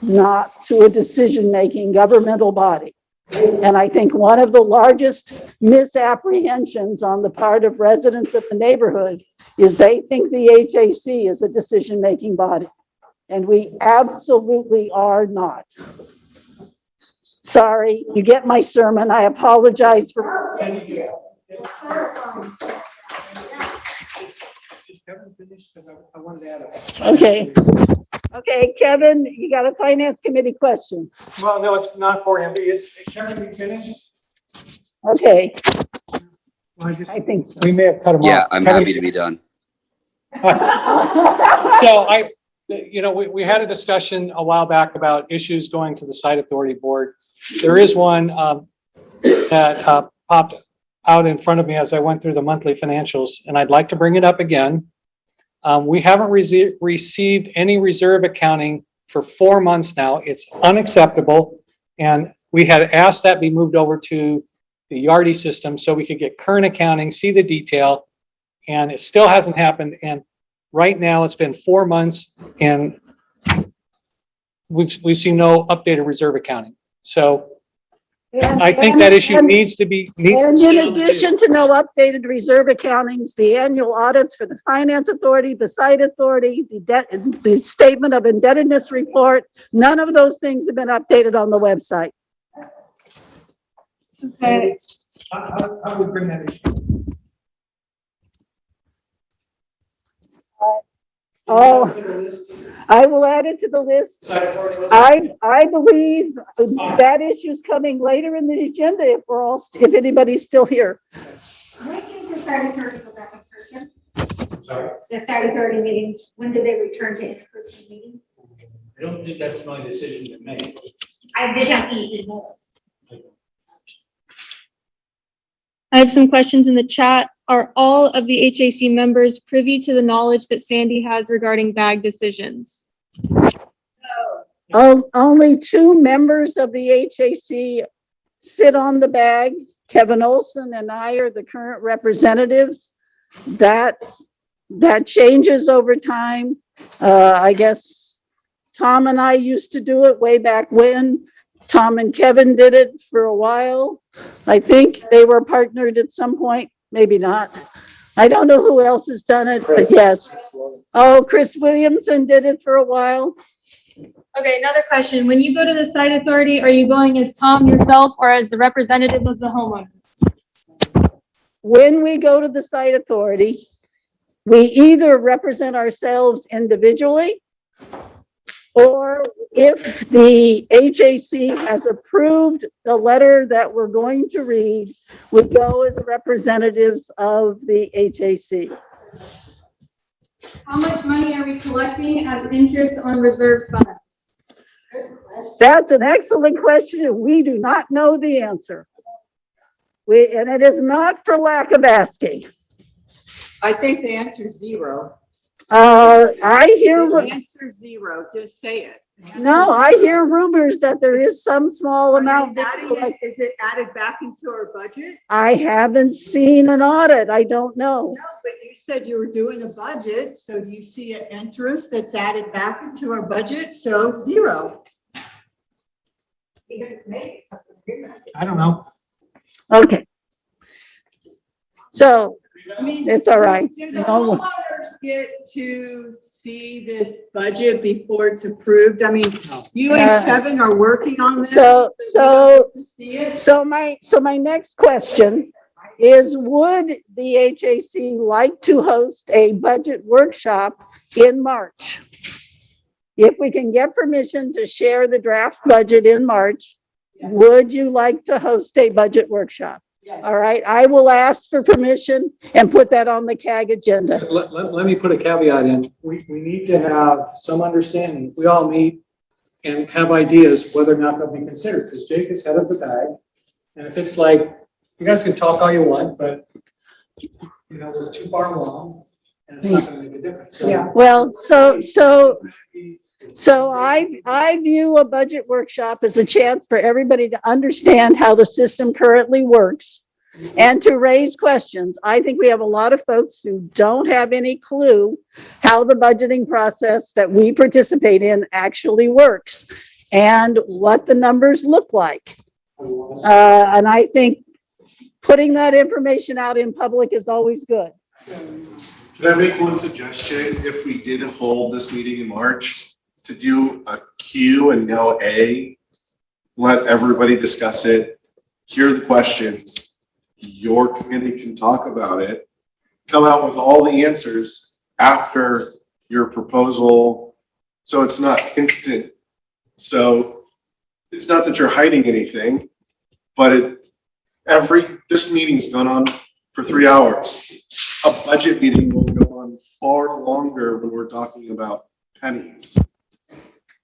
not to a decision-making governmental body. And I think one of the largest misapprehensions on the part of residents of the neighborhood is they think the HAC is a decision-making body. And we absolutely are not. Sorry, you get my sermon. I apologize for. I wanted to add. Okay. Okay, Kevin, you got a finance committee question. Well, no, it's not for him. Is, Kevin, finished? Okay, I just- I think so. We may have cut him off. Yeah, I'm Kevin- happy to be done. So I, you know, we, we had a discussion a while back about issues going to the site authority board. There is one, um, that, uh, popped out in front of me as I went through the monthly financials, and I'd like to bring it up again. Um, we haven't received, received any reserve accounting for four months now. It's unacceptable. And we had asked that be moved over to the Yardi system so we could get current accounting, see the detail. And it still hasn't happened. And right now it's been four months and we've, we've seen no updated reserve accounting. So I think that issue And- needs to be, needs And to in addition to no updated reserve accountings, the annual audits for the finance authority, the site authority, the debt, the statement of indebtedness report, none of those things have been updated on the website. I, I, I would bring that issue. Uh, oh, I will add it to the list. I, I believe that issue's coming later in the agenda if we're all, if anybody's still here. When is the Saturday thirty go back in person? Sorry. The Saturday thirty meetings, when do they return to in-person meetings? I don't think that's my decision to make. I did not eat more. I have some questions in the chat. Are all of the HAC members privy to the knowledge that Sandy has regarding bag decisions? Oh, only two members of the HAC sit on the bag. Kevin Olson and I are the current representatives. That, that changes over time. Uh, I guess Tom and I used to do it way back when. Tom and Kevin did it for a while. I think they were partnered at some point, maybe not. I don't know who else has done it, but yes. Oh, Chris Williamson did it for a while. Okay, another question. When you go to the site authority, are you going as Tom yourself or as the representative of the homeowners? When we go to the site authority, we either represent ourselves individually or if the HAC has approved the letter that we're going to read, we go as representatives of the HAC. How much money are we collecting as interest on reserve funds? That's an excellent question. and We do not know the answer. We, and it is not for lack of asking. I think the answer is zero. Uh, I hear, answer zero, just say it. no, I hear rumors that there is some small amount. that Adding it- Is it added back into our budget? I haven't seen an audit. I don't know. No, but you said you were doing a budget, so do you see an interest that's added back into our budget? So zero. I don't know. Okay. So I mean, it's all right. Do the No. homeowners get to see this budget before it's approved? I mean, you Uh, and Kevin are working on this. So, so, don't get to See it? so my, so my next question is, would the HAC like to host a budget workshop in March? If we can get permission to share the draft budget in March, would you like to host a budget workshop? All right, I will ask for permission and put that on the CAG agenda. Let, let, let me put a caveat in. We, we need to have some understanding. We all meet and have ideas whether or not they'll be considered, because Jake is head of the bag. And if it's like, you guys can talk all you want, but you know, we're too far along and it's not gonna make a difference. So- Yeah. Well, so, so, so I, I view a budget workshop as a chance for everybody to understand how the system currently works and to raise questions. I think we have a lot of folks who don't have any clue how the budgeting process that we participate in actually works and what the numbers look like. Uh, and I think putting that information out in public is always good. Can I make one suggestion? If we did hold this meeting in March, to do a Q and no A, let everybody discuss it, hear the questions. Your committee can talk about it, come out with all the answers after your proposal. So it's not instant. So it's not that you're hiding anything, but it, every, this meeting's gone on for three hours. A budget meeting will go on far longer when we're talking about pennies.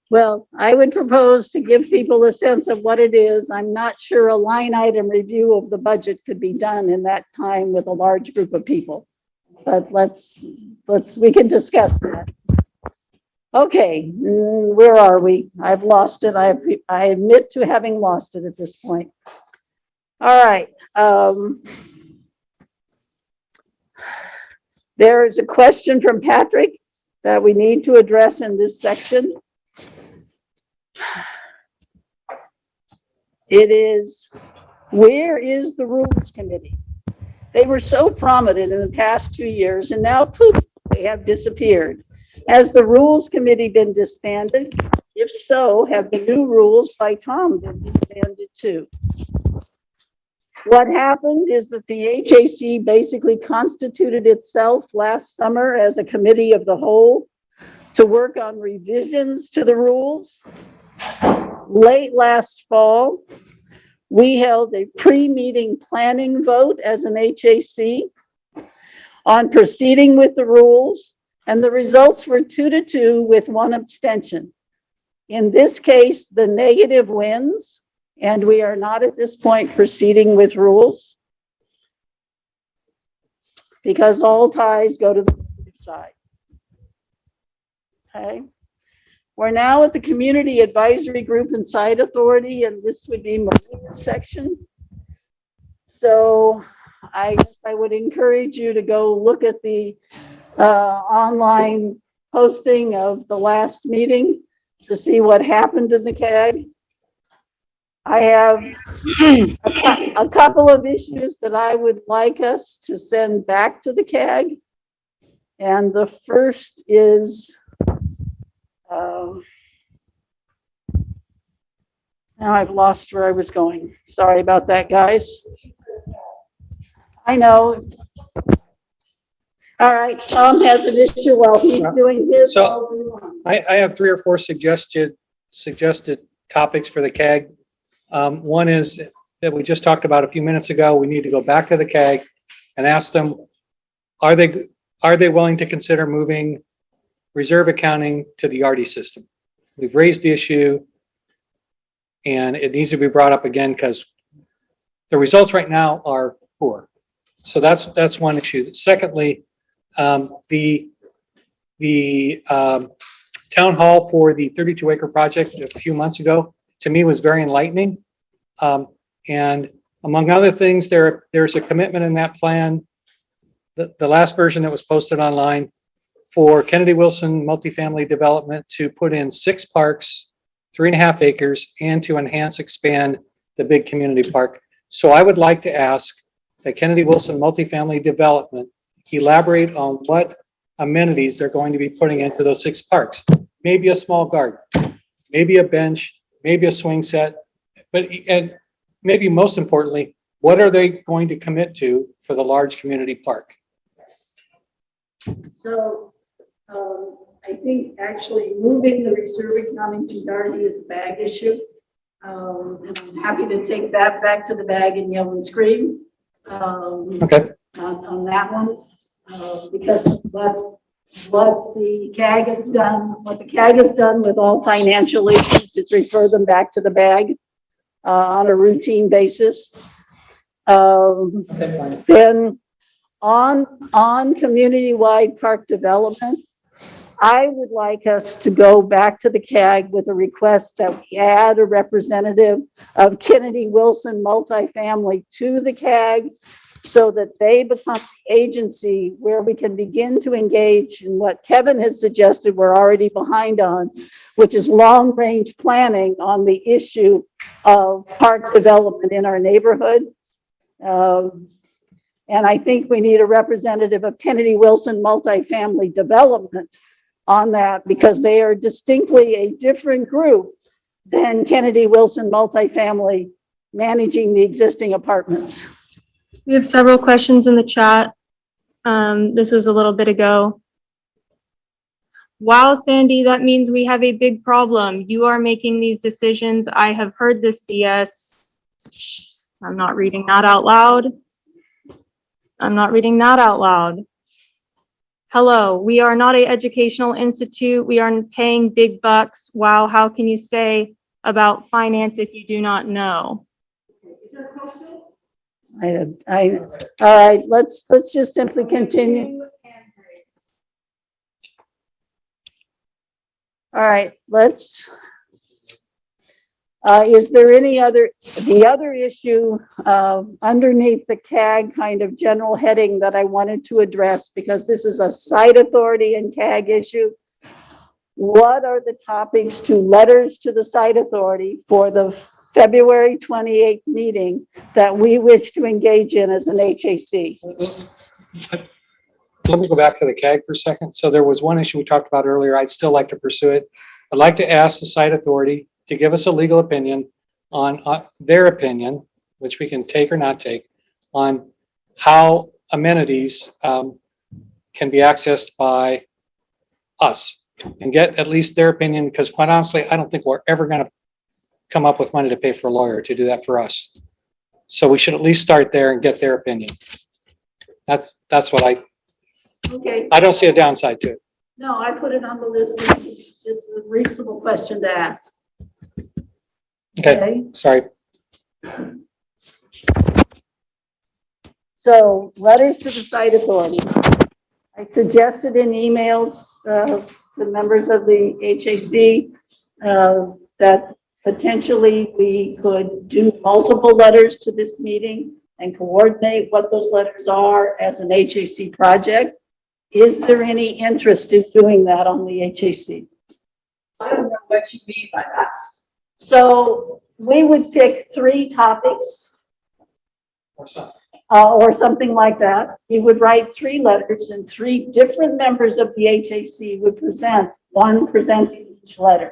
Well, I would propose to give people a sense of what it is. I'm not sure a line item review of the budget could be done in that time with a large group of people. But let's, let's, we can discuss that. Okay, mm, where are we? I've lost it. I, I admit to having lost it at this point. All right, um. There is a question from Patrick that we need to address in this section. It is, where is the Rules Committee? They were so prominent in the past two years and now poof, they have disappeared. Has the Rules Committee been disbanded? If so, have the new rules by Tom been disbanded too? What happened is that the HAC basically constituted itself last summer as a committee of the whole to work on revisions to the rules late last fall, we held a pre-meeting planning vote as an HAC on proceeding with the rules, and the results were two to two with one abstention. In this case, the negative wins, and we are not at this point proceeding with rules because all ties go to the side. Okay? We're now at the Community Advisory Group and Site Authority, and this would be Maria's section. So I guess I would encourage you to go look at the uh, online posting of the last meeting. to see what happened in the CAG. I have a a couple of issues that I would like us to send back to the CAG. And the first is, um, now I've lost where I was going. Sorry about that, guys. I know. All right, Tom has an issue while he's doing his. So- I'll do mine. I, I have three or four suggested, suggested topics for the CAG. Um, one is that we just talked about a few minutes ago, we need to go back to the CAG and ask them, are they, are they willing to consider moving reserve accounting to the Yardi system? We've raised the issue and it needs to be brought up again because the results right now are poor. So that's, that's one issue. Secondly, um, the, the, um, town hall for the 32 acre project a few months ago, to me was very enlightening. Um, and among other things, there, there's a commitment in that plan, the, the last version that was posted online for Kennedy Wilson multifamily development to put in six parks, three and a half acres, and to enhance, expand the big community park. So I would like to ask that Kennedy Wilson multifamily development elaborate on what amenities they're going to be putting into those six parks. Maybe a small garden, maybe a bench, maybe a swing set, but, and maybe most importantly, what are they going to commit to for the large community park? So, um, I think actually moving the reserve accounting to Yardi is a bag issue. Um, and I'm happy to take that back to the bag and yell and scream. Um, Okay. on, on that one, uh, because what, what the CAG has done, what the CAG has done with all financial issues is refer them back to the bag, uh, on a routine basis. Um, Okay, then on, on community-wide park development, I would like us to go back to the CAG with a request that we add a representative of Kennedy Wilson multifamily to the CAG so that they become the agency where we can begin to engage in what Kevin has suggested we're already behind on, which is long-range planning on the issue of park development in our neighborhood. Um, and I think we need a representative of Kennedy Wilson multifamily development on that because they are distinctly a different group than Kennedy Wilson multifamily managing the existing apartments. We have several questions in the chat. Um, this was a little bit ago. Wow, Sandy, that means we have a big problem. You are making these decisions. I have heard this BS. I'm not reading that out loud. I'm not reading that out loud. Hello, we are not a educational institute. We aren't paying big bucks. Wow, how can you say about finance if you do not know? Is there a I, I, all right, let's, let's just simply continue. All right, let's, uh, is there any other, the other issue, uh, underneath the CAG kind of general heading that I wanted to address, because this is a site authority and CAG issue. What are the topics to letters to the site authority for the February 28th meeting that we wish to engage in as an HAC? Let me go back to the CAG for a second. So there was one issue we talked about earlier. I'd still like to pursue it. I'd like to ask the site authority to give us a legal opinion on uh, their opinion, which we can take or not take, on how amenities um, can be accessed by us and get at least their opinion, because quite honestly, I don't think we're ever going to come up with money to pay for a lawyer to do that for us. So we should at least start there and get their opinion. That's, that's what I, Okay, I don't see a downside to it. no, I put it on the list. It's it's a reasonable question to ask. Okay, sorry. So letters to the site authority. I suggested in emails uh, to members of the HAC uh, that potentially we could do multiple letters to this meeting and coordinate what those letters are as an HAC project. Is there any interest in doing that on the HAC? I don't know what you mean by that. So we would pick three topics Or something. uh, or something like that. He would write three letters and three different members of the HAC would present, one presenting each letter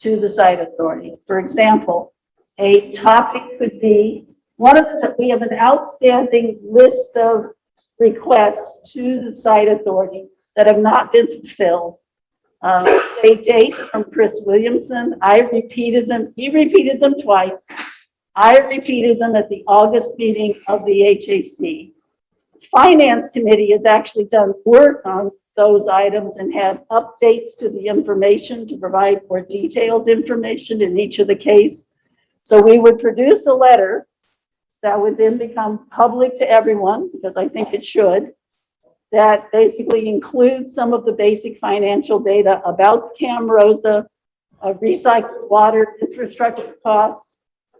to the site authority. For example, a topic could be, one of the, we have an outstanding list of requests to the site authority that have not been fulfilled. Uh, date from Chris Williamson. I repeated them, he repeated them twice. I repeated them at the August meeting of the HAC. Finance Committee has actually done work on those items and had updates to the information to provide more detailed information in each of the case. So we would produce a letter that would then become public to everyone, because I think it should, that basically includes some of the basic financial data about Camrosa, uh, recycled water infrastructure costs,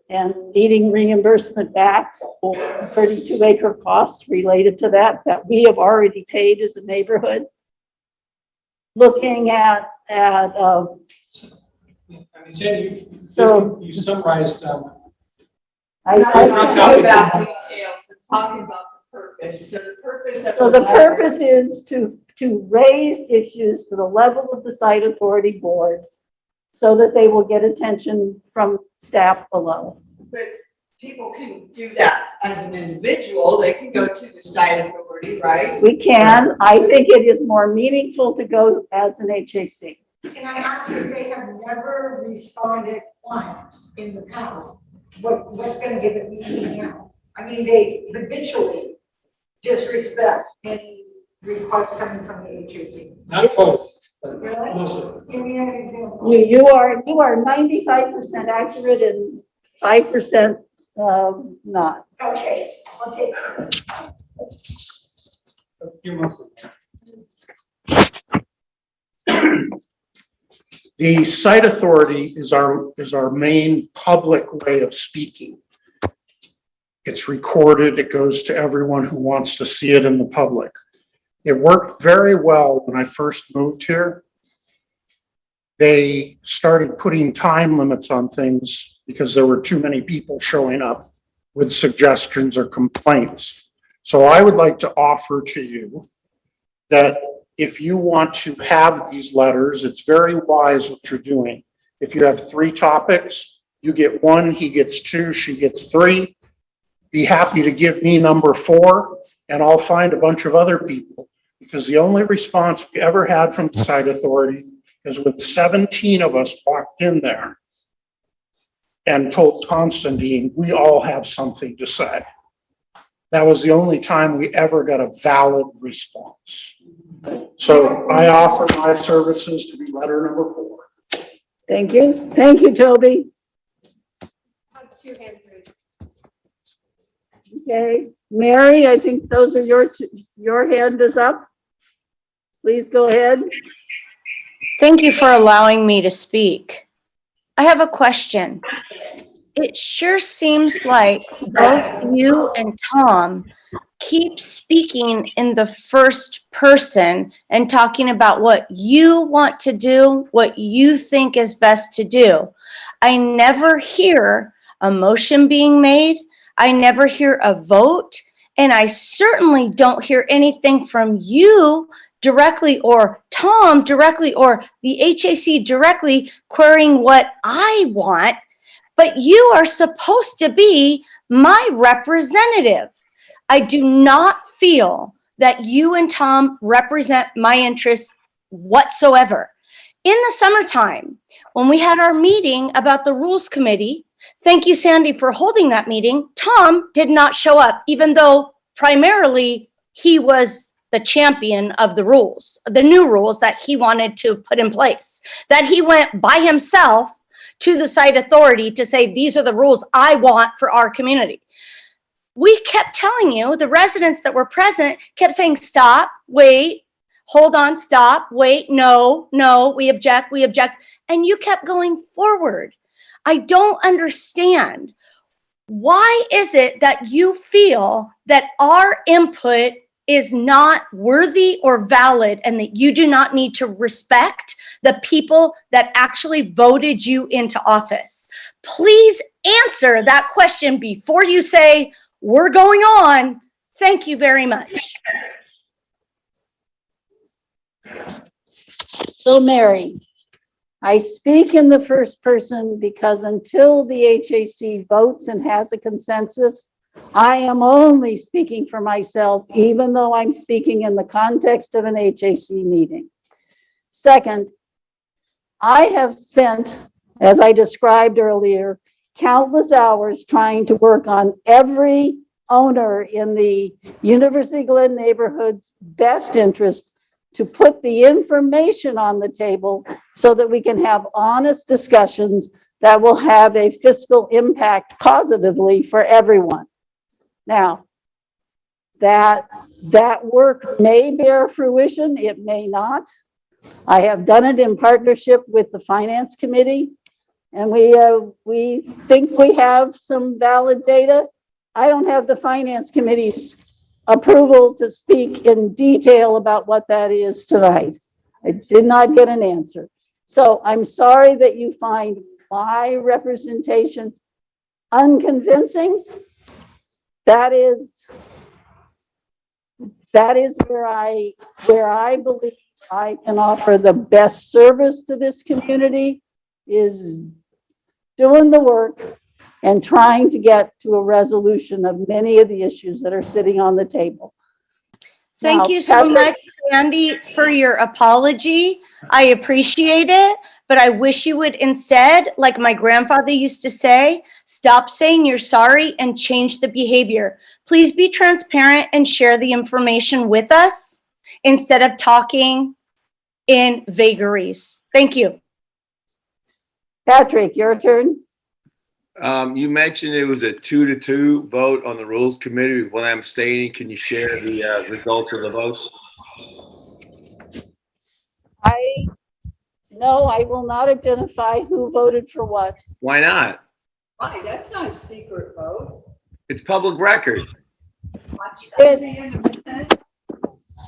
and needing reimbursement back for 32 acre costs related to that, that we have already paid as a neighborhood. Looking at, at, um, I mean, Sandy, you- So- you summarized, um, I, Not I- talking about details, I'm talking about the purpose. So the purpose. So the purpose is to, to raise issues to the level of the site authority board so that they will get attention from staff below. But people can do that as an individual, they can go to the site authority, right? We can, I think it is more meaningful to go as an HAC. Can I ask if they have never responded once in the past? What, what's gonna give it meaning now? I mean, they habitually disrespect any request coming from the HAC. not totally, but Really? mostly. Give me an example. You, you are, you are ninety-five percent accurate and five percent, um, not. Okay, okay. You're mostly. The site authority is our, is our main public way of speaking. It's recorded, it goes to everyone who wants to see it in the public. It worked very well when I first moved here. They started putting time limits on things because there were too many people showing up with suggestions or complaints. So I would like to offer to you that if you want to have these letters, it's very wise what you're doing. If you have three topics, you get one, he gets two, she gets three. Be happy to give me number four, and I'll find a bunch of other people. Because the only response we ever had from the site authority is with 17 of us walked in there and told Constantine, we all have something to say. That was the only time we ever got a valid response. So I offer my services to be letter number four. Thank you. Thank you, Toby. Okay, Mary, I think those are your, your hand is up. Please go ahead. Thank you for allowing me to speak. I have a question. It sure seems like both you and Tom keep speaking in the first person and talking about what you want to do, what you think is best to do. I never hear a motion being made. I never hear a vote. And I certainly don't hear anything from you directly or Tom directly or the HAC directly querying what I want, but you are supposed to be my representative. I do not feel that you and Tom represent my interests whatsoever. In the summertime, when we had our meeting about the Rules Committee, thank you, Sandy, for holding that meeting. Tom did not show up, even though primarily he was the champion of the rules, the new rules that he wanted to put in place. That he went by himself to the site authority to say, these are the rules I want for our community. We kept telling you, the residents that were present kept saying, stop, wait, hold on, stop, wait, no, no, we object, we object. And you kept going forward. I don't understand. Why is it that you feel that our input is not worthy or valid and that you do not need to respect the people that actually voted you into office. Please answer that question before you say, we're going on. Thank you very much. So Mary, I speak in the first person because until the HAC votes and has a consensus, I am only speaking for myself, even though I'm speaking in the context of an HAC meeting. Second, I have spent, as I described earlier, countless hours trying to work on every owner in the University Glen neighborhood's best interest to put the information on the table so that we can have honest discussions that will have a fiscal impact positively for everyone. Now, that, that work may bear fruition, it may not. I have done it in partnership with the Finance Committee, and we, uh, we think we have some valid data. I don't have the Finance Committee's approval to speak in detail about what that is tonight. I did not get an answer. So I'm sorry that you find my representation unconvincing. That is, that is where I, where I believe I can offer the best service to this community is doing the work and trying to get to a resolution of many of the issues that are sitting on the table. Thank Now, you so Patrick- much, Sandy, for your apology. I appreciate it, but I wish you would instead, like my grandfather used to say, stop saying you're sorry and change the behavior. Please be transparent and share the information with us instead of talking in vagaries. Thank you. Patrick, your turn. Um, you mentioned it was a two to two vote on the Rules Committee. When I'm abstaining, can you share the, uh, results of the votes? I, no, I will not identify who voted for what. Why not? Why, that's not a secret vote. It's public record. It,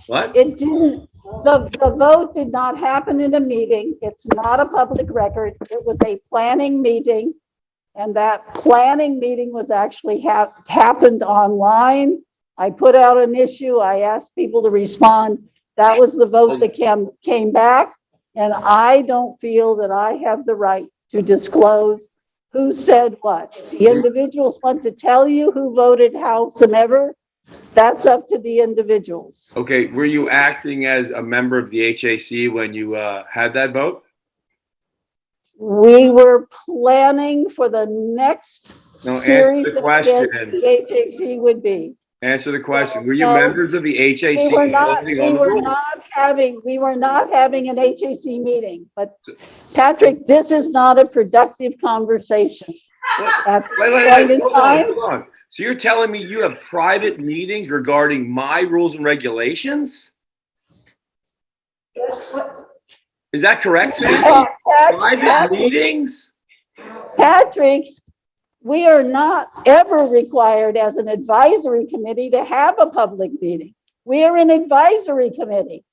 What? it didn't, the, the vote did not happen in a meeting. It's not a public record. It was a planning meeting. And that planning meeting was actually hap, happened online. I put out an issue. I asked people to respond. That was the vote that came, came back. And I don't feel that I have the right to disclose who said what. The individuals want to tell you who voted howsoever. That's up to the individuals. Okay, were you acting as a member of the HAC when you, uh, had that vote? We were planning for the next No, series the of question. the HAC would be. Answer the question. Were you No. members of the HAC We were not, we were not having, we were not having an HAC meeting, but Patrick, this is not a productive conversation. At Wait, wait, point wait, in hold on, hold on. So you're telling me you have private meetings regarding my rules and regulations? Is that correct, Sandy? Uh, Pat- Private Patrick- meetings? Patrick, we are not ever required as an advisory committee to have a public meeting. We are an advisory committee.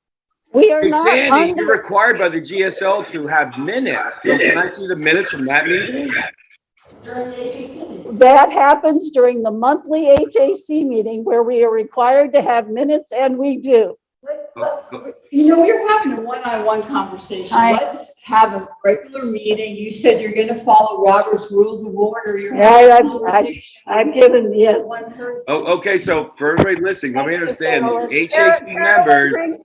We are Hey, not Sandy, you're required by the GSL to have minutes. So Can I see the minutes from that meeting? that happens during the monthly HAC meeting where we are required to have minutes and we do. Oh, you know, we're having a one-on-one conversation. I- Let's have a regular meeting. You said you're gonna follow Robert's Rules of Order. You're Yeah, having a I've, I've, I've given, yes. with one person. Oh, okay, so for everybody listening, let me understand, Carolyn. the HAC Carolyn members, brings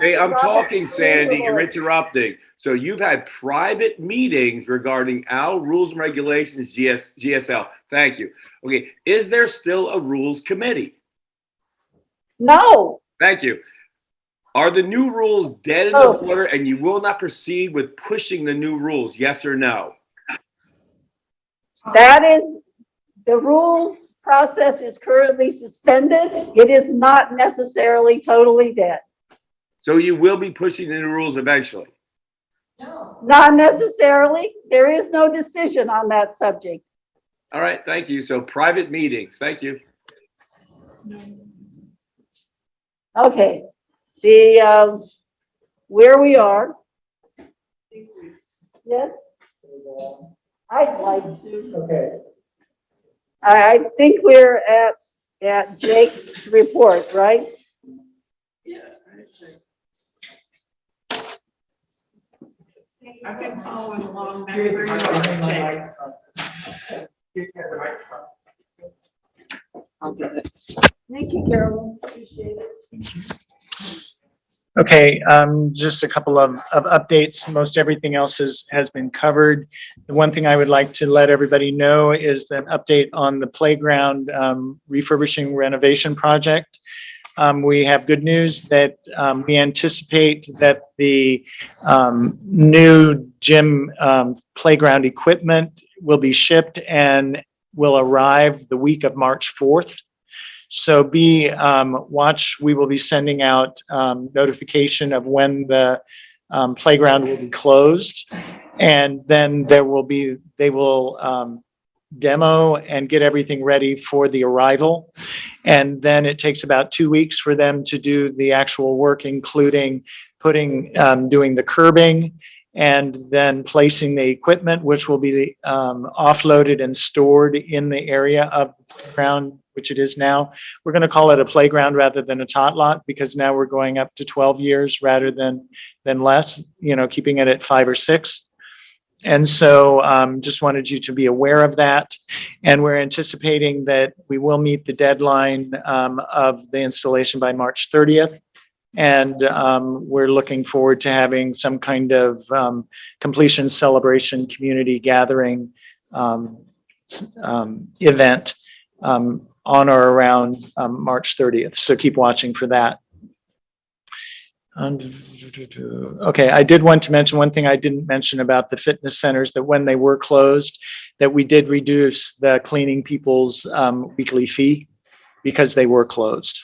hey, I'm Robert's talking, Sandy, you're interrupting. So you've had private meetings regarding our rules and regulations, GS, GSL. Thank you. Okay, is there still a rules committee? No, Thank you. Are the new rules dead in the Oh. water and you will not proceed with pushing the new rules? Yes or no? that is, the rules process is currently suspended. It is not necessarily totally dead. So you will be pushing the new rules eventually? No. Not necessarily. There is no decision on that subject. All right, thank you. So private meetings, thank you. Okay, the, um, where we are. Yes? I'd like to. Okay. I, I think we're at, at Jake's report, right? I've been following along, that's where you are, Jake. I'll get it. Thank you, Carolyn, appreciate it. Okay, um, just a couple of, of updates. Most everything else is, has been covered. The one thing I would like to let everybody know is an update on the playground, um, refurbishing renovation project. Um, we have good news that, um, we anticipate that the, um, new gym, um, playground equipment will be shipped and will arrive the week of March 4th. So be, um, watch, we will be sending out, um, notification of when the, um, playground will be closed. And then there will be, they will, um, demo and get everything ready for the arrival. And then it takes about two weeks for them to do the actual work, including putting, um, doing the curbing and then placing the equipment, which will be, um, offloaded and stored in the area of ground, which it is now. We're going to call it a playground rather than a tot lot because now we're going up to 12 years rather than, than less, you know, keeping it at five or six. And so um, just wanted you to be aware of that. And we're anticipating that we will meet the deadline um, of the installation by March 30th. And um, we're looking forward to having some kind of um, completion celebration, community gathering um, um, event um, on or around um, March 30th. So keep watching for that. Okay, I did want to mention one thing I didn't mention about the fitness centers, that when they were closed, that we did reduce the cleaning people's um, weekly fee because they were closed.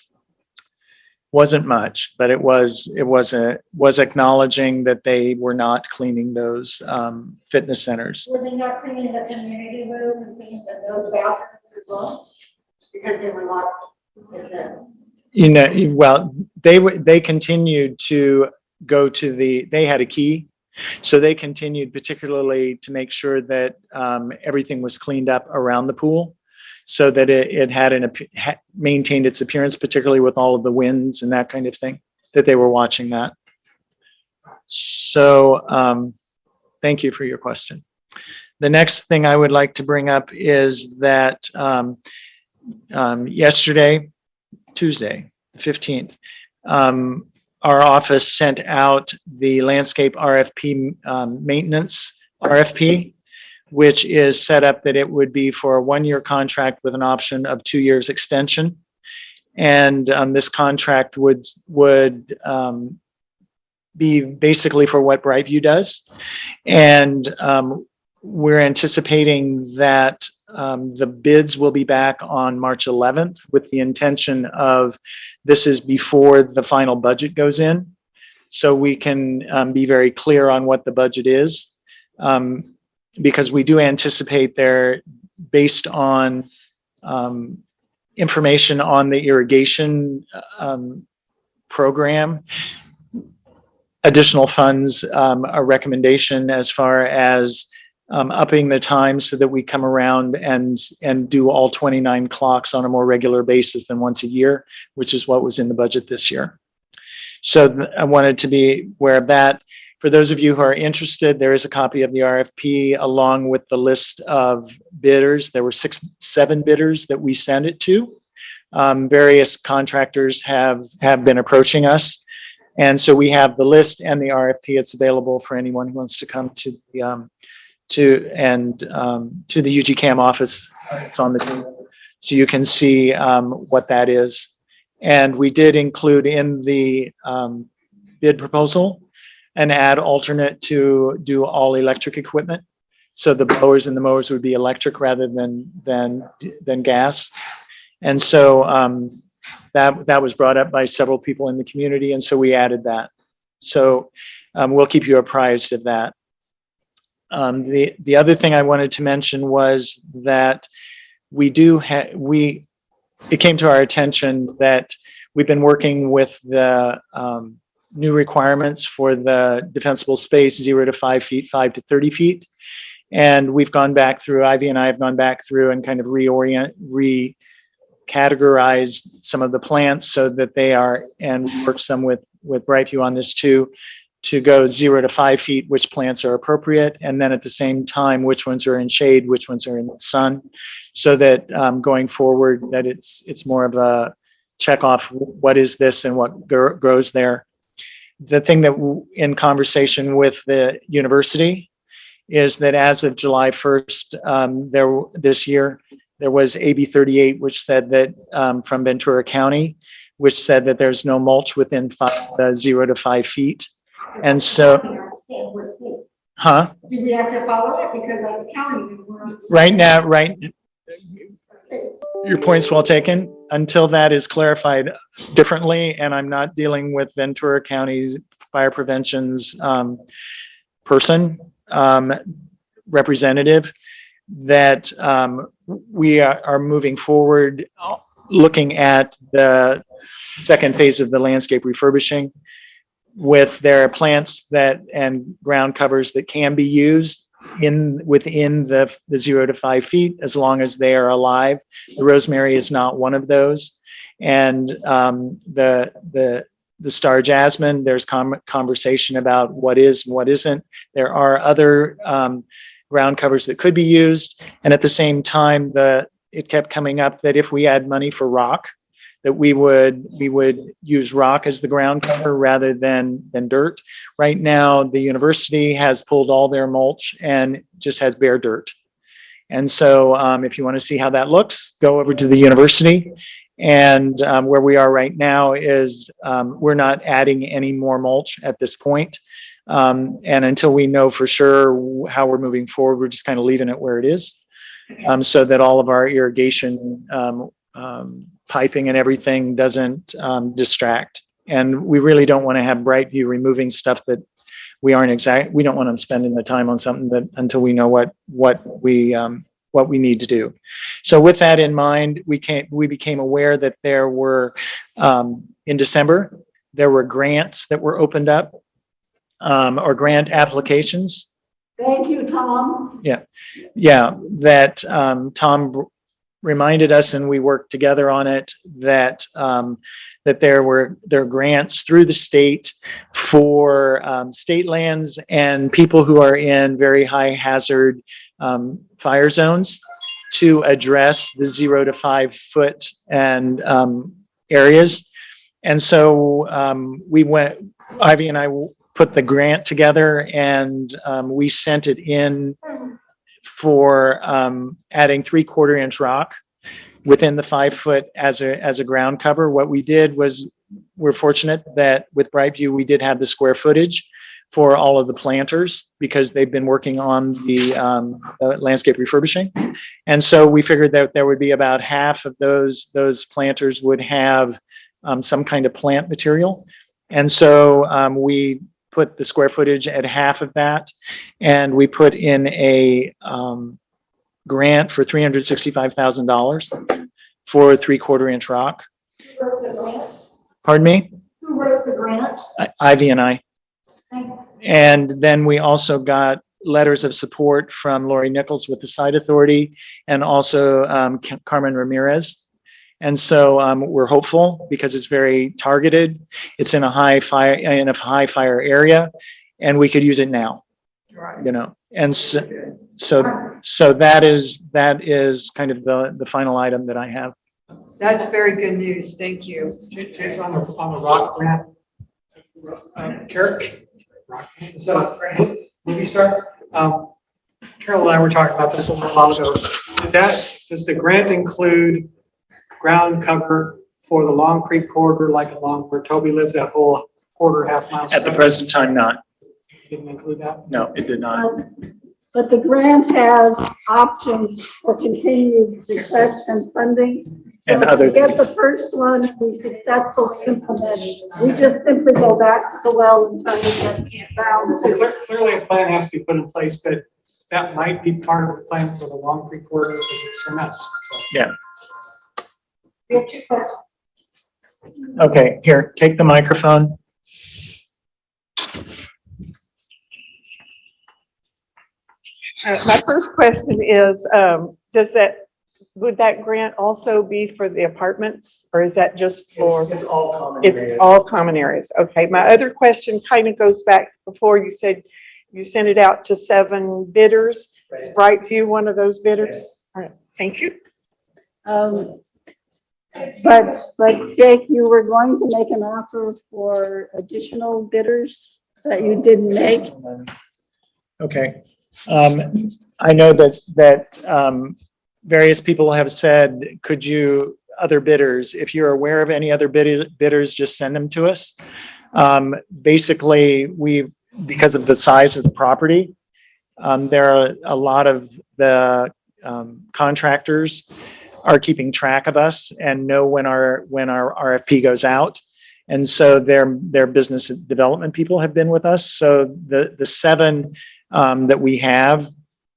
Wasn't much, but it was, it was a, was acknowledging that they were not cleaning those um, fitness centers. Were they not cleaning the community room and things and those bathrooms as well? Because they were locked. You know, well, they would, they continued to go to the, they had a key. So they continued particularly to make sure that um, everything was cleaned up around the pool. So that it, it had an, ap- ha- maintained its appearance, particularly with all of the winds and that kind of thing, that they were watching that. So, um, thank you for your question. The next thing I would like to bring up is that, um, um, yesterday, Tuesday, the 15th, um, our office sent out the landscape RFP, um, maintenance RFP, which is set up that it would be for a one-year contract with an option of two years extension. And, um, this contract would, would, um, be basically for what Brightview does. And, um, we're anticipating that um, the bids will be back on March 11th with the intention of, this is before the final budget goes in. So we can um, be very clear on what the budget is. Um, Because we do anticipate there, based on um, information on the irrigation um, program, additional funds, um, a recommendation as far as um, upping the time so that we come around and, and do all 29 clocks on a more regular basis than once a year, which is what was in the budget this year. So I wanted to be aware of that. For those of you who are interested, there is a copy of the RFP along with the list of bidders. There were six, seven bidders that we sent it to. Um, various contractors have, have been approaching us. And so we have the list and the RFP. It's available for anyone who wants to come to the, um, to, and, um, to the UGCAM office. It's on the table. So you can see, um, what that is. And we did include in the, um, bid proposal, an add alternate to do all electric equipment. So the blowers and the mowers would be electric rather than, than, than gas. And so, um, that, that was brought up by several people in the community, and so we added that. So, um, we'll keep you apprised of that. Um, the, the other thing I wanted to mention was that we do have, we, it came to our attention that We've been working with the um, new requirements for the defensible space, zero to five feet, five to 30 feet. And we've gone back through, Ivy and I have gone back through and kind of reorient, re-categorized some of the plants so that they are, and we worked some with, with Brightview on this too, to go zero to five feet, which plants are appropriate, and then at the same time, which ones are in shade, which ones are in the sun, so that um, going forward, that it's it's more of a check off what is this and what grows there. The thing that in conversation with the university is that as of July 1st, um, there this year, there was AB 38, which said that um, from Ventura County, which said that there's no mulch within five, uh, zero to five feet. And so, huh? Do we have to follow it because that's county? and we're on- Right now, right, your point's well taken. Until that is clarified differently, and I'm not dealing with Ventura County's fire prevention's um, person, um, representative, that um, we are are moving forward, looking at the second phase of the landscape refurbishing with their plants that, and ground covers that can be used in, within the, the zero to five feet, as long as they are alive. The rosemary is not one of those. And um, the, the, the star jasmine, there's conversation about what is, and what isn't. There are other um, ground covers that could be used. And at the same time, the, it kept coming up that if we add money for rock, that we would, we would use rock as the ground cover rather than, than dirt. Right now, the university has pulled all their mulch and just has bare dirt. And so um, if you want to see how that looks, go over to the university. And um, where we are right now is um, we're not adding any more mulch at this point. Um, and until we know for sure how we're moving forward, we're just kind of leaving it where it is. Um, so that all of our irrigation um, piping and everything doesn't um, distract. And we really don't want to have Brightview removing stuff that we aren't exact, we don't want them spending the time on something that, until we know what, what we, um, what we need to do. So with that in mind, we came, we became aware that there were, um, in December, there were grants that were opened up, um, or grant applications Thank you, Tom. yeah, yeah, that um, Tom reminded us and we worked together on it, that um, that there were, there are grants through the state for um, state lands and people who are in very high hazard um, fire zones to address the zero to five foot and um, areas. And so um, we went, Ivy and I put the grant together and um, we sent it in for um, adding three quarter inch rock within the five foot as a, as a ground cover. What we did was, we're fortunate that with Brightview, we did have the square footage for all of the planters because they've been working on the um, uh, landscape refurbishing. And so we figured that there would be about half of those, those planters would have um, some kind of plant material. And so um, we put the square footage at half of that. And we put in a um, grant for three hundred sixty-five thousand dollars for three quarter inch rock. Who wrote the grant? Pardon me? Who wrote the grant? I- Ivy and I. And then we also got letters of support from Lori Nichols with the site authority and also um, Carmen Ramirez. And so um, we're hopeful because it's very targeted. It's in a high fire, in a high fire area and we could use it now. Right. You know, and so, so, so that is, that is kind of the, the final item that I have. That's very good news. Thank you. Jake, Jake, on the, on the rock grant. Um, Carol, is that a movie star? Um, Carol and I were talking about this a little while ago. Did that, does the grant include ground cover for the Long Creek corridor, like along where Toby lives, that whole quarter, half mile? At the present time, not. Didn't include that? No, it did not. Um, but the grant has options for continued success and funding. So And if other we get the things. first one, we successfully implement, we just simply go back to the well and try to get down to. Cle- Clearly, a plan has to be put in place, but that might be part of the plan for the Long Creek corridor because it's a mess. so. Yeah. Get your question. Okay, here, take the microphone. Uh, My first question is, um, does that, would that grant also be for the apartments or is that just for? It's, it's all common It's areas. all common areas. Okay, my other question kind of goes back before you said you sent it out to seven bidders. Is Brightview one of those bidders? All right, thank you. Um, But, but Jake, you were going to make an offer for additional bidders that you didn't make. Okay. Um, I know that, that, um, various people have said, could you, other bidders, if you're aware of any other bid- bidders, just send them to us. Um, basically, we, because of the size of the property, um, there are a lot of the, um, contractors are keeping track of us and know when our, when our RFP goes out. And so their, their business development people have been with us. So the, the seven um, that we have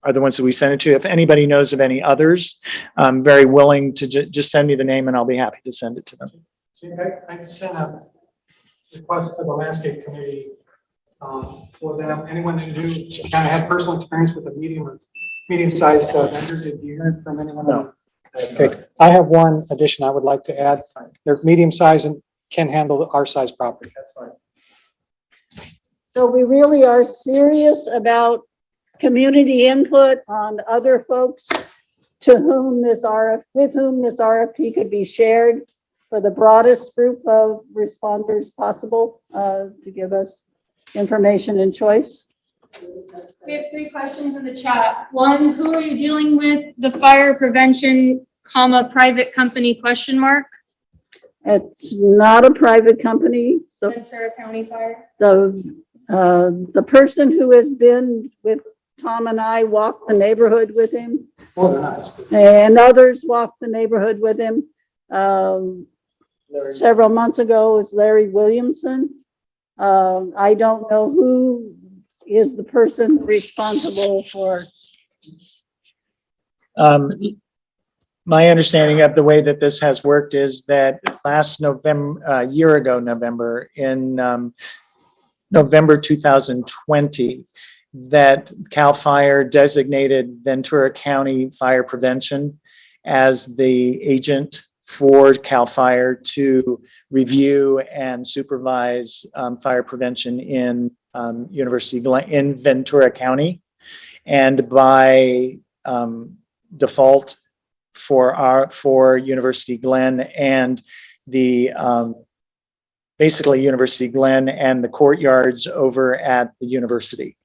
are the ones that we send it to. If anybody knows of any others, I'm very willing to ju- just send me the name and I'll be happy to send it to them. I, I sent a request to the landscape committee, um, for them, anyone who knew, kind of had personal experience with a medium or medium-sized uh, vendor, did you hear from anyone? No. Okay, I have one addition I would like to add. They're medium size and can handle our size property. That's fine. So we really are serious about community input on other folks to whom this RF, with whom this RFP could be shared for the broadest group of responders possible, uh, to give us information and choice. We have three questions in the chat. One, who are you dealing with? The fire prevention, comma, private company question mark? It's not a private company. The, Ventura County Fire. the, uh, the person who has been with Tom and I walked the neighborhood with him More than us. and others walked the neighborhood with him. Um, several months ago was Larry Williamson. Um, I don't know who is the person responsible for, Um, my understanding of the way that this has worked is that last November, a year ago, November, in, um, November 2020, that CAL FIRE designated Ventura County Fire Prevention as the agent for CAL FIRE to review and supervise, um, fire prevention in, um, University in Ventura County. And by, um, default for our, for University Glen and the, um, basically University Glen and the courtyards over at the university.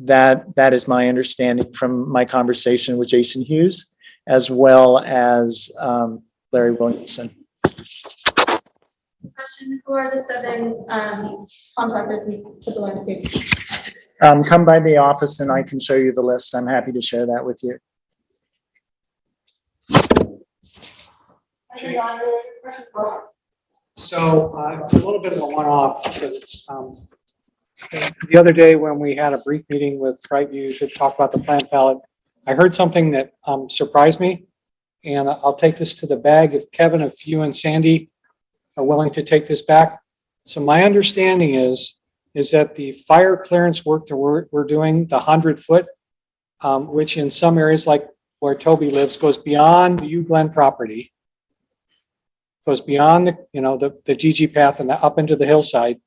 That, that is my understanding from my conversation with Jason Hughes, as well as, um, Larry Williamson. Question, who are the seven, um, contractors in civil landscape? Um, come by the office and I can show you the list. I'm happy to share that with you. So uh, it's a little bit of a one-off. because, um, The other day when we had a brief meeting with Brightview to talk about the plant palette, I heard something that um, surprised me. And I'll take this to the bag if Kevin, if you and Sandy are willing to take this back. So my understanding is, is that the fire clearance work that we're, we're doing, the hundred foot, um, which in some areas like where Toby lives, goes beyond the U Glen property goes beyond the, you know, the, the GG path and up into the hillside,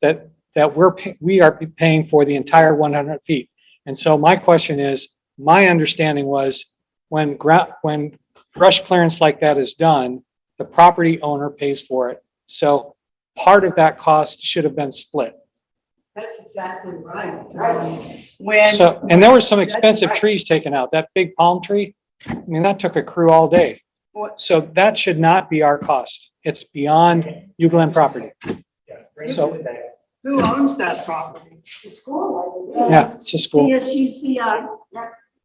that, that we're, we are paying for the entire 100 feet. And so my question is, my understanding was when when brush clearance like that is done, the property owner pays for it. So part of that cost should have been split. That's exactly right. When. So, and there were some expensive right. trees taken out. That big palm tree, I mean, that took a crew all day. What- So that should not be our cost. It's beyond U Glen property. So, Who owns that property? the school. yeah, it's a school. CSUCI.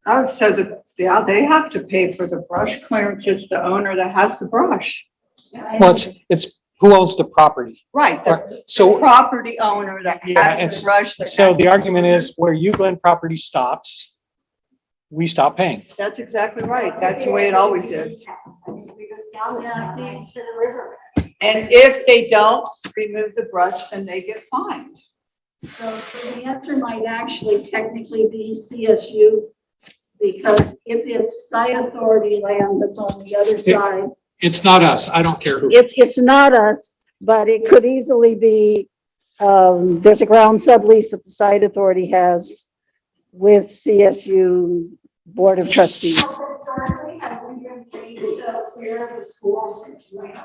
Oh, so the, yeah, they have to pay for the brush clearance. It's the owner that has the brush. Well, it's, it's who owns the property. Right, Right. the So, property owner that Yeah, has it's- the brush. that so has- the argument is where U Glen property stops, we stop paying. That's exactly right. That's the way it always is. We go down to the river. And if they don't remove the brush, then they get fined. So so the answer might actually technically be CSU, because if it's site authority land that's on the other side, It's not us. I don't care who. it's, it's not us, but it could easily be, um, there's a ground sublease that the site authority has with CSU Board of Trustees. Currently, have we been paid to clear the schools land?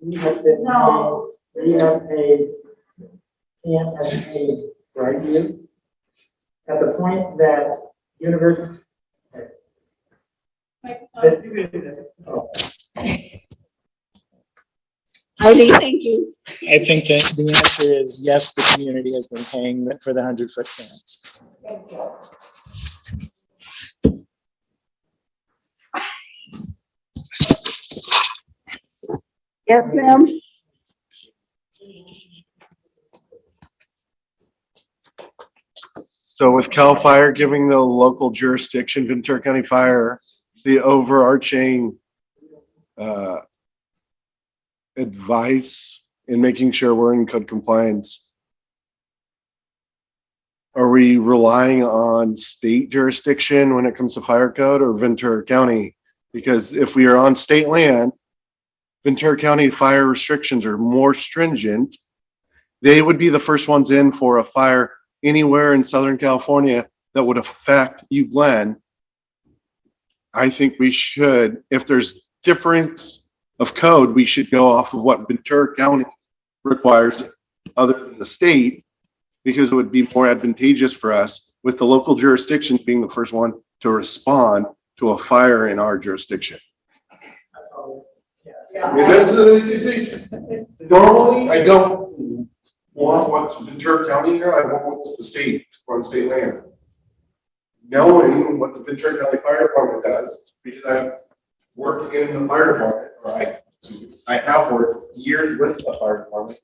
We have been, No. we have paid, Camp has paid Brightview. At the point that university. Oh. Heidi, thank you. I think that the answer is yes, the community has been paying for the hundred foot clearance. Yes, ma'am? So with CAL FIRE giving the local jurisdiction, Ventura County Fire, the overarching uh, advice in making sure we're in code compliance, are we relying on state jurisdiction when it comes to fire code or Ventura County? Because if we are on state land, Ventura County fire restrictions are more stringent. They would be the first ones in for a fire anywhere in Southern California that would affect U Glen. I think we should, if there's difference of code, we should go off of what Ventura County requires other than the state, because it would be more advantageous for us with the local jurisdictions being the first one to respond to a fire in our jurisdiction. I mean, that's, it's a- normally, I don't want what's Ventura County here, I want what's the state, on state land. Knowing what the Ventura County Fire Department does, because I'm working in the fire department, right? I have worked years with the fire department.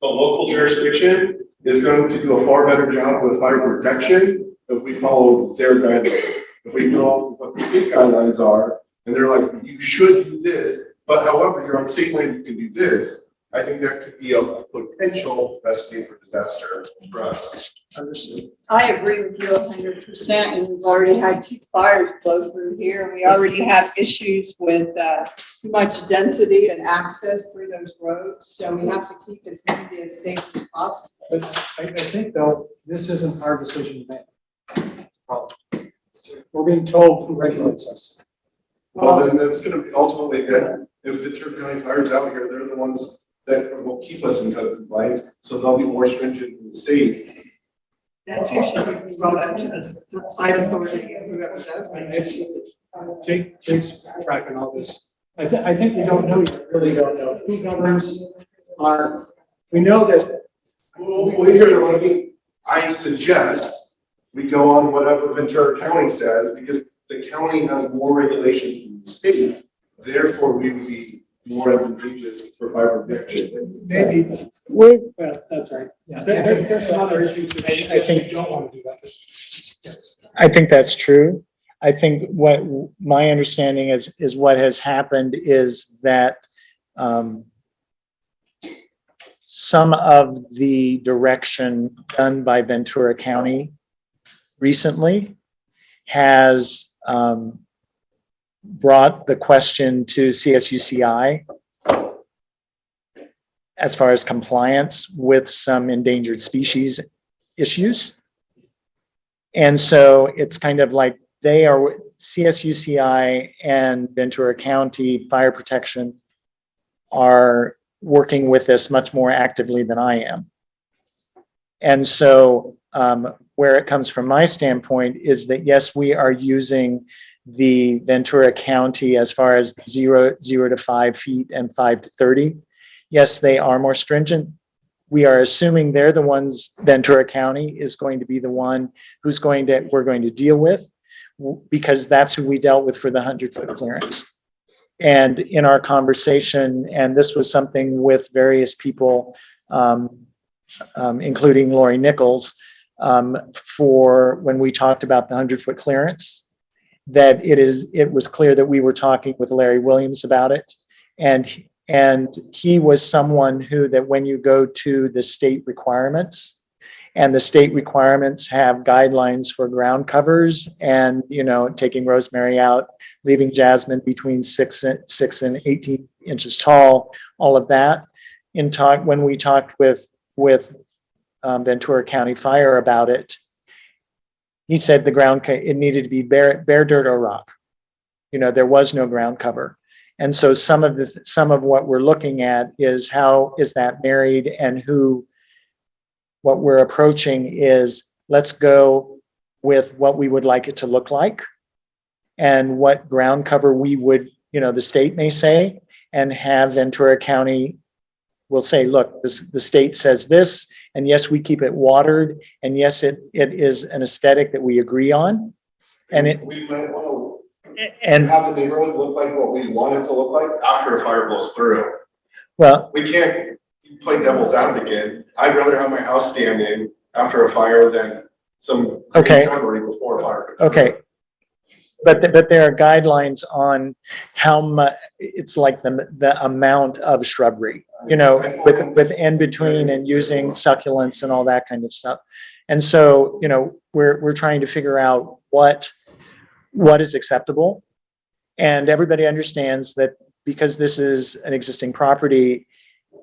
The local jurisdiction is going to do a far better job with fire protection if we follow their guidelines. If we know what the state guidelines are, and they're like, you should do this, but however, you're on state land, you can do this. I think that could be a potential recipe for disaster for us. Understood. I agree with you hundred percent, and we've already had two fires blow through here, and we already have issues with, uh, too much density and access through those roads, so we have to keep the community as safe as possible. But I, I think though, this isn't our decision to make. We're being told who regulates us. Well, then that's gonna be ultimately that if Ventura County Fire's out here, they're the ones that will keep us in code compliance, so they'll be more stringent than the state. That too should be brought up to us, the site authority, whoever does it. It's, Jake, Jake's tracking all this. I thi- I think we don't know yet, really don't know who governs our, we know that Well, wait here, let me, I suggest we go on whatever Ventura County says, because the county has more regulations than the state. Therefore, we would be more advantageous for fire protection. maybe, With, well, that's right. Yeah, there, there- there's some other issues that I- I think- you don't want to do that. I think that's true. I think what my understanding is, is what has happened is that um, some of the direction done by Ventura County recently has um, brought the question to CSUCI as far as compliance with some endangered species issues. And so it's kind of like they are, CSUCI and Ventura County Fire Protection are working with this much more actively than I am. And so um, where it comes from my standpoint is that, yes, we are using the Ventura County as far as zero, zero to five feet and five to 30. Yes, they are more stringent. We are assuming they're the ones, Ventura County is going to be the one who's going to, we're going to deal with because that's who we dealt with for the hundred foot clearance. And in our conversation, and this was something with various people, um, um, including Lori Nichols, um, for when we talked about the hundred foot clearance, that it is, it was clear that we were talking with Larry Williams about it. And, And he was someone who, that when you go to the state requirements, and the state requirements have guidelines for ground covers and, you know, taking rosemary out, leaving jasmine between six and six and 18 inches tall, all of that. In talk, when we talked with, with um, Ventura County Fire about it, he said the ground, it needed to be bare, bare dirt or rock. You know, there was no ground cover. And so some of the, some of what we're looking at is how is that married and who, what we're approaching is, let's go with what we would like it to look like and what ground cover we would, you know, the state may say, and have Ventura County will say, look, this, the state says this, and yes, we keep it watered, and yes, it, it is an aesthetic that we agree on. And it, We might want and- to have the neighborhood look like what we want it to look like after a fire blows through. well, We can't play devil's advocate. I'd rather have my house standing after a fire than some Okay. shrubbery before a fire. comes through. Okay. But, but there are guidelines on how much it's like the, the amount of shrubbery, you know, with, with in between and using succulents and all that kind of stuff. And so, you know, we're, we're trying to figure out what, what is acceptable. And everybody understands that because this is an existing property,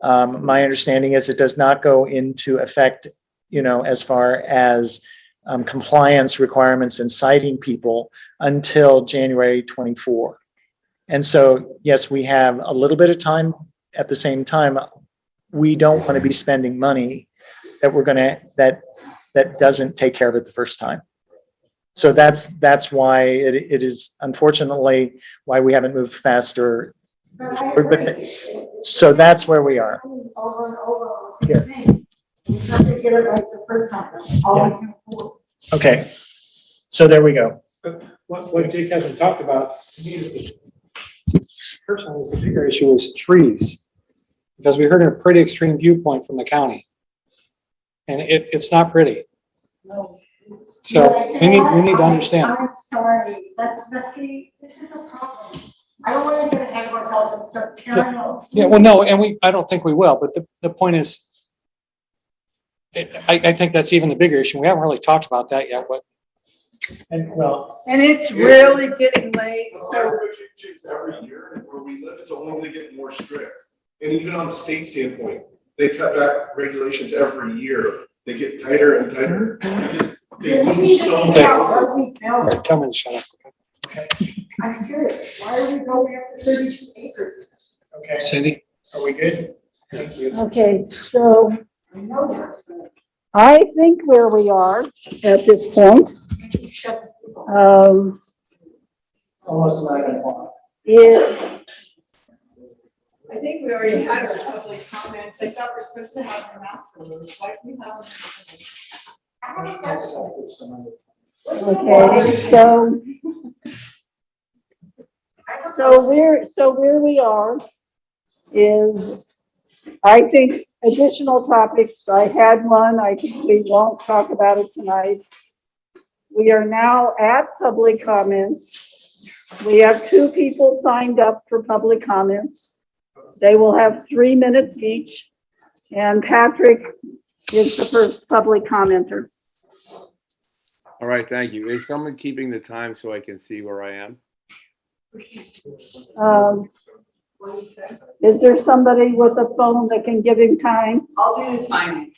um, my understanding is it does not go into effect, you know, as far as um, compliance requirements and citing people until January 24. And so, yes, we have a little bit of time. At the same time, we don't want to be spending money that we're gonna, that, that doesn't take care of it the first time. So that's, that's why it, it is unfortunately why we haven't moved faster. But- So that's where we are. Over and over. Here. You have to get it right the first time. Afford. Okay. So there we go. What, what Jake hasn't talked about, to me, is the, personally, is the bigger issue is trees. Because we heard a pretty extreme viewpoint from the county. And it, it's not pretty. No. So we need, we need to understand. I'm sorry, but, but see, this is a problem. I don't want to get ahead of ourselves and start tearing out. Yeah, well, no, and we, I don't think we will, but the, the point is, I, I think that's even the bigger issue. We haven't really talked about that yet, but And well, And it's really getting late, The so fire changes every year, and where we live, it's only gonna get more strict. And even on the state standpoint, they cut back regulations every year. They get tighter and tighter because they lose so Yeah, many. what we built. tell me to shut up. I'm serious. Why are we going up to thirty-two acres? okay, Cindy? are we good? Thank you. Okay, so I know that. I think where we are at this point, Shut the people. um, It's almost nine o'clock. is, I think we already had our public comments. I thought we're supposed to have them afterwards. Why do we have them? okay, so. So where, so where we are is, I think additional topics, I had one, I think we won't talk about it tonight. We are now at public comments. We have two people signed up for public comments. They will have three minutes each. And Patrick is the first public commenter. All right, thank you. Is someone keeping the time so I can see where I am? Um, Is there somebody with a phone that can give him time? I'll do the timing.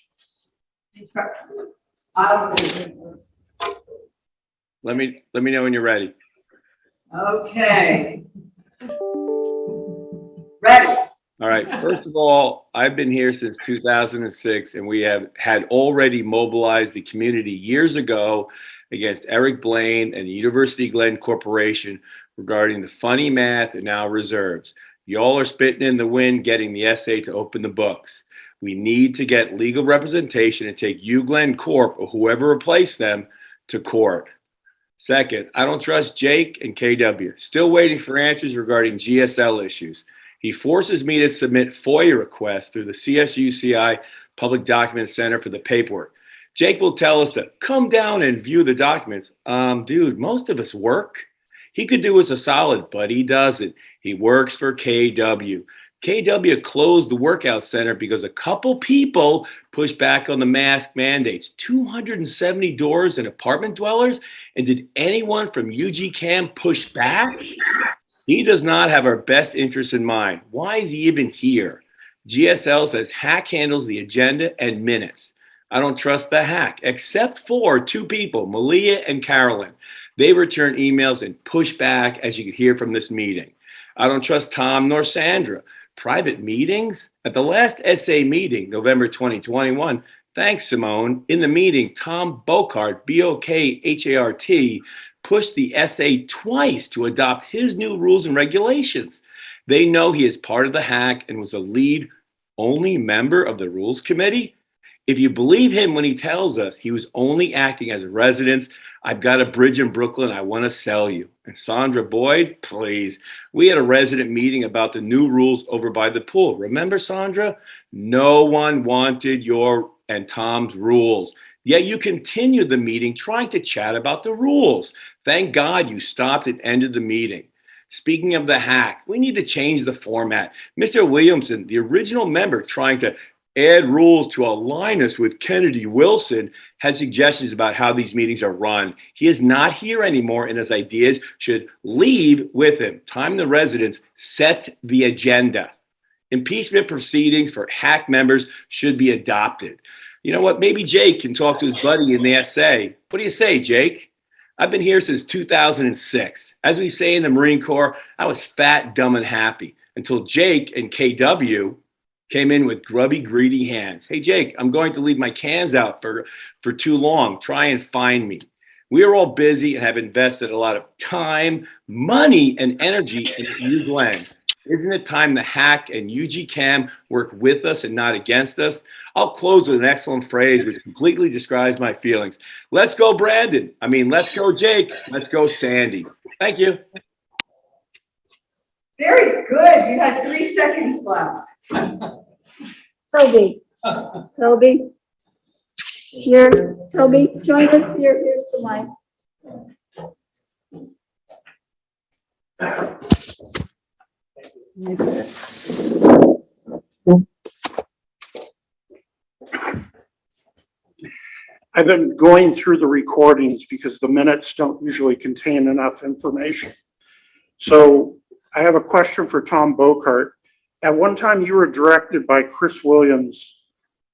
I'll do Let me, let me know when you're ready. Okay. Ready? All right, first of all, I've been here since 2006 and we have had already mobilized the community years ago against Eric Blaine and the University Glen Corporation regarding the funny math and now reserves. Y'all are spitting in the wind getting the SA to open the books. We need to get legal representation and take U Glen Corp or whoever replaced them to court. Second, I don't trust Jake and KW. Still waiting for answers regarding GSL issues. He forces me to submit FOIA requests through the CSUCI Public Document Center for the paperwork. Jake will tell us to come down and view the documents. Um, dude, most of us work. He could do us a solid, but he doesn't. He works for KW. KW closed the workout center because a couple people pushed back on the mask mandates. 270 doors and apartment dwellers? And did anyone from UG CAM push back? He does not have our best interests in mind. Why is he even here? GSL says HAC handles the agenda and minutes. I don't trust the HAC, except for two people, Malia and Carolyn. They return emails and push back, as you can hear from this meeting. I don't trust Tom nor Sandra. Private meetings? At the last SA meeting, November 2021, thanks, Simone. In the meeting, Tom Bokhart, B O K H A R T, pushed the SA twice to adopt his new rules and regulations. They know he is part of the HAC and was a lead only member of the rules committee. If you believe him when he tells us he was only acting as a resident, I've got a bridge in Brooklyn I want to sell you. And Sandra Boyd, please. We had a resident meeting about the new rules over by the pool. Remember, Sandra? No one wanted your and Tom's rules. Yet you continued the meeting trying to chat about the rules. Thank God you stopped and ended the meeting. Speaking of the HAC, we need to change the format. Mr. Williamson, the original member trying to add rules to align us with Kennedy Wilson, had suggestions about how these meetings are run. He is not here anymore, and his ideas should leave with him. Time the residents set the agenda. Impeachment proceedings for HAC members should be adopted. You know what? Maybe Jake can talk to his buddy in the SA. What do you say, Jake? I've been here since 2006. As we say in the Marine Corps, I was fat, dumb, and happy until Jake and KW came in with grubby, greedy hands. Hey, Jake, I'm going to leave my cans out for, for too long. Try and find me. We are all busy and have invested a lot of time, money, and energy in U Glen. Isn't it time the HAC and UG CAM work with us and not against us? I'll close with an excellent phrase which completely describes my feelings. Let's go, Brandon. I mean, let's go, Jake. Let's go, Sandy. Thank you. Very good. You had three seconds left. Toby, Toby. Here, Toby, join us here, here's the mic. I've been going through the recordings because the minutes don't usually contain enough information. So I have a question for Tom Bokhart. At one time, you were directed by Chris Williams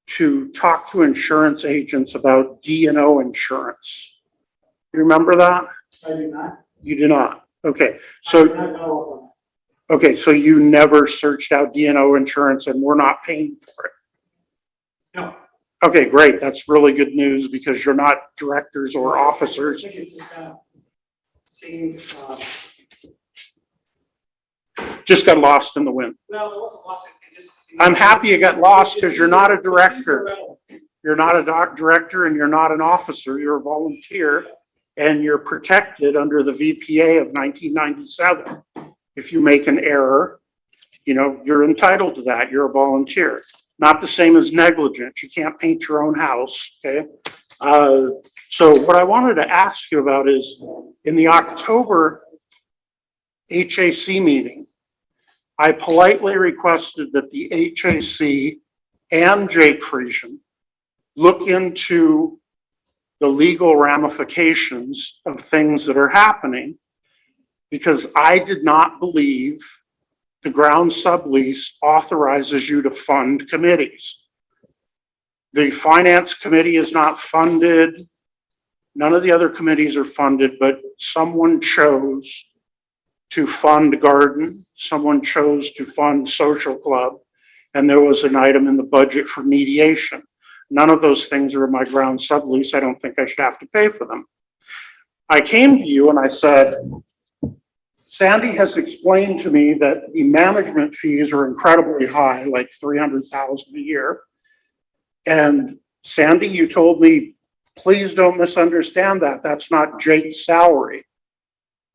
to talk to insurance agents about D and O insurance. You remember that? I do not. You do not? Okay, do so, okay, so you never searched out D and O insurance and we're not paying for it? No. Okay, great. That's really good news because you're not directors or officers. I think it just of seemed, um, Just got lost in the wind. well, it wasn't lost, it just. I'm happy you got lost because you're not a director. You're not a doc director and you're not an officer. You're a volunteer. And you're protected under the VPA of 1997. If you make an error, you know, you're entitled to that. You're a volunteer. Not the same as negligence. You can't paint your own house, okay? Uh, So what I wanted to ask you about is, in the October HAC meeting, I politely requested that the HAC and Jake Friesian look into the legal ramifications of things that are happening because I did not believe the ground sublease authorizes you to fund committees. The finance committee is not funded. None of the other committees are funded, but someone chose to fund garden, someone chose to fund social club, and there was an item in the budget for mediation. None of those things are in my ground sublease. I don't think I should have to pay for them. I came to you and I said, Sandy has explained to me that the management fees are incredibly high, like three hundred thousand a year. And Sandy, you told me, please don't misunderstand that. That's not Jake's salary.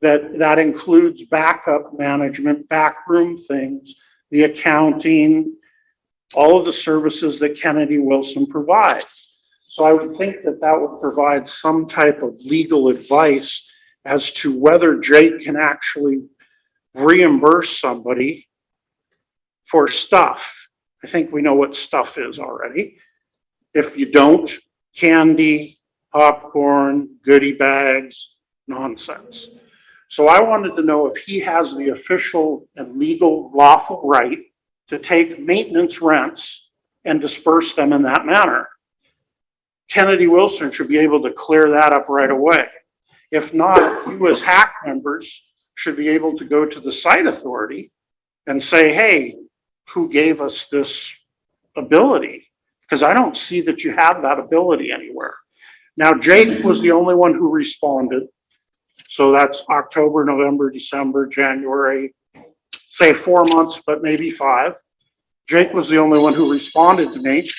That, that includes backup management, backroom things, the accounting, all of the services that Kennedy Wilson provides. So I would think that that would provide some type of legal advice as to whether Jake can actually reimburse somebody for stuff. I think we know what stuff is already. If you don't, candy, popcorn, goodie bags, nonsense. So I wanted to know if he has the official and legal lawful right to take maintenance rents and disperse them in that manner. Kennedy Wilson should be able to clear that up right away. If not, you as HAC members should be able to go to the site authority and say, hey, who gave us this ability? Because I don't see that you have that ability anywhere. Now, Jake was the only one who responded. So that's October, November, December, January, say four months, but maybe five. Jake was the only one who responded to me.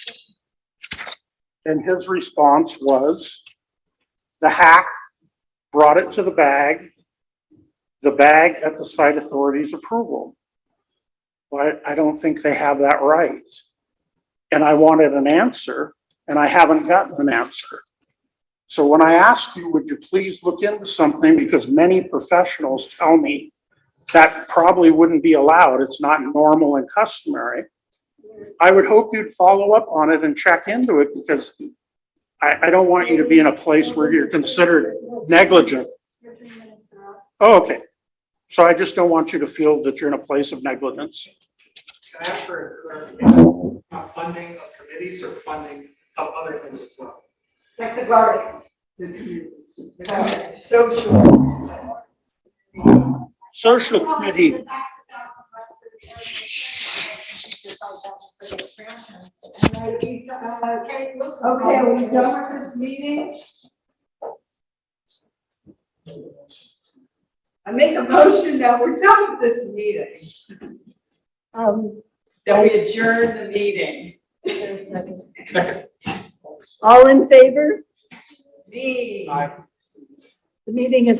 And his response was, the HAC brought it to the bag, the bag at the site authority's approval. But I don't think they have that right. And I wanted an answer, and I haven't gotten an answer. So when I ask you, would you please look into something, because many professionals tell me that probably wouldn't be allowed, it's not normal and customary. I would hope you'd follow up on it and check into it, because I, I don't want you to be in a place where you're considered negligent. Oh, okay. So I just don't want you to feel that you're in a place of negligence. Can I ask for Funding of committees or funding of other things as well? Like the garden. Social. Social committee, Okay, are we done with this meeting? I make a motion that we're done with this meeting, Um, that we adjourn the meeting. Second. All in favor? Me. Aye. The meeting is